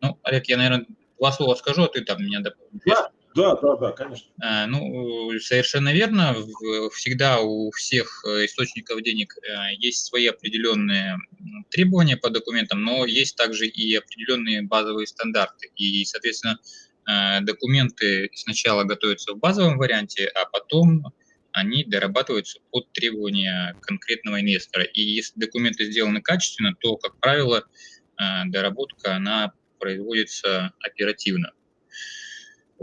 Ну, Олег, я, наверное, два слова скажу, а ты там меня дополнишь. Да, да, да, да, конечно. А, Ну, совершенно верно. Всегда у всех э, источников денег э, есть свои определенные требования по документам, но есть также и определенные базовые стандарты. И, соответственно, э, документы сначала готовятся в базовом варианте, а потом они дорабатываются под требования конкретного инвестора. И если документы сделаны качественно, то, как правило, доработка она производится оперативно.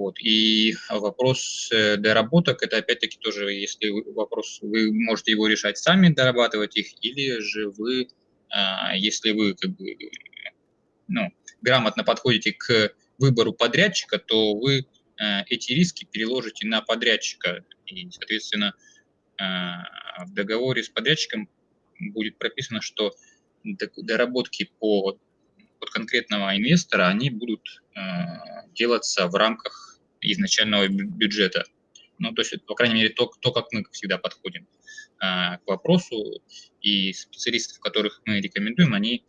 Вот. И вопрос э, доработок, это опять-таки тоже, если вопрос, вы можете его решать сами, дорабатывать их, или же вы, а, если вы как бы, ну, грамотно подходите к выбору подрядчика, то вы э, эти риски переложите на подрядчика. И, соответственно, в договоре с подрядчиком будет прописано, что доработки по, под конкретного инвестора, они будут делаться в рамках изначального бюджета. Ну, то есть, по крайней мере, то, то как мы всегда подходим к вопросу, и специалистов, которых мы рекомендуем, они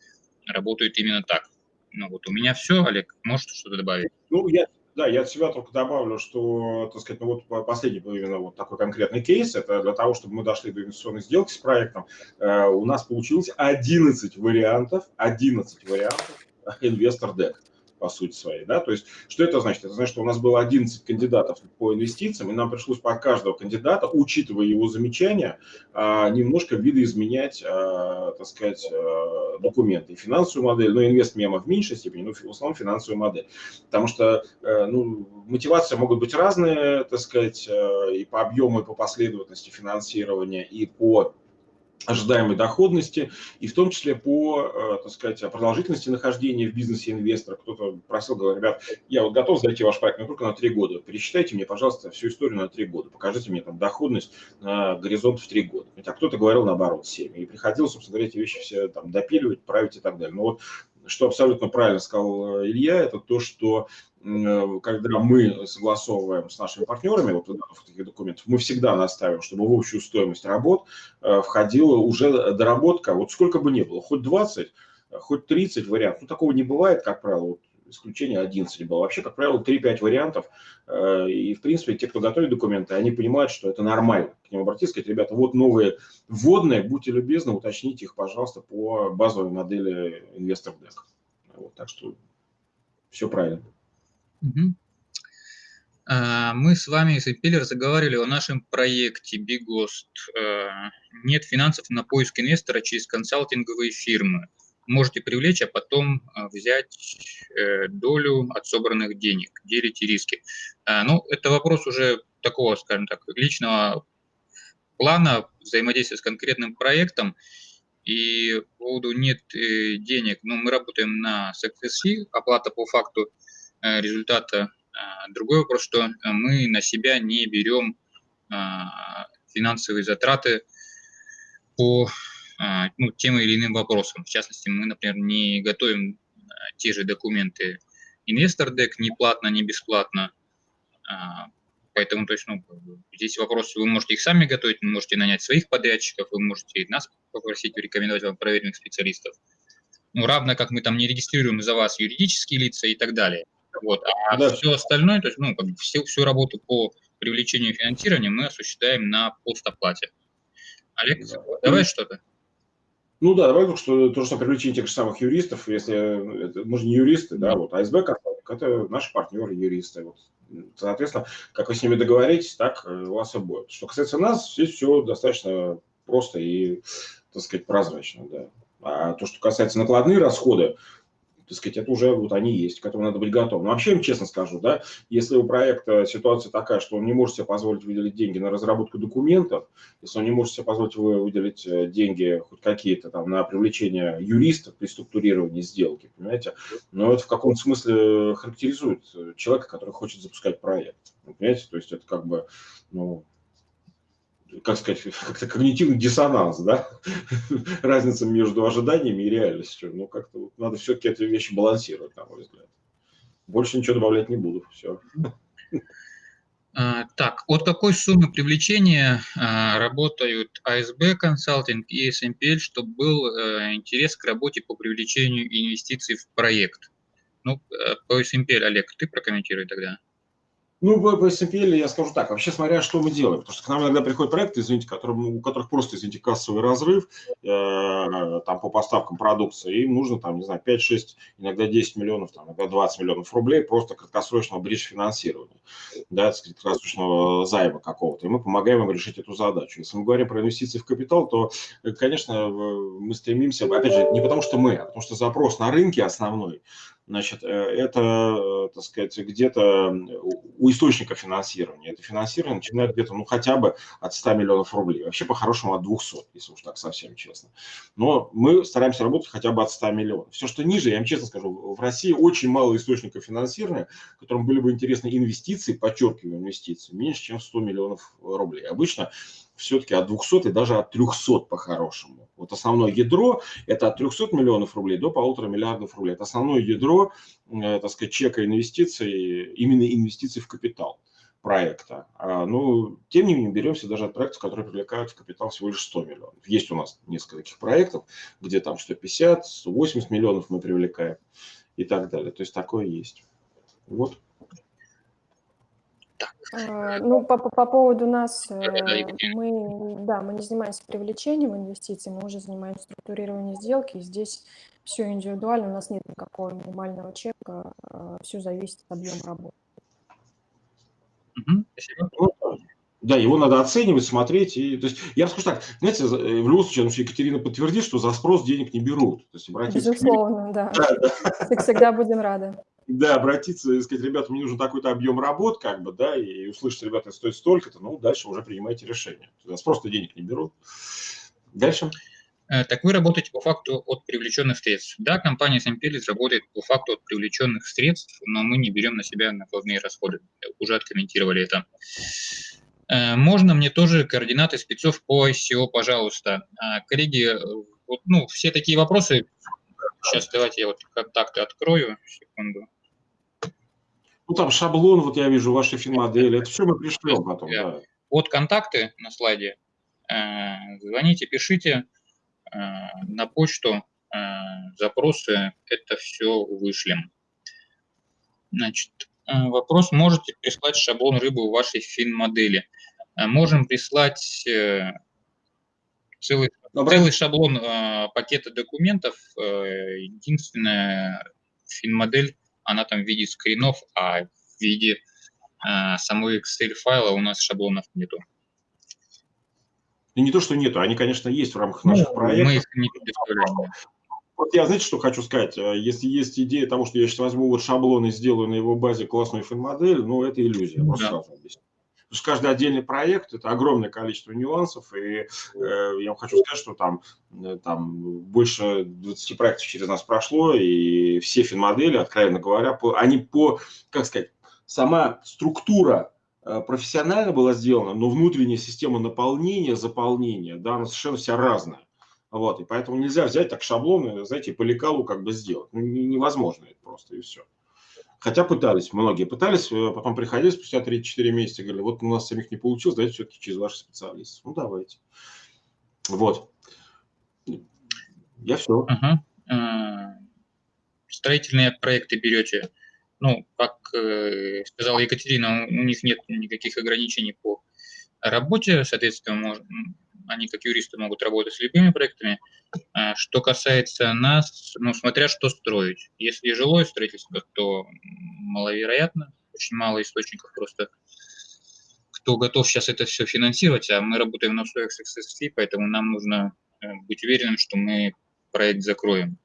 работают именно так. Ну вот у меня все, Олег, может что-то добавить? Ну, я, да, я от себя только добавлю, что, так сказать, ну вот последний был именно вот такой конкретный кейс, это для того, чтобы мы дошли до инвестиционной сделки с проектом, э, у нас получилось 11 вариантов, 11 вариантов инвестор дек по сути своей. Да? То есть, что это значит? Это значит, что у нас было 11 кандидатов по инвестициям, и нам пришлось под каждого кандидата, учитывая его замечания, а, немножко видоизменять, а, так сказать, а, документы. И финансовую модель, но инвест-мема в меньшей степени, но в основном финансовую модель. Потому что э, ну, мотивации могут быть разные, так сказать, э, и по объему, и по последовательности финансирования, и по ожидаемой доходности, и в том числе по, э, так сказать, продолжительности нахождения в бизнесе инвестора. Кто-то просил, говорит, ребят, я вот готов зайти в ваш проект, но только на три года. Пересчитайте мне, пожалуйста, всю историю на три года. Покажите мне там доходность на горизонт в три года. А кто-то говорил наоборот, семь. И приходилось, собственно говоря, эти вещи все там допиливать, править и так далее. Но вот что абсолютно правильно сказал э, Илья, это то, что Э, когда мы согласовываем с нашими партнерами вот в таких документах, мы всегда наставим, чтобы в общую стоимость работ э, входила уже доработка, вот сколько бы ни было, хоть 20, хоть 30 вариантов. Ну, такого не бывает, как правило, вот исключение 11 было. Вообще, как правило, 3-5 вариантов. Э, и, в принципе, те, кто готовит документы, они понимают, что это нормально. К ним обратиться, сказать, ребята, вот новые вводные, будьте любезны, уточните их, пожалуйста, по базовой модели инвестор дек. Вот, так что все правильно. Угу. Мы с вами с Импеллер заговорили о нашем проекте BigGhost. А, нет финансов на поиск инвестора через консалтинговые фирмы. Можете привлечь, а потом а, взять э, долю от собранных денег, делите риски. Ну, это вопрос уже такого, скажем так, личного плана взаимодействия с конкретным проектом. И по поводу нет э, денег, но мы работаем на success оплата по факту Э, результата. А, другой вопрос, что мы на себя не берем а, финансовые затраты по а, ну, тем или иным вопросам. В частности, мы, например, не готовим те же документы инвестор дек ни платно, ни бесплатно. Поэтому то есть, ну, здесь вопрос, вы можете их сами готовить, вы можете нанять своих подрядчиков, вы можете нас попросить рекомендовать вам проверенных специалистов. Ну, равно как мы там не регистрируем за вас юридические лица и так далее. Вот. А да. все остальное, то есть, ну, как бы всю, всю работу по привлечению финансирования мы осуществляем на постоплате. Олег, да. давай что-то. Ну да, давай что то, что привлечение тех же самых юристов, если это, мы же не юристы, да, вот АСБ это наши партнеры юристы. Вот. Соответственно, как вы с ними договоритесь, так э, у вас и будет. Что касается нас, здесь все достаточно просто и, так сказать, прозрачно, да. А то, что касается накладные расходы, так сказать, это уже вот они есть, к этому надо быть готовым. Но вообще, честно скажу, да, если у проекта ситуация такая, что он не может себе позволить выделить деньги на разработку документов, если он не может себе позволить выделить э, деньги хоть какие-то там на привлечение юриста при структурировании сделки, понимаете, но это в каком-то смысле характеризует человека, который хочет запускать проект, понимаете, то есть это как бы, ну, как сказать, как-то когнитивный диссонанс, да, разница между ожиданиями и реальностью. Ну, как-то вот надо все-таки эти вещи балансировать, на мой взгляд. Больше ничего добавлять не буду, все. А, так, от какой суммы привлечения а, работают АСБ консалтинг и SMPL, чтобы был а, интерес к работе по привлечению инвестиций в проект? Ну, э, по SMPL, Олег, ты прокомментируй тогда. Ну, по SMPL я скажу так, вообще смотря, что мы делаем. Потому что к нам иногда приходят проекты, извините, которым, у которых просто, извините, кассовый разрыв э, там по поставкам продукции. Им нужно, там, не знаю, 5-6, иногда 10 миллионов, там, иногда 20 миллионов рублей просто краткосрочного бридж финансирования, да, краткосрочного займа какого-то. И мы помогаем им решить эту задачу. Если мы говорим про инвестиции в капитал, то, конечно, мы стремимся, опять же, не потому что мы, а потому что запрос на рынке основной Значит, э, это, так сказать, где-то у источника финансирования. Это финансирование начинает где-то, ну, хотя бы от 100 миллионов рублей. Вообще, по-хорошему, от 200, если уж так совсем честно. Но мы стараемся работать хотя бы от 100 миллионов. Все, что ниже, я вам честно скажу, в России очень мало источников финансирования, которым были бы интересны инвестиции, подчеркиваю, инвестиции, меньше, чем 100 миллионов рублей. Обычно все-таки от 200 и даже от 300 по-хорошему. Вот основное ядро – это от 300 миллионов рублей до полутора миллиардов рублей. Это основное ядро, э, так сказать, чека инвестиций, именно инвестиций в капитал проекта. А, ну, тем не менее, беремся даже от проектов, которые привлекают в капитал всего лишь 100 миллионов. Есть у нас несколько таких проектов, где там 150, 180 миллионов мы привлекаем и так далее. То есть такое есть. Вот. А, ну, по, по поводу нас, э, мы, да, мы не занимаемся привлечением инвестиций, мы уже занимаемся структурированием сделки, и здесь все индивидуально, у нас нет никакого минимального чека, э, все зависит от объема работы. спасибо. Да, его надо оценивать, смотреть. И, то есть, я скажу так, знаете, в любом случае, ну, Екатерина подтвердит, что за спрос денег не берут. То есть, Безусловно, да. да, да. Всегда будем рады да, обратиться и сказать, ребята, мне нужен такой-то объем работ, как бы, да, и услышать, ребята, это стоит столько-то, ну, дальше уже принимайте решение. Нас просто денег не берут. Дальше. Э, так вы работаете по факту от привлеченных средств. Да, компания Сампелис работает по факту от привлеченных средств, но мы не берем на себя накладные расходы. Уже откомментировали это. Э, можно мне тоже координаты спецов по ICO, пожалуйста. А, коллеги, вот, ну, все такие вопросы Сейчас давайте я вот контакты открою. Секунду. Ну, там шаблон, вот я вижу, ваши финмодели. Это все мы пришлем потом. Да. Вот контакты на слайде. Э, звоните, пишите э, на почту э, запросы. Это все вышлем. Значит, вопрос. Можете прислать шаблон рыбы в вашей финмодели? Можем прислать целый целый шаблон пакета документов. Единственная финмодель, она там в виде скринов, а в виде э, самой Excel-файла у нас шаблонов нету. И не то, что нету, они, конечно, есть в рамках наших ну, проектов. Мы их не. Вот я, знаете, что хочу сказать? Э, если есть идея того, что я сейчас возьму вот шаблон и сделаю на его базе классную финмодель, ну, это иллюзия. Да. Просто сразу объясню. Потому что каждый отдельный проект – это огромное количество нюансов, и э, я вам хочу сказать, что там, э, там больше 20 проектов через нас прошло, и все финмодели, откровенно говоря, по, они по, как сказать, сама структура э, профессионально была сделана, но внутренняя система наполнения, заполнения, да, она совершенно вся разная. Вот, и поэтому нельзя взять так шаблоны, знаете, по лекалу как бы сделать. Ну, невозможно это просто, и все. Хотя пытались, многие пытались, э, потом приходили спустя 3-4 месяца, говорили, вот у нас самих не получилось, давайте все-таки через ваших специалистов. Ну, давайте. Вот. Я все. Угу. Строительные проекты берете, ну, как э, сказала Екатерина, у них нет никаких ограничений по работе, соответственно, они как юристы могут работать с любыми проектами. А что касается нас, ну, смотря что строить. Если жилое строительство, то маловероятно, очень мало источников просто, кто готов сейчас это все финансировать, а мы работаем на условиях SXSC, поэтому нам нужно э, быть уверенным, что мы проект закроем.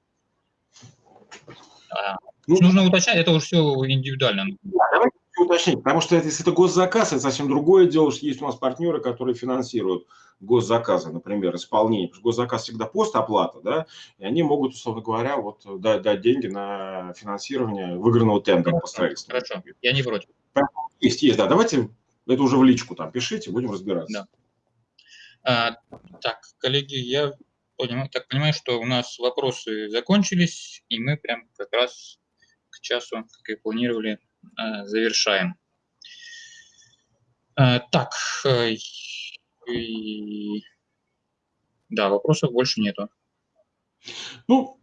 А, ну, нужно уточнять, это уже все индивидуально. Давайте уточнить, потому что если это госзаказ, это совсем другое дело, что есть у нас партнеры, которые финансируют госзаказы, например, исполнение. Потому что госзаказ всегда постоплата, да, и они могут, условно говоря, вот дать, дать деньги на финансирование выигранного тендера по строительству. Хорошо, я не против. Есть, есть, да, давайте это уже в личку там пишите, будем разбираться. Да. А, так, коллеги, я понимаю, так понимаю, что у нас вопросы закончились, и мы прям как раз к часу, как и планировали, завершаем. А, так, э, и... Да, вопросов больше нету. Ну,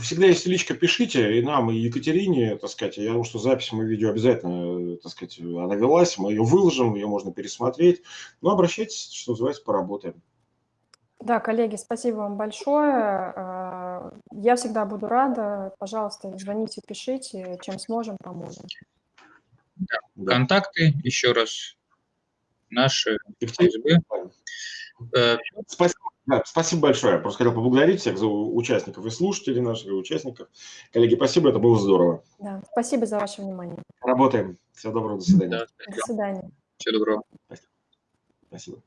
всегда если личка, пишите, и нам, и Екатерине, так сказать, я думаю, что запись мы видео обязательно, так сказать, она велась, мы ее выложим, ее можно пересмотреть. Ну, обращайтесь, что называется, поработаем. Да, коллеги, спасибо вам большое. Я всегда буду рада. Пожалуйста, звоните, пишите, чем сможем, поможем. Да. Контакты еще раз наши ФСБ. Э, спасибо, да, спасибо большое. Я просто хотел поблагодарить всех за участников и слушателей наших, и участников. Коллеги, спасибо, это было здорово. Да, спасибо за ваше внимание. Работаем. Всего доброго, до свидания. Да, до свидания. Всего доброго. Спасибо. спасибо.